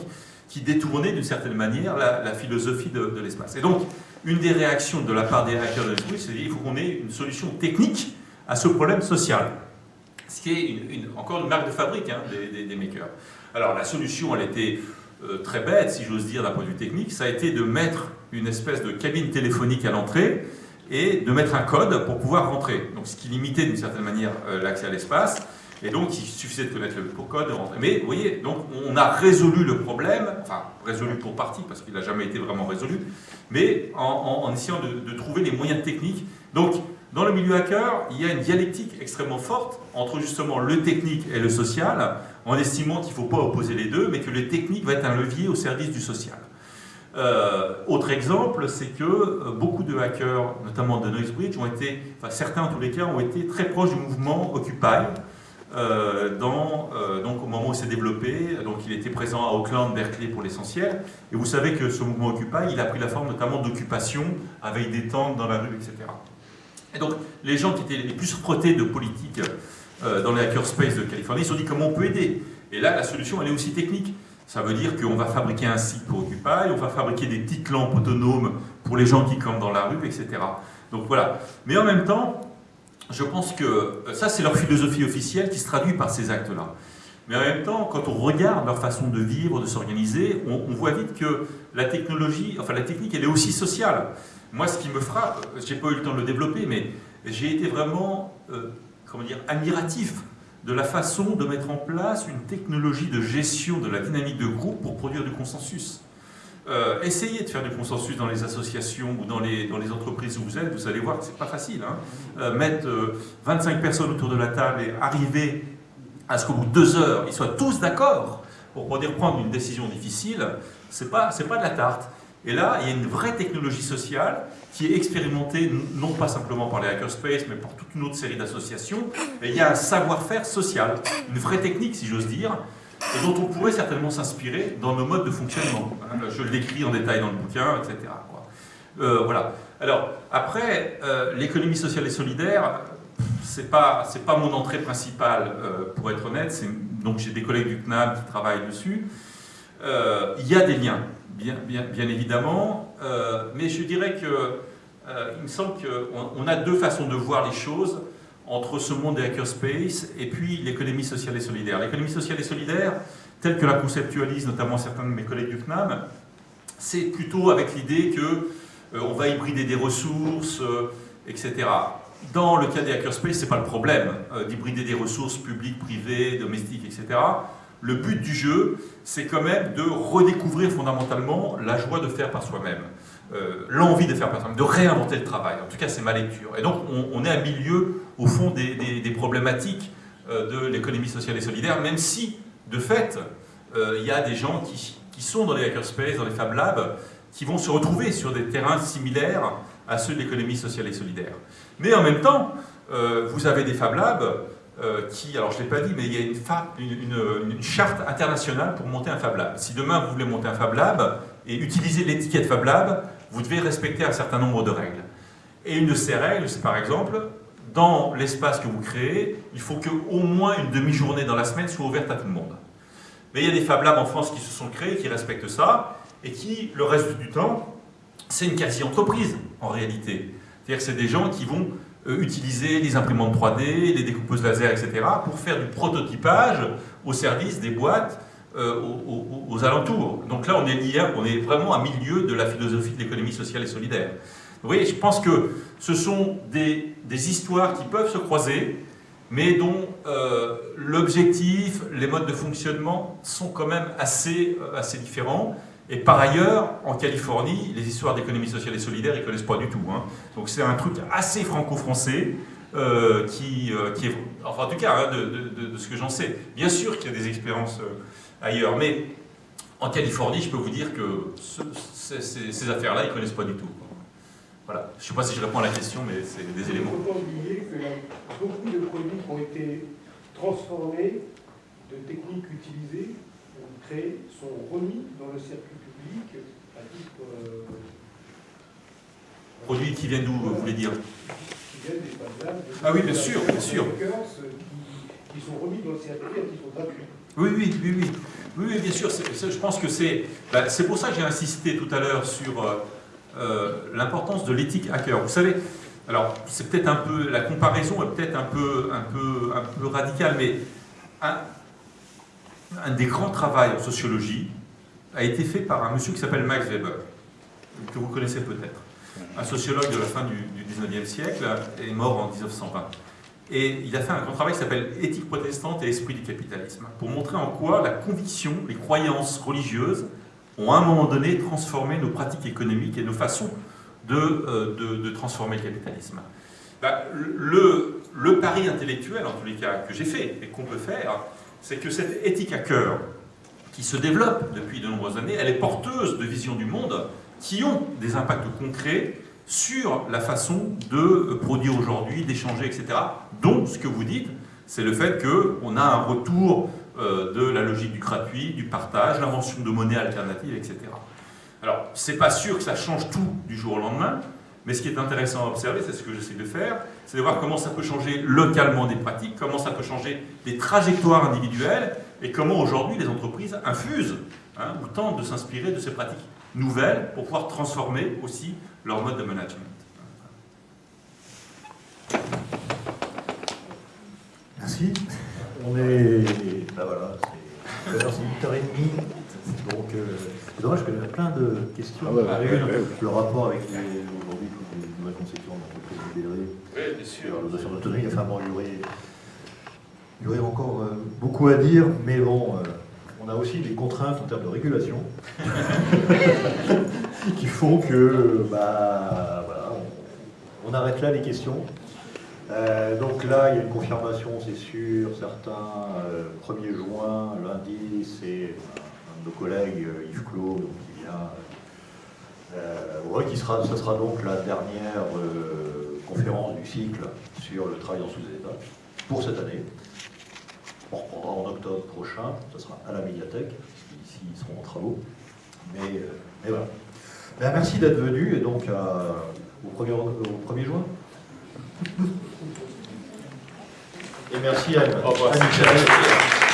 qui détournait d'une certaine manière la, philosophie de, l'espace. Et donc, une des réactions de la part des hackers de l'esprit, c'est qu'il faut qu'on ait une solution technique à ce problème social. Ce qui est encore une marque de fabrique hein, des, makers. Alors la solution, elle était euh, très bête, si j'ose dire, d'un point de vue technique. Ça a été de mettre une espèce de cabine téléphonique à l'entrée et de mettre un code pour pouvoir rentrer. Donc ce qui limitait d'une certaine manière euh, l'accès à l'espace. Et donc, il suffisait de connaître le code de rentrer. Mais vous voyez, donc on a résolu le problème, enfin résolu pour partie, parce qu'il n'a jamais été vraiment résolu, mais en, essayant de, trouver les moyens techniques. Donc, dans le milieu hacker, il y a une dialectique extrêmement forte entre justement le technique et le social, en estimant qu'il ne faut pas opposer les deux, mais que le technique va être un levier au service du social. Euh, autre exemple, c'est que euh, beaucoup de hackers, notamment de Noisebridge, ont été, enfin certains en tous les cas, ont été très proches du mouvement Occupy, euh, donc au moment où il s'est développé, donc il était présent à Auckland, Berkeley pour l'essentiel, et vous savez que ce mouvement Occupy, il a pris la forme notamment d'occupation, avec des tentes dans la rue, etc. Et donc les gens qui étaient les plus frottés de politique dans les hackerspace de Californie se sont dit comment on peut aider? Et là, la solution, elle est aussi technique. Ça veut dire qu'on va fabriquer un site pour Occupy, on va fabriquer des petites lampes autonomes pour les gens qui campent dans la rue, etc. Donc voilà. Mais en même temps, je pense que euh, ça, c'est leur philosophie officielle qui se traduit par ces actes-là. Mais en même temps, quand on regarde leur façon de vivre, de s'organiser, on, voit vite que la technologie, enfin la technique, elle est aussi sociale. Moi, ce qui me frappe, euh, j'ai pas eu le temps de le développer, mais j'ai été vraiment, euh, comment dire, admiratif de la façon de mettre en place une technologie de gestion de la dynamique de groupe pour produire du consensus. Euh, essayez de faire du consensus dans les associations ou dans les, entreprises où vous êtes, vous allez voir que ce n'est pas facile. Hein. Euh, mettre 25 euh, personnes autour de la table et arriver à ce qu'au bout de deux heures, ils soient tous d'accord pour pouvoir prendre une décision difficile, ce n'est pas de la tarte. Et là, il y a une vraie technologie sociale qui est expérimentée non pas simplement par les hackerspace, mais par toute une autre série d'associations. Il y a un savoir-faire social, une vraie technique, si j'ose dire, dont on pourrait certainement s'inspirer dans nos modes de fonctionnement. Hein, je le décris en détail dans le bouquin, etc. Euh, voilà. Alors, après, euh, l'économie sociale et solidaire, c'est pas, pas mon entrée principale, euh, pour être honnête. Donc, j'ai des collègues du CNAM qui travaillent dessus. Il y a des liens, bien, bien, bien évidemment, mais je dirais que il me semble qu'on a deux façons de voir les choses entre ce monde des hackerspace et puis l'économie sociale et solidaire. L'économie sociale et solidaire, telle que la conceptualisent notamment certains de mes collègues du CNAM, c'est plutôt avec l'idée que euh, on va hybrider des ressources, euh, etc. Dans le cas des hackerspace, ce n'est pas le problème euh, d'hybrider des ressources publiques, privées, domestiques, etc. Le but du jeu, c'est quand même de redécouvrir fondamentalement la joie de faire par soi-même. Euh, l'envie de faire de réinventer le travail. En tout cas, c'est ma lecture. Et donc, on, est à milieu, au fond, des, problématiques euh, de l'économie sociale et solidaire, même si, de fait, euh, il y a des gens qui, sont dans les hackerspace, dans les Fab Labs, qui vont se retrouver sur des terrains similaires à ceux de l'économie sociale et solidaire. Mais en même temps, vous avez des Fab Labs qui, alors je ne l'ai pas dit, mais il y a une, une, charte internationale pour monter un Fab Lab. Si demain vous voulez monter un Fab Lab et utiliser l'étiquette Fab Lab, vous devez respecter un certain nombre de règles. Et une de ces règles, c'est par exemple, dans l'espace que vous créez, il faut qu'au moins une demi-journée dans la semaine soit ouverte à tout le monde. Mais il y a des Fab Labs en France qui se sont créés, qui respectent ça, et qui, le reste du temps, c'est une quasi-entreprise, en réalité. C'est-à-dire que c'est des gens qui vont euh, utiliser les imprimantes 3D, les découpeuses laser, etc., pour faire du prototypage au service des boîtes euh, aux, alentours. Donc là, on est lié, on est vraiment à milieu de la philosophie de l'économie sociale et solidaire. Vous voyez, je pense que ce sont des, histoires qui peuvent se croiser, mais dont euh, l'objectif, les modes de fonctionnement sont quand même assez, euh, assez différents. Et par ailleurs, en Californie, les histoires d'économie sociale et solidaire, ils ne connaissent pas du tout. Hein. Donc c'est un truc assez franco-français, qui, est, enfin en tout cas, hein, de, ce que j'en sais. Bien sûr qu'il y a des expériences ailleurs, mais en Californie, je peux vous dire que ce, ces, ces, ces affaires-là, ils ne connaissent pas du tout. Voilà. Je ne sais pas si je réponds à la question, mais c'est des éléments. Il ne faut pas oublier que beaucoup de produits qui ont été transformés, de techniques utilisées, créées, sont remis dans le circuit public à titre... Euh, produits qui viennent d'où, vous voulez dire? Qui viennent des Ah oui, bien sûr, bien sûr. Qui, qui sont remis dans le circuit à titre gratuit. Oui, oui, oui, oui. Oui, bien sûr. je pense que c'est bah, pour ça que j'ai insisté tout à l'heure sur euh, euh, l'importance de l'éthique hacker. Vous savez, alors c'est peut-être un peu, la comparaison est peut-être un peu, un, peu, un radicale, mais un, des grands travaux en sociologie a été fait par un monsieur qui s'appelle Max Weber, que vous connaissez peut-être. Un sociologue de la fin du, du 19e siècle, est mort en 1920. Et il a fait un grand travail qui s'appelle Éthique protestante et esprit du capitalisme, pour montrer en quoi la conviction, les croyances religieuses ont à un moment donné transformé nos pratiques économiques et nos façons de, euh, de, transformer le capitalisme. Bah, le, le, pari intellectuel, en tous les cas, que j'ai fait et qu'on peut faire, c'est que cette éthique à cœur, qui se développe depuis de nombreuses années, elle est porteuse de visions du monde qui ont des impacts concrets sur la façon de produire aujourd'hui, d'échanger, etc. Donc, ce que vous dites, c'est le fait qu'on a un retour euh, de la logique du gratuit, du partage, l'invention de monnaies alternatives, etc. Alors, c'est pas sûr que ça change tout du jour au lendemain, mais ce qui est intéressant à observer, c'est ce que j'essaie de faire, c'est de voir comment ça peut changer localement des pratiques, comment ça peut changer des trajectoires individuelles, et comment aujourd'hui les entreprises infusent hein, ou tentent de s'inspirer de ces pratiques nouvelles pour pouvoir transformer aussi leur mode de management. Merci. On est. Ben voilà, c'est 8h30. Donc, euh, c'est dommage qu'il y a plein de questions. Ah ouais, ouais, ouais, le rapport avec aujourd'hui toutes les nouvelles conceptions d'entreprise libérée. Oui, bien sûr. La notion d'autonomie, enfin bon, il y aurait, il y aurait encore euh, beaucoup à dire, mais bon. Euh, on a aussi des contraintes en termes de régulation qui font que bah, on, arrête là les questions. Euh, donc là, il y a une confirmation, c'est sûr, certains, euh, 1er juin, lundi, c'est un de nos collègues, euh, Yves Claude, qui vient, euh, qui sera, ce sera donc la dernière euh, conférence du cycle sur le travail en sous-état pour cette année. On reprendra en octobre prochain, ce sera à la médiathèque, ici ils seront en travaux. Mais, euh, voilà. Ben, merci d'être venu et donc euh, au, 1er, au 1er juin. Et merci à, à Michel.